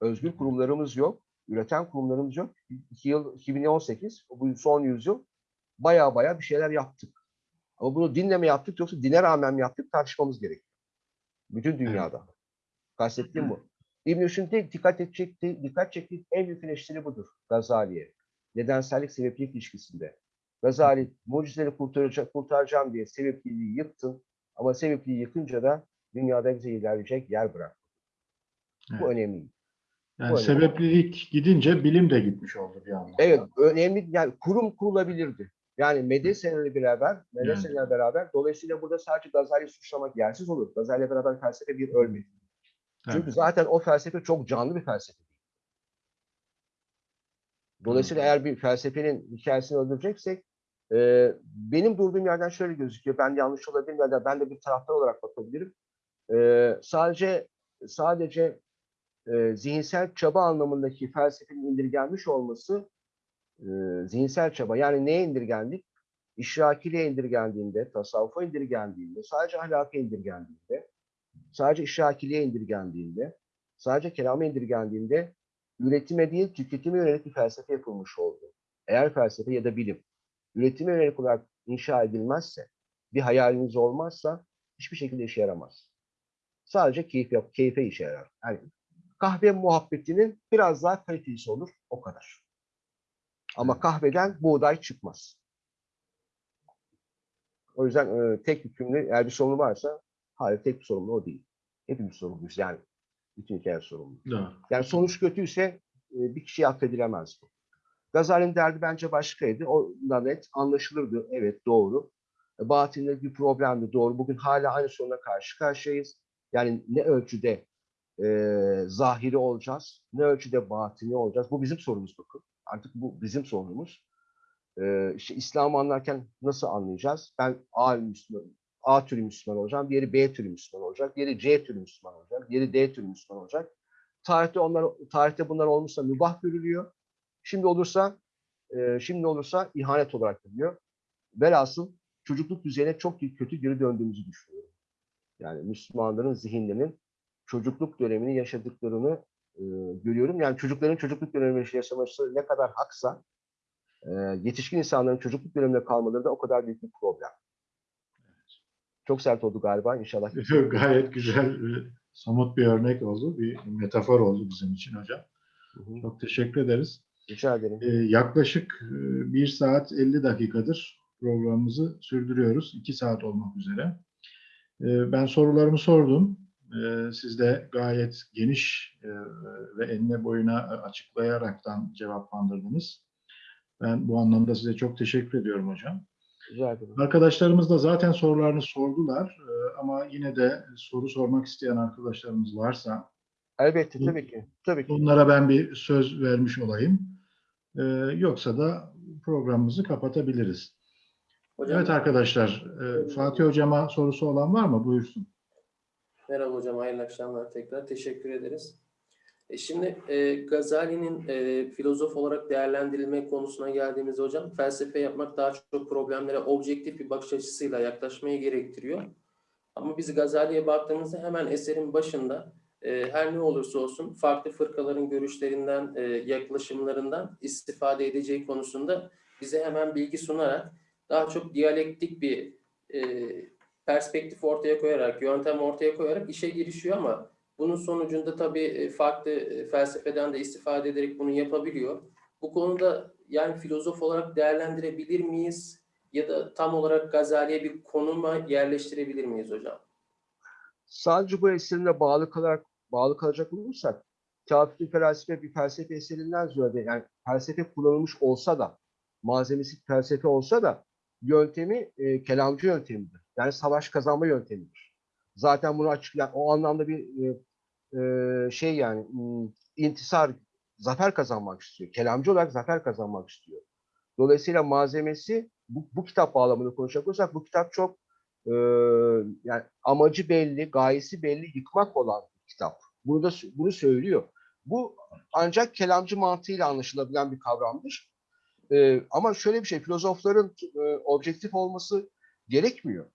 Özgür kurumlarımız yok. Üreten kurumlarımız yok. İki yıl 2018, bu son yüzyıl baya baya bir şeyler yaptık. Ama bunu dinle mi yaptık yoksa dine rağmen mi yaptık tartışmamız gerekiyor. Bütün dünyada. Kastettiğim bu. <clears throat> İbn-i dikkat edecek, dikkat çektiği en büyük eleştiri budur Gazali'ye. Nedensellik sebeplik ilişkisinde. Gazali mucizeleri kurtaracak, kurtaracağım diye sebepliliği yıktın ama sebepliği yıkınca da dünyada bize ilerleyecek yer bırak. Bu önemli.
Yani
önemli.
sebeplilik gidince bilim de gitmiş oldu bir anlamda.
Evet, önemli yani kurum kurulabilirdi. Yani medreselerle beraber, medreselerle beraber dolayısıyla burada sadece Gazali'yi suçlamak yersiz olur. Gazali'yle beraber felsefe bir ölmedi. Çünkü
Evet.
zaten o felsefe çok canlı bir felsefe. Dolayısıyla eğer bir felsefenin hikayesini öldüreceksek e, benim durduğum yerden şöyle gözüküyor. Ben yanlış olabilirim ya da ben de bir taraftar olarak bakabilirim. E, sadece sadece e, zihinsel çaba anlamındaki felsefenin indirgenmiş olması e, zihinsel çaba. Yani neye indirgendik? İşrakiliğe indirgendiğinde, tasavvufa indirgendiğinde, sadece ahlaka indirgendiğinde, sadece işrakiliğe indirgendiğinde, sadece kelama indirgendiğinde üretime değil tüketime yönelik bir felsefe yapılmış oldu. Eğer felsefe ya da bilim üretime yönelik olarak inşa edilmezse, bir hayaliniz olmazsa hiçbir şekilde işe yaramaz. Sadece keyif yap, keyfe işe yarar. Yani kahve muhabbetinin biraz daha kalitesi olur, o kadar. Ama kahveden buğday çıkmaz. O yüzden e, tek hükümlü, eğer bir sorunu varsa, hayır tek bir sorumlu o değil. Hepimiz sorumluyuz yani. Bütün hikaye sorumlu.
Doğru.
Yani sonuç kötüyse e, bir kişiye affedilemez bu. Gazali'nin derdi bence başkaydı. O da net anlaşılırdı. Evet doğru. E, Batinde bir problemdi doğru. Bugün hala aynı soruna karşı karşıyayız. Yani ne ölçüde e, zahiri olacağız, ne ölçüde batini olacağız. Bu bizim sorunumuz bakın. Artık bu bizim sorunumuz. E, işte İslam'ı anlarken nasıl anlayacağız? Ben A Müslüman, A türü Müslüman olacağım, diğeri B türü Müslüman olacak, diğeri C türü Müslüman olacak, diğeri D türü Müslüman olacak. Tarihte onlar tarihte bunlar olmuşsa mübah görülüyor. Şimdi olursa e, şimdi olursa ihanet olarak görülüyor. Velhasıl çocukluk düzeyine çok kötü geri döndüğümüzü düşünüyorum. Yani Müslümanların zihinlerinin çocukluk dönemini yaşadıklarını e, görüyorum. Yani çocukların çocukluk dönemini yaşaması ne kadar haksa e, yetişkin insanların çocukluk döneminde kalmaları da o kadar büyük bir problem. Çok sert oldu galiba inşallah. <laughs>
Gayet güzel, somut bir örnek oldu, bir metafor oldu bizim için hocam.
Hı hı.
Çok teşekkür ederiz.
Rica ederim.
Ee, yaklaşık e, 1 saat 50 dakikadır programımızı sürdürüyoruz. 2 saat olmak üzere. Ee, ben sorularımı sordum. Siz de gayet geniş e, ve enine boyuna açıklayaraktan cevaplandırdınız. Ben bu anlamda size çok teşekkür ediyorum hocam.
Rica ederim.
Arkadaşlarımız da zaten sorularını sordular. Ama yine de soru sormak isteyen arkadaşlarımız varsa
Elbette tabii ki. Tabii ki.
onlara ben bir söz vermiş olayım. Ee, yoksa da programımızı kapatabiliriz.
Hocam,
Evet arkadaşlar, e, Fatih Hocama sorusu olan var mı? Buyursun.
Merhaba hocam, hayırlı akşamlar tekrar. Teşekkür ederiz. E şimdi e, Gazali'nin e, filozof olarak değerlendirilme konusuna geldiğimizde hocam, felsefe yapmak daha çok problemlere objektif bir bakış açısıyla yaklaşmayı gerektiriyor. Ama biz Gazali'ye baktığımızda hemen eserin başında e, her ne olursa olsun farklı fırkaların görüşlerinden, e, yaklaşımlarından istifade edeceği konusunda bize hemen bilgi sunarak daha çok diyalektik bir e, perspektif ortaya koyarak, yöntem ortaya koyarak işe girişiyor ama bunun sonucunda tabii e, farklı e, felsefeden de istifade ederek bunu yapabiliyor. Bu konuda yani filozof olarak değerlendirebilir miyiz? Ya da tam olarak Gazali'ye bir konuma yerleştirebilir miyiz hocam?
Sadece bu eserine bağlı kalarak bağlı kalacak olursak Kafir felsefe bir felsefe eserinden ziyade yani felsefe kullanılmış olsa da malzemesi felsefe olsa da yöntemi e, kelamcı yöntemidir. Yani savaş kazanma yöntemidir. Zaten bunu açık yani o anlamda bir e, e, şey yani intisar zafer kazanmak istiyor. Kelamcı olarak zafer kazanmak istiyor. Dolayısıyla malzemesi bu, bu kitap bağlamında konuşacak olursak bu kitap çok e, yani amacı belli, gayesi belli, yıkmak olan bir kitap. Bunu da bunu söylüyor. Bu ancak kelamcı mantığıyla anlaşılabilen bir kavramdır. E, ama şöyle bir şey, filozofların e, objektif olması gerekmiyor.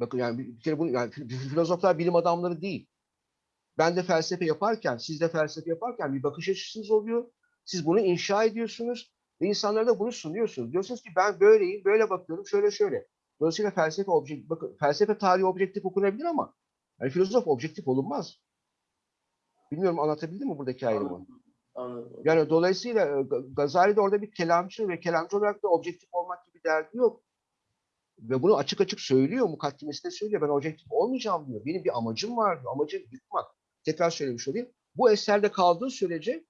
Bakın yani bir, kere bunu yani fi- filozoflar bilim adamları değil. Ben de felsefe yaparken, siz de felsefe yaparken bir bakış açısınız oluyor. Siz bunu inşa ediyorsunuz ve insanlara da bunu sunuyorsunuz. Diyorsunuz ki ben böyleyim, böyle bakıyorum, şöyle şöyle. Dolayısıyla felsefe objektif, bakın felsefe tarihi objektif okunabilir ama yani filozof objektif olunmaz. Bilmiyorum anlatabildim mi buradaki ayrımı?
Anladım.
Yani dolayısıyla e, Ga- Gazali de orada bir kelamcı ve kelamcı olarak da objektif olmak gibi derdi yok. Ve bunu açık açık söylüyor, mukaddimesinde söylüyor. Ben objektif olmayacağım diyor. Benim bir amacım var diyor. Amacım yıkmak. Tekrar söylemiş olayım. Bu eserde kaldığı sürece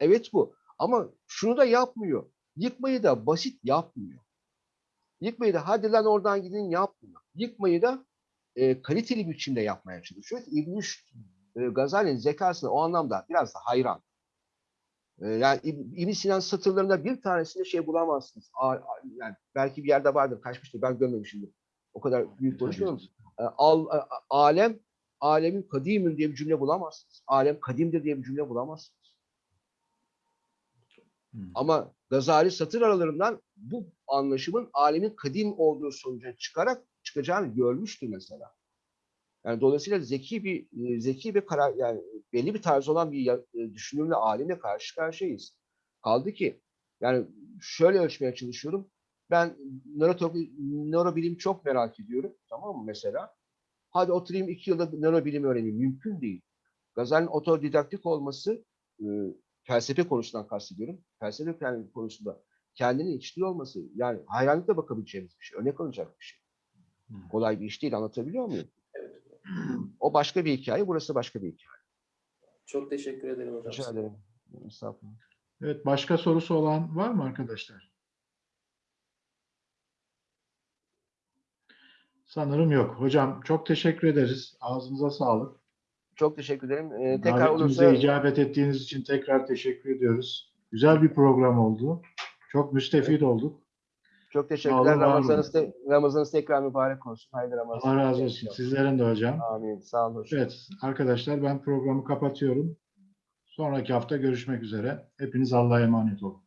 evet bu. Ama şunu da yapmıyor. Yıkmayı da basit yapmıyor. Yıkmayı da hadi lan oradan gidin yapmıyor. Yıkmayı da e, kaliteli biçimde yapmaya çalışıyor. İbn-i e, Gazali'nin zekasına o anlamda biraz da hayran. E, yani İb- İbn Sinan satırlarında bir tanesinde şey bulamazsınız. A- a- yani belki bir yerde vardır, kaçmıştır. Ben görmemişimdir. O kadar büyük konuşmuyorum. E, Al, a- alem, alemin kadimün diye bir cümle bulamazsınız. Alem kadimdir diye bir cümle bulamazsınız. Ama Gazali satır aralarından bu anlaşımın alemin kadim olduğu sonucuna çıkarak çıkacağını görmüştür mesela. Yani dolayısıyla zeki bir zeki bir karar yani belli bir tarz olan bir e, düşünürle alimle karşı karşıyayız. Kaldı ki yani şöyle ölçmeye çalışıyorum. Ben nörobilim çok merak ediyorum. Tamam mı mesela? Hadi oturayım iki yılda nörobilim öğreneyim. Mümkün değil. Gazali'nin otodidaktik olması e, felsefe konusundan kastediyorum. Felsefe kendi konusunda kendini içtiği olması yani hayranlıkla bakabileceğimiz bir şey. Örnek alınacak bir şey. Kolay bir iş değil. Anlatabiliyor muyum?
Evet.
O başka bir hikaye, burası başka bir hikaye.
Çok teşekkür ederim hocam.
Rica ederim. Estağfurullah.
Evet, başka sorusu olan var mı arkadaşlar? Sanırım yok. Hocam çok teşekkür ederiz. Ağzınıza sağlık.
Çok teşekkür ederim. Ee, tekrar olursa
icabet ettiğiniz için tekrar teşekkür ediyoruz. Güzel bir program oldu. Çok müstefid olduk.
Çok teşekkürler. Ramazanınız, te- Ramazanınız tekrar mübarek olsun. Hayırlı Ramazan.
Allah razı olsun. Sizlerin de hocam.
Amin. Sağ olun. hocam.
Evet arkadaşlar ben programı kapatıyorum. Sonraki hafta görüşmek üzere. Hepiniz Allah'a emanet olun.